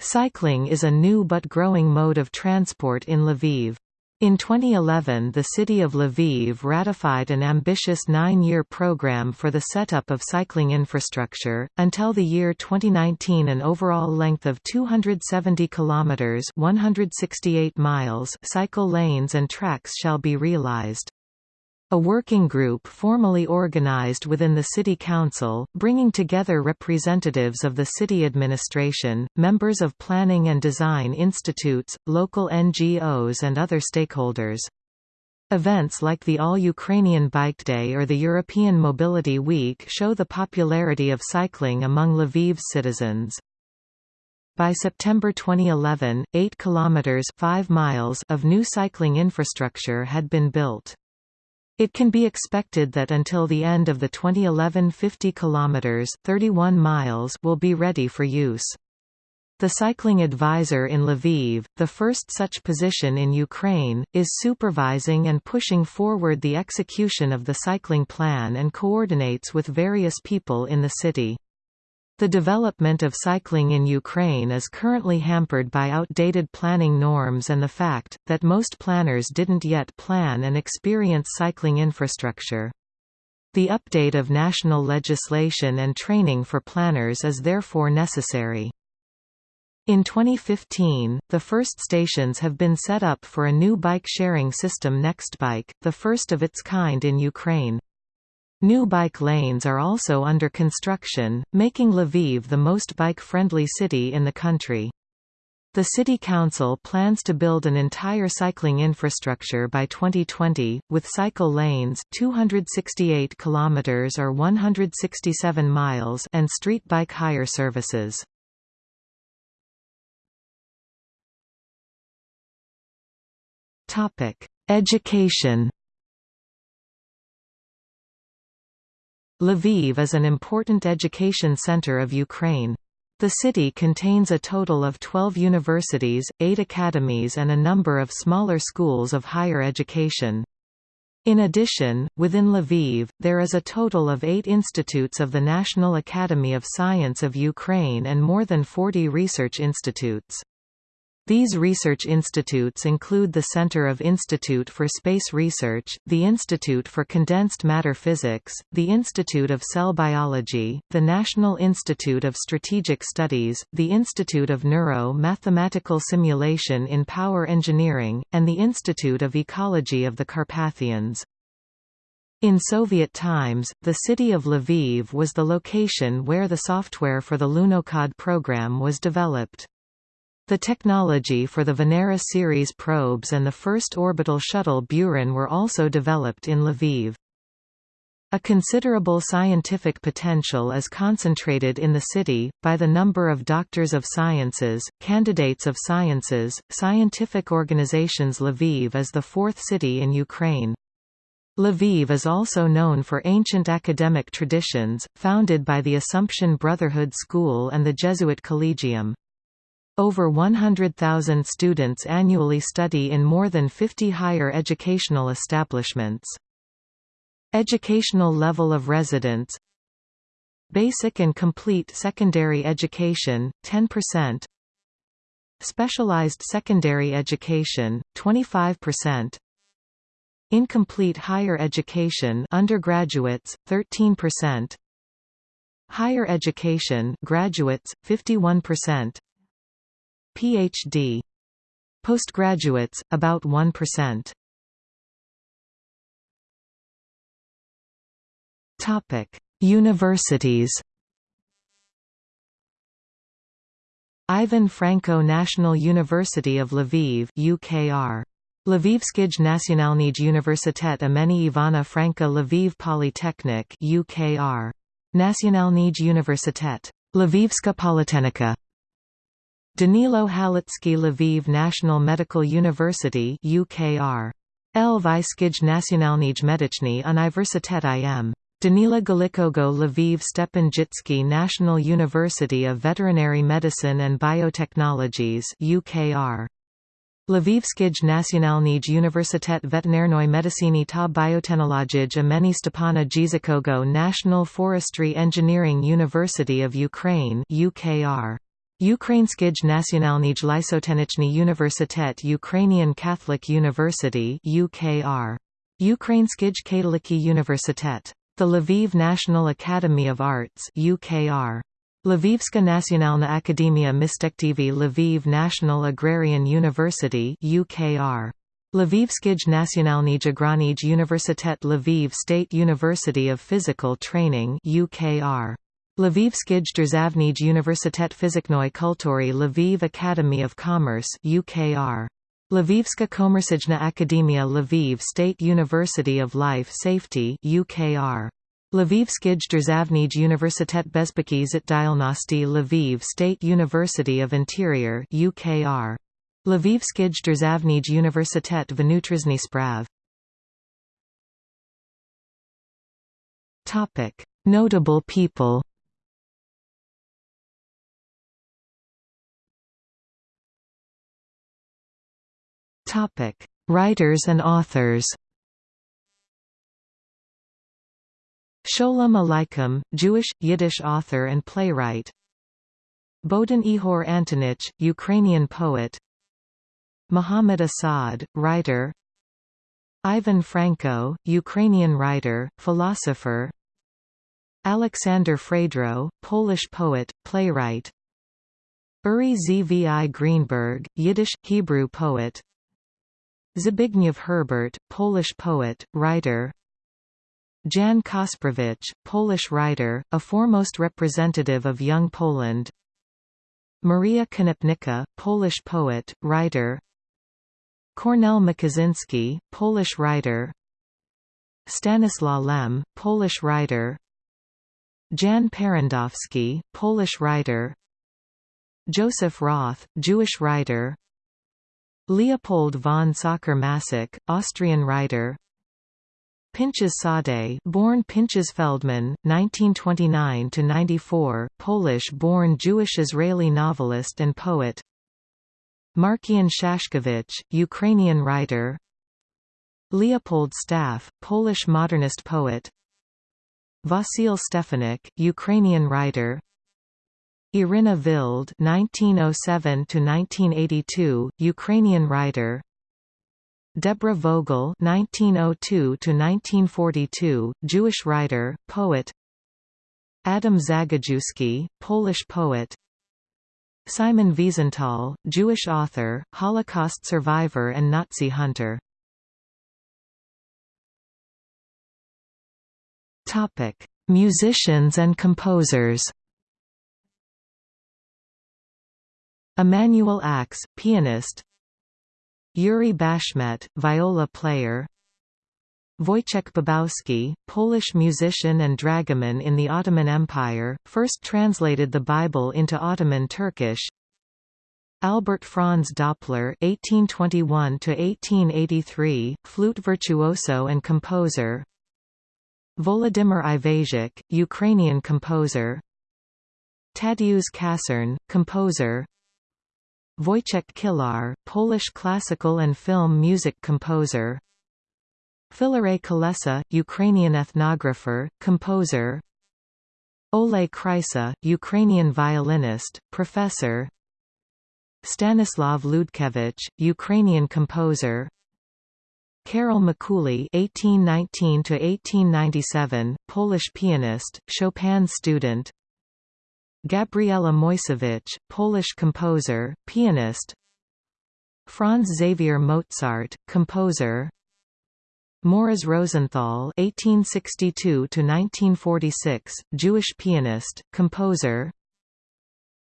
Cycling is a new but growing mode of transport in Lviv. In 2011 the city of Lviv ratified an ambitious nine-year program for the setup of cycling infrastructure. Until the year 2019 an overall length of 270 kilometers 168 miles cycle lanes and tracks shall be realized. A working group formally organized within the City Council, bringing together representatives of the city administration, members of planning and design institutes, local NGOs and other stakeholders. Events like the All-Ukrainian Bike Day or the European Mobility Week show the popularity of cycling among Lviv's citizens. By September 2011, 8 kilometers 5 miles of new cycling infrastructure had been built. It can be expected that until the end of the 2011 50 kilometers 31 miles will be ready for use. The cycling advisor in Lviv, the first such position in Ukraine, is supervising and pushing forward the execution of the cycling plan and coordinates with various people in the city. The development of cycling in Ukraine is currently hampered by outdated planning norms and the fact, that most planners didn't yet plan and experience cycling infrastructure. The update of national legislation and training for planners is therefore necessary. In 2015, the first stations have been set up for a new bike-sharing system Nextbike, the first of its kind in Ukraine. New bike lanes are also under construction, making Lviv the most bike-friendly city in the country. The City Council plans to build an entire cycling infrastructure by 2020, with cycle lanes 268 kilometers or 167 miles and street bike hire services. Education Lviv is an important education center of Ukraine. The city contains a total of 12 universities, 8 academies and a number of smaller schools of higher education. In addition, within Lviv, there is a total of eight institutes of the National Academy of Science of Ukraine and more than 40 research institutes. These research institutes include the Center of Institute for Space Research, the Institute for Condensed Matter Physics, the Institute of Cell Biology, the National Institute of Strategic Studies, the Institute of Neuro-Mathematical Simulation in Power Engineering, and the Institute of Ecology of the Carpathians. In Soviet times, the city of Lviv was the location where the software for the Lunokhod program was developed. The technology for the Venera series probes and the first orbital shuttle Buran were also developed in Lviv. A considerable scientific potential is concentrated in the city, by the number of doctors of sciences, candidates of sciences, scientific organizations Lviv is the fourth city in Ukraine. Lviv is also known for ancient academic traditions, founded by the Assumption Brotherhood School and the Jesuit Collegium. Over 100,000 students annually study in more than 50 higher educational establishments. Educational level of residence. Basic and complete secondary education, 10% Specialized secondary education, 25% Incomplete higher education undergraduates, 13% Higher education graduates, 51% PhD Postgraduates, about 1%. Topic: Universities. Ivan Franko National University of Lviv UKR. Lvivskij Nacionalnij Universitet imeni Ivana Franka Lviv Polytechnic UKR. Nacionalnij Universitet. Lvivska Polytechnika. Danilo Halitsky Lviv National Medical University UKR. Lvivskij Nacionalnij Medichny Universitet im. Danila Galikogo Lviv Stepanjitsky National University of Veterinary Medicine and Biotechnologies UKR. Lvivskij Nacionalnij Universitet Veterinarnoj Medicini ta Biotechnologij imeni Stepana Dzikogo National Forestry Engineering University of Ukraine UKR. Ukrainskij Nacionalnij Lysotenichny Universitet Ukrainian Catholic University UKR. Ukrainskij Katoliki Universitet the Lviv National Academy of Arts UKR. Lvivska Nacionalna Akademia Mistektivi Lviv National Agrarian University UKR. Lvivskij Nacionalnij Agranij Universitet Lviv State University of Physical Training UKR. Lvivskij Državnij Universitet Fiziknoj Kulturi Lviv Academy of Commerce UKR. Lvivska Komersijna Akademia Lviv State University of Life Safety UKR. Lvivskij Državnij Universitet Bezpeki Zitdialnosti Lviv State University of Interior UKR. Lvivskij Državnij Universitet Vnutrizhny Sprav. Notable people. Topic: Writers and authors. Sholem Aleichem, Jewish, Yiddish author and playwright. Bohdan Ihor Antonich, Ukrainian poet. Muhammad Asad, writer. Ivan Franko, Ukrainian writer, philosopher. Alexander Fredro, Polish poet, playwright. Uri Zvi Greenberg, Yiddish, Hebrew poet. Zbigniew Herbert, Polish poet, writer. Jan Kasprowicz, Polish writer, a foremost representative of Young Poland. Maria Konopnicka, Polish poet, writer. Kornel Makuszyński, Polish writer. Stanislaw Lem, Polish writer. Jan Parandowski, Polish writer. Joseph Roth, Jewish writer Leopold von Sacher-Masoch, Austrian writer. Pinchas Sade, born Pinchas Feldman, 1929–94, Polish-born Jewish-Israeli novelist and poet. Markian Shashkovich, Ukrainian writer. Leopold Staff, Polish modernist poet. Vasil Stefanik, Ukrainian writer Irina Vild (1907–1982), Ukrainian writer. Deborah Vogel (1902–1942), Jewish writer, poet. Adam Zagajewski, Polish poet. Simon Wiesenthal, Jewish author, Holocaust survivor and Nazi hunter. Topic: Musicians and composers. Emanuel Ax, pianist Yuri Bashmet, viola player Wojciech Bobowski, Polish musician and dragoman in the Ottoman Empire, first translated the Bible into Ottoman Turkish. Albert Franz Doppler (1821–1883), flute virtuoso and composer. Volodymyr Iwaszek, Ukrainian composer. Tadeusz Kassern, composer. Wojciech Kilar, Polish classical and film music composer. Filarety Kolessa, Ukrainian ethnographer, composer Oleh Krysa, Ukrainian violinist, professor Stanislav Ludkevich, Ukrainian composer Karol Mikuli (1819–1897), Polish pianist, Chopin student. Gabriela Moyseowicz, Polish composer, pianist. Franz Xaver Mozart, composer. Morris Rosenthal (1862–1946), Jewish pianist, composer.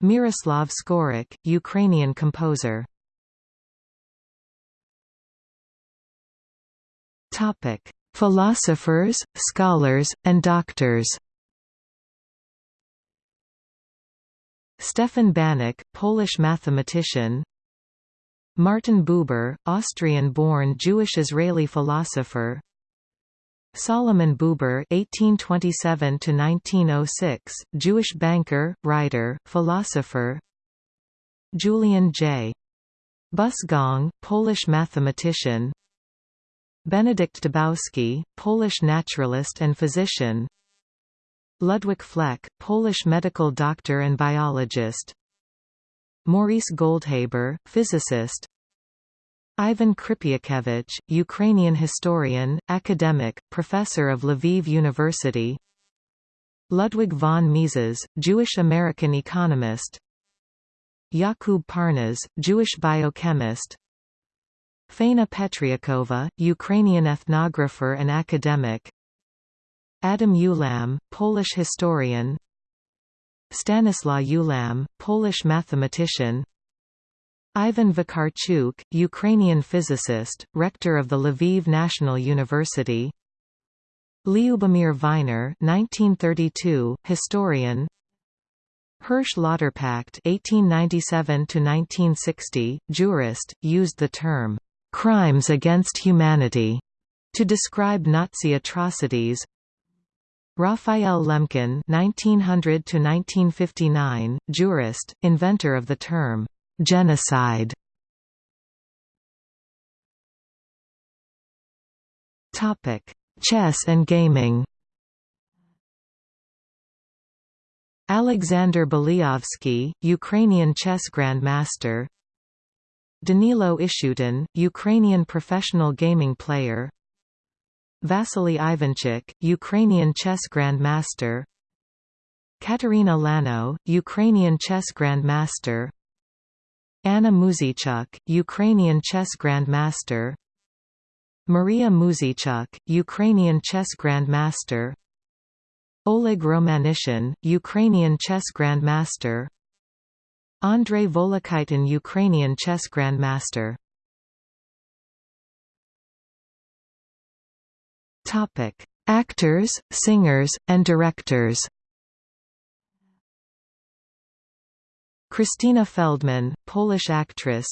Miroslav Skorik, Ukrainian composer. Topic: Philosophers, scholars, and doctors. Stefan Banach, Polish mathematician. Martin Buber, Austrian-born Jewish-Israeli philosopher. Solomon Buber (1827–1906), Jewish banker, writer, philosopher. Julian J. Busgong, Polish mathematician. Benedict Dybowski, Polish naturalist and physician. Ludwik Fleck, Polish medical doctor and biologist. Maurice Goldhaber, physicist. Ivan Krypiakevich, Ukrainian historian, academic, professor of Lviv University. Ludwig von Mises, Jewish-American economist. Yakub Parnas, Jewish biochemist. Faina Petriakova, Ukrainian ethnographer and academic Adam Ulam, Polish historian. Stanislaw Ulam, Polish mathematician. Ivan Vakarchuk, Ukrainian physicist, rector of the Lviv National University. Lyubomir Viner 1932, historian. Hirsch Lauterpacht (1897–1960), jurist, used the term "crimes against humanity" to describe Nazi atrocities. Raphael Lemkin (1900–1959), jurist, inventor of the term genocide. Topic: Chess and gaming. Alexander Belyavsky, Ukrainian chess grandmaster. Danilo Ishutin, Ukrainian professional gaming player. Vassily Ivanchuk, Ukrainian chess grandmaster. Katerina Lagno, Ukrainian chess grandmaster. Anna Muzychuk, Ukrainian chess grandmaster Maria Muzychuk, Ukrainian chess grandmaster Oleg Romanishin, Ukrainian chess grandmaster Andrei Volokitin Ukrainian chess grandmaster Topic: Actors, singers, and directors. Krystyna Feldman, Polish actress.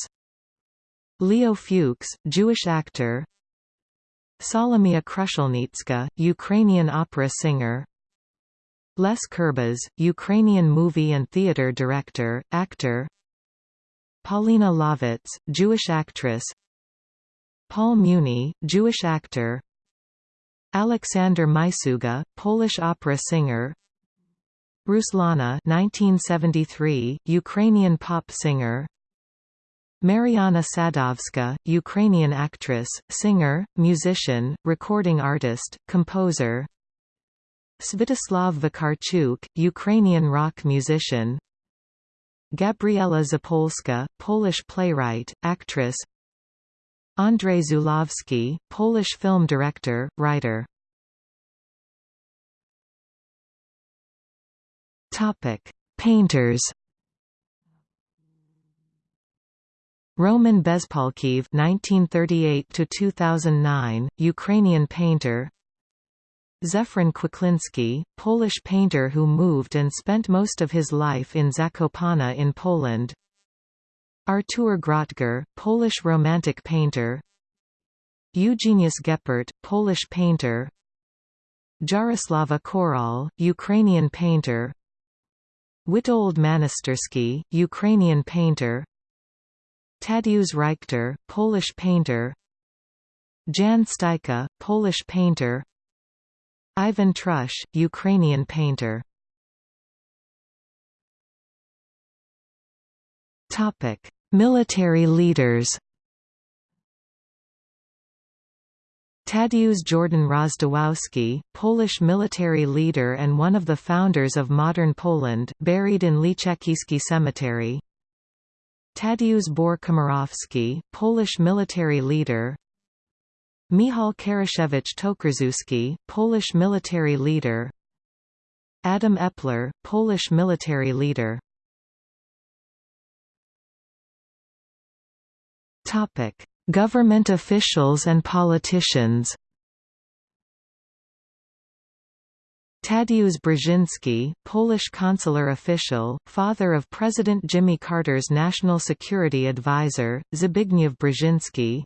Leo Fuchs, Jewish actor. Solomia Krushelnytska, Ukrainian opera singer. Les Kurbas, Ukrainian movie and theater director, actor. Paulina Lovitz, Jewish actress. Paul Muni, Jewish actor Aleksander Myszuga, Polish opera singer. Ruslana 1973, Ukrainian pop singer. Mariana Sadovska, Ukrainian actress, singer, musician, recording artist, composer. Svyatoslav Vakarchuk, Ukrainian rock musician. Gabriela Zapolska, Polish playwright, actress Andrzej Zulawski, Polish film director, writer Painters. Roman Bezpalkiv (1938–2009), Ukrainian painter. Zefran Kwiklinski, Polish painter who moved and spent most of his life in Zakopane in Poland. Artur Grotger, Polish Romantic painter. Eugeniusz Geppert, Polish painter. Jaroslava Koral, Ukrainian painter. Witold Manastersky, Ukrainian painter. Tadeusz Rychter, Polish painter Jan Styka, Polish painter Ivan Trush, Ukrainian painter Military leaders Tadeusz Jordan Rozwadowski, Polish military leader and one of the founders of modern Poland, buried in Lichecki Cemetery. Tadeusz Bor Komorowski, Polish military leader. Michał Karaszewicz Tokarzewski, Polish military leader. Adam Epler, Polish military leader Government officials and politicians Tadeusz Brzezinski, Polish consular official, father of President Jimmy Carter's national security advisor, Zbigniew Brzezinski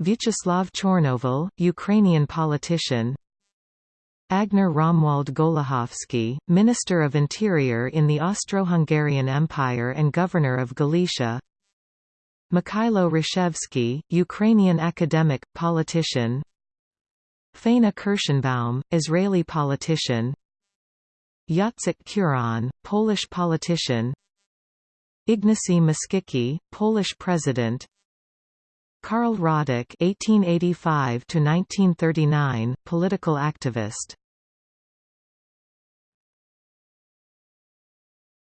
Vyacheslav Chornovil, Ukrainian politician Agenor Romuald Gołuchowski, Minister of Interior in the Austro-Hungarian Empire and Governor of Galicia Mikhailo Hrushevsky, Ukrainian academic, politician Faina Kirschenbaum, Israeli politician Jacek Kuron, Polish politician Ignacy Mościcki, Polish president Karl Radek (1885–1939), political activist.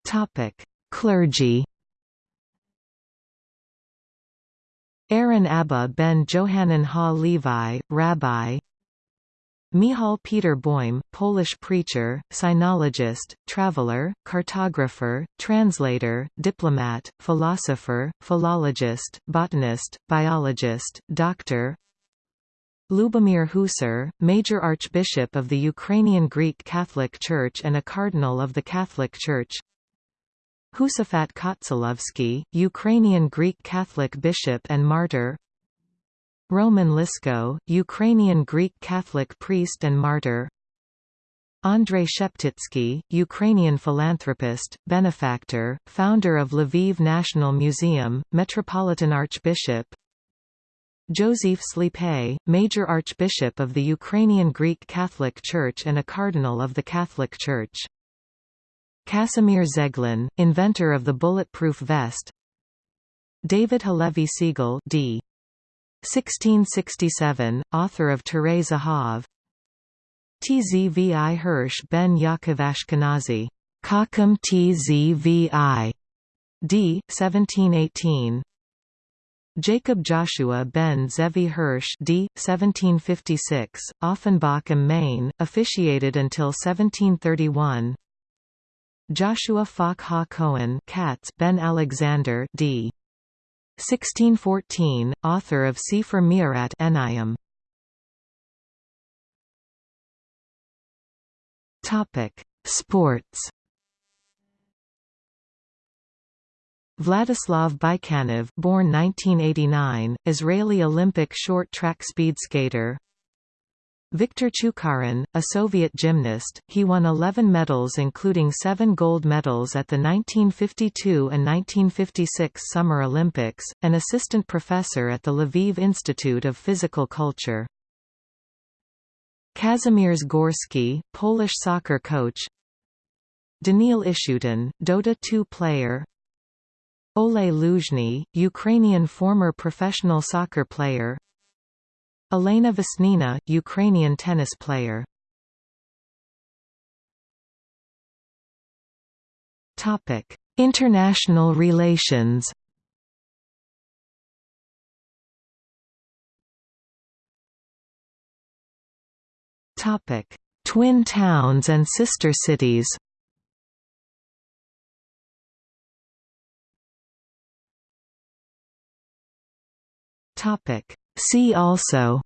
Topic: Clergy. Aaron Abba ben Johanan ha Levi, Rabbi. Michal Peter Boym, Polish preacher, sinologist, traveler, cartographer, translator, diplomat, philosopher, philologist, botanist, biologist, doctor. Lubomir Husar, Major Archbishop of the Ukrainian Greek Catholic Church and a Cardinal of the Catholic Church Husafat Kotsalovsky, Ukrainian Greek Catholic Bishop and Martyr. Roman Lisko, Ukrainian Greek Catholic priest and martyr. Andrei Sheptitsky, Ukrainian philanthropist, benefactor, founder of Lviv National Museum, Metropolitan Archbishop. Joseph Slipy, Major Archbishop of the Ukrainian Greek Catholic Church and a Cardinal of the Catholic Church. Casimir Zeglin, inventor of the bulletproof vest David Halevi Segal d. 1667, author of Turei Zahav Tzvi Hirsch ben Yaakov Ashkenazi, Chacham Tzvi, d. 1718 Jacob Joshua ben Zevi Hirsch d. 1756, Offenbach am Main, officiated until 1731 Joshua Falk Ha Cohen Katz ben Alexander d. 1614, author of Sefer Me'arat Enayim. Topic: Sports. Vladislav Bykanov, born 1989, Israeli Olympic short track speed skater. Viktor Chukarin, a Soviet gymnast, he won 11 medals including seven gold medals at the 1952 and 1956 Summer Olympics, an assistant professor at the Lviv Institute of Physical Culture. Kazimierz Gorski, Polish soccer coach. Daniil Ishutin, Dota 2 player. Oleh Luzhny, Ukrainian former professional soccer player Elena Vesnina, Ukrainian tennis player. Topic International relations. Topic: Twin towns and sister cities See also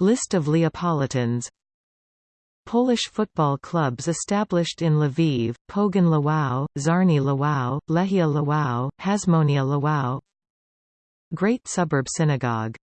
List of Leopolitans Polish football clubs established in Lviv, Pogoń Lwów, Czarny Lwów, Lechia Lwów, Hasmonia Lwów Great Suburb Synagogue